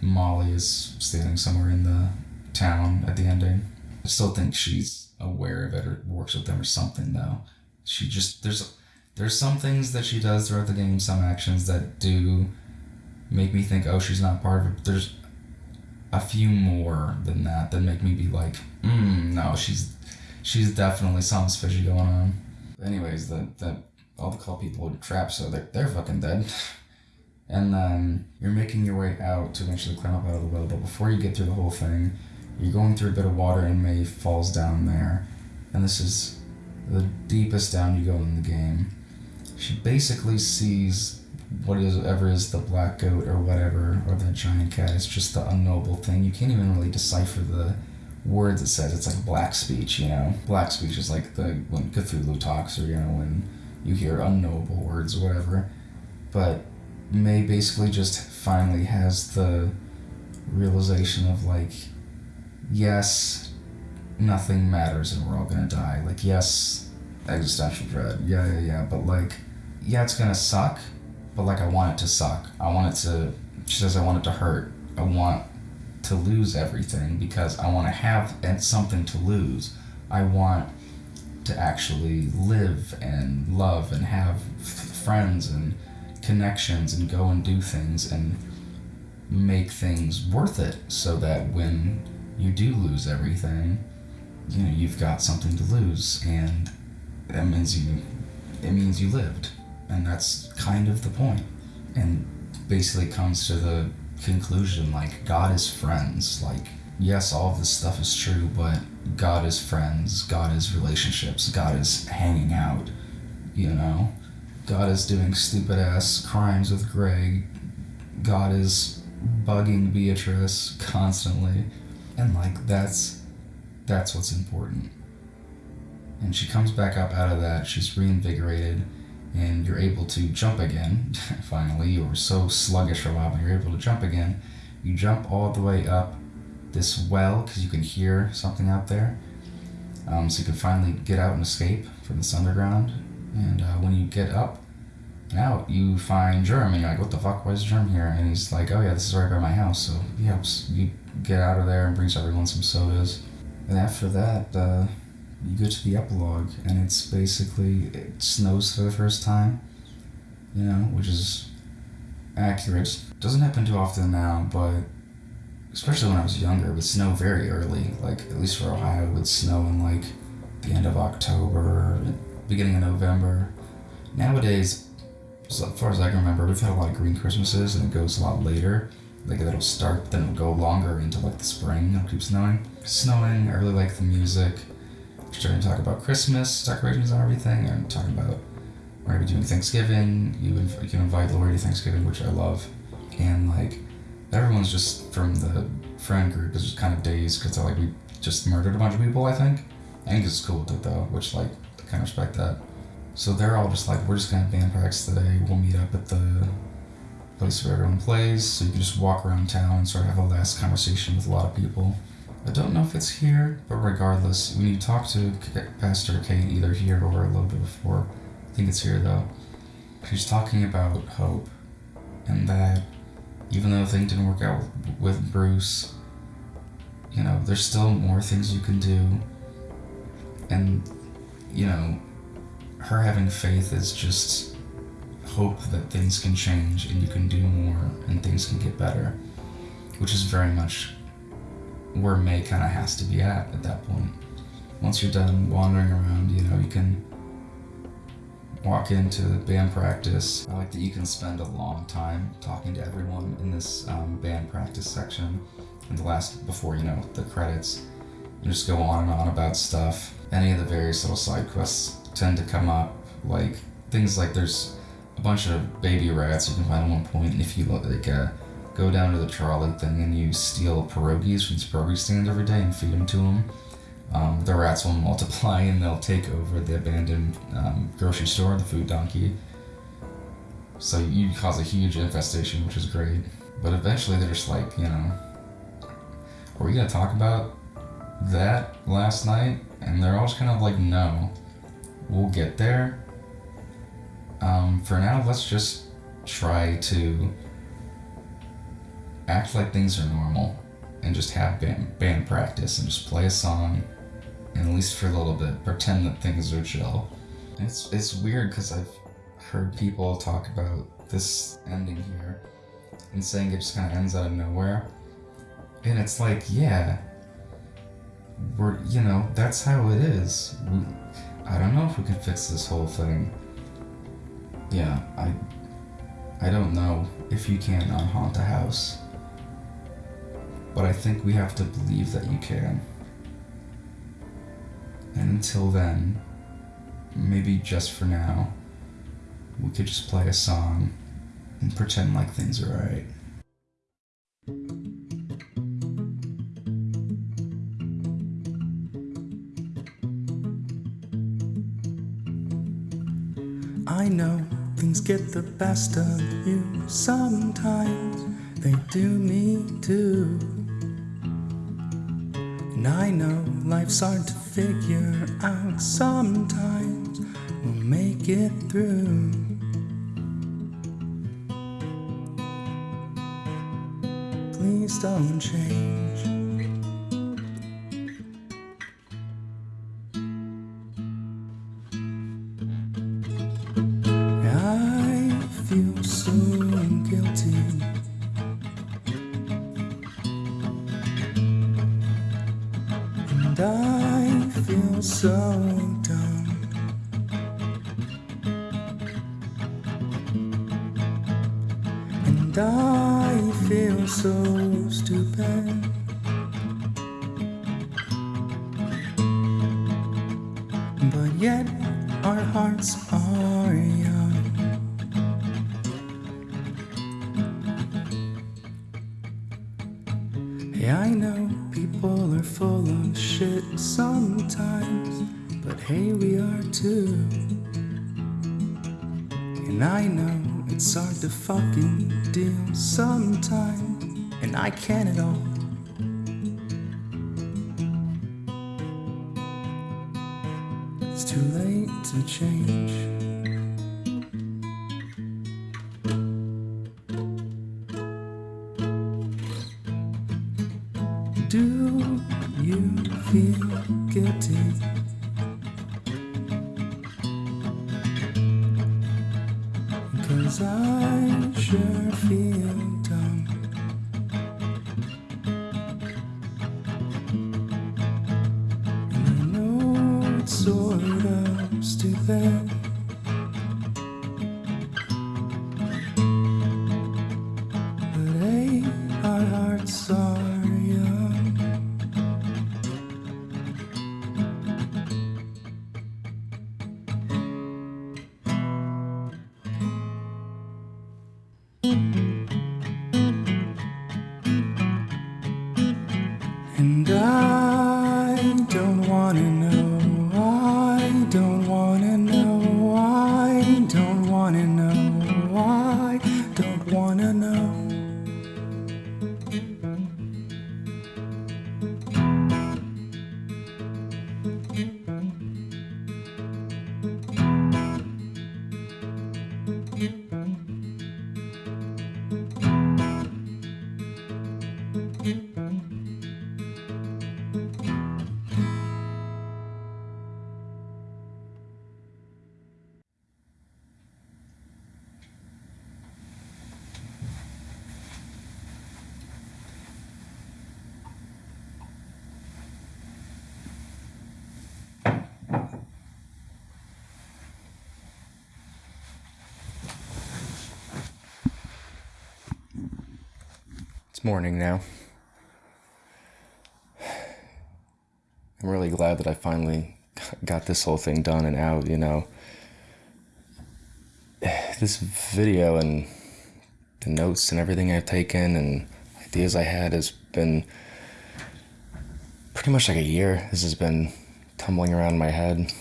Molly is standing somewhere in the town at the ending. I still think she's aware of it or works with them or something though. She just there's there's some things that she does throughout the game, some actions that do make me think, oh, she's not part of it. There's a few more than that that make me be like, mm, no, she's she's definitely something's fishy going on. Anyways, the the all the call people would trap, so they're they're fucking dead. And then you're making your way out to eventually climb up out of the well, but before you get through the whole thing, you're going through a bit of water and Mae falls down there. And this is the deepest down you go in the game. She basically sees what is ever is the black goat or whatever, or the giant cat. It's just the unknowable thing. You can't even really decipher the words it says. It's like black speech, you know. Black speech is like the when Cthulhu talks, or you know when you hear unknowable words or whatever. But Mae basically just finally has the realization of like, yes, nothing matters and we're all gonna die. Like, yes, existential dread. Yeah, yeah, yeah. But like, yeah, it's gonna suck. But like, I want it to suck. I want it to. She says, I want it to hurt. I want to lose everything because I want to have something to lose. I want to actually live and love and have friends and connections and go and do things and make things worth it so that when you do lose everything, you know, you've got something to lose and that means you it means you lived. And that's kind of the. And basically comes to the conclusion like God is friends. Like yes, all of this stuff is true, but God is friends, God is relationships, God is hanging out, you know? God is doing stupid ass crimes with Gregg. God is bugging Beatrice constantly. And like that's that's what's important. And she comes back up out of that, she's reinvigorated, and you're able to jump again. (laughs) Finally, you were so sluggish for a while, but you're able to jump again. You jump all the way up this well because you can hear something out there. Um, so you can finally get out and escape from this underground and uh, when you get up and out, you find Germ, and you're like, what the fuck, is Germ here? And he's like, oh yeah, this is right by my house. So he helps you get out of there and brings everyone some sodas. And after that, uh, you go to the epilogue, and it's basically, it snows for the first time, you know, which is accurate. Doesn't happen too often now, but especially when I was younger, it would snow very early. Like, at least for Ohio, it would snow in like the end of October, beginning of November. Nowadays, as far as I can remember, we've had a lot of green Christmases, and it goes a lot later. Like it'll start, then it'll go longer into like the spring. It'll keep snowing. Snowing. I really like the music. Starting to talk about Christmas decorations and everything, and talking about we're gonna be doing Thanksgiving. You, inv- you can invite Lori to Thanksgiving, which I love, and like everyone's just from the friend group is just kind of dazed because they're like we just murdered a bunch of people. I think. Angus is cool with it though, which like I kind of respect that. So they're all just like, we're just gonna band practice today. We'll meet up at the place where everyone plays, so you can just walk around town and sort of have a last conversation with a lot of people. I don't know if it's here, but regardless, when you talk to Pastor Kate, either here or a little bit before, I think it's here though. She's talking about hope, and that even though things didn't work out with Bruce, you know, there's still more things you can do, and you know, her having faith is just hope that things can change and you can do more and things can get better, which is very much where Mae kind of has to be at at that point. Once you're done wandering around, you know, you can walk into the band practice. I like that you can spend a long time talking to everyone in this um, band practice section. In the last, before you know, the credits, and just go on and on about stuff. Any of the various little side quests tend to come up, like things like there's a bunch of baby rats you can find at one point, and if you look like uh, go down to the trolley thing and you steal pierogies from these pierogi stands every day and feed them to them, um, the rats will (laughs) multiply and they'll take over the abandoned um, grocery store, the food donkey. So you cause a huge infestation, which is great. But eventually they're just like, you know, are we gonna talk about that last night? And they're all just kind of like, no, we'll get there. Um, for now, let's just try to act like things are normal and just have band, band practice and just play a song and at least for a little bit pretend that things are chill. It's it's weird because I've heard people talk about this ending here and saying it just kind of ends out of nowhere, and it's like yeah, we're you know that's how it is. We, I don't know if we can fix this whole thing. Yeah, I I don't know if you can unhaunt a house. But I think we have to believe that you can. And until then, maybe just for now, we could just play a song and pretend like things are alright. I know things get the best of you sometimes, they do me too. And I know life's hard to figure out sometimes, we'll make it through. Please don't change. And morning now. I'm really glad that I finally got this whole thing done and out, you know. This video and the notes and everything I've taken and ideas I had has been pretty much like a year. This has been tumbling around my head.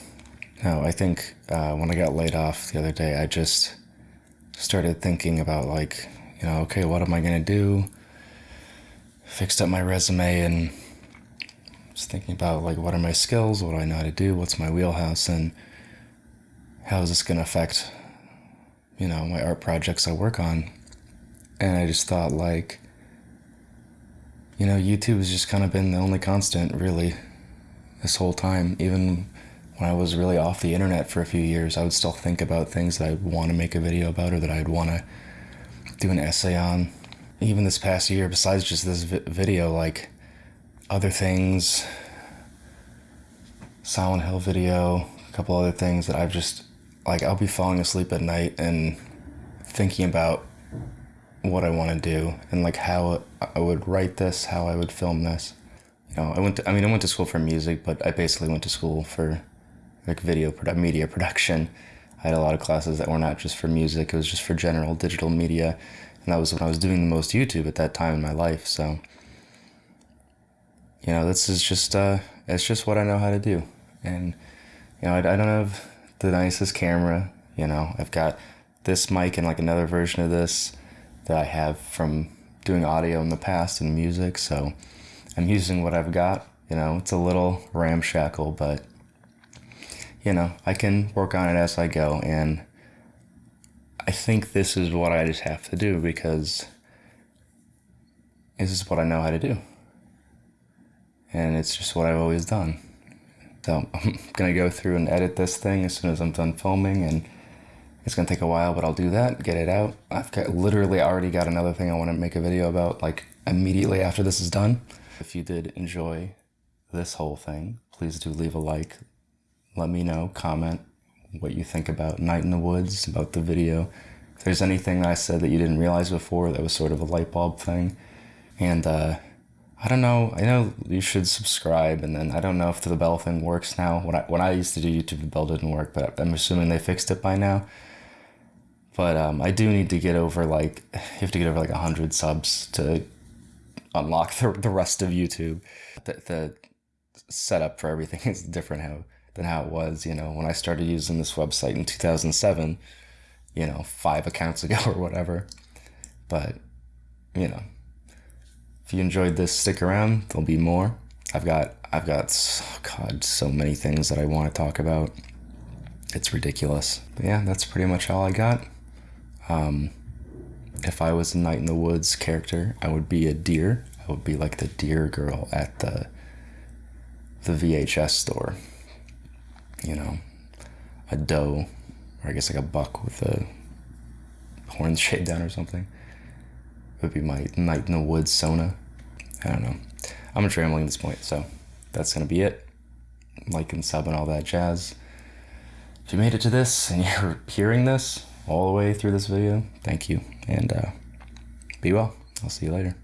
No, I think uh, when I got laid off the other day, I just started thinking about like, you know, okay, what am I gonna do? Fixed up my resume and was thinking about like what are my skills, what do I know how to do, what's my wheelhouse, and how is this gonna affect, you know, my art projects I work on. And I just thought like, you know, YouTube has just kind of been the only constant really this whole time. Even when I was really off the internet for a few years, I would still think about things that I'd want to make a video about or that I'd want to do an essay on. Even this past year, besides just this vi- video, like other things, Silent Hill video, a couple other things that I've just, like, I'll be falling asleep at night and thinking about what I want to do and like how I would write this, how I would film this. You know, I went to, I mean, I went to school for music, but I basically went to school for like video produ- media production. I had a lot of classes that were not just for music; it was just for general digital media, and that was when I was doing the most YouTube at that time in my life. So, you know, this is just uh, it's just what I know how to do, and you know, I, I don't have the nicest camera. You know, I've got this mic and like another version of this that I have from doing audio in the past and music. So I'm using what I've got. You know, it's a little ramshackle, but you know, I can work on it as I go. And I think this is what I just have to do because this is what I know how to do. And it's just what I've always done. So (laughs) I'm going to go through and edit this thing as soon as I'm done filming and it's gonna take a while, but I'll do that, get it out. I've got literally already got another thing I want to make a video about, like immediately after this is done. If you did enjoy this whole thing, please do leave a like. Let me know, comment what you think about Night in the Woods, about the video. If there's anything that I said that you didn't realize before that was sort of a light bulb thing. And uh, I don't know, I know you should subscribe, and then I don't know if the bell thing works now. When I, when I used to do YouTube, the bell didn't work, but I'm assuming they fixed it by now. But um, I do need to get over like (sighs) you have to get over like hundred subs to unlock the, the rest of YouTube. The, the setup for everything (laughs) is different how than how it was. You know, when I started using this website in two thousand seven, you know, five accounts (laughs) ago or whatever. But you know, if you enjoyed this, stick around. There'll be more. I've got I've got oh God so many things that I want to talk about. It's ridiculous. But yeah, that's pretty much all I got. Um, if I was a Night in the Woods character, I would be a deer. I would be like the deer girl at the the VHS store. You know, a doe, or I guess like a buck with a horn (laughs) shaved down or something. Would be my Night in the Woods Sona. I don't know. I'm just rambling at this point, so that's gonna be it. Like and sub and all that jazz. If you made it to this and (laughs) you're hearing this, all the way through this video. Thank you, and uh, be well. I'll see you later.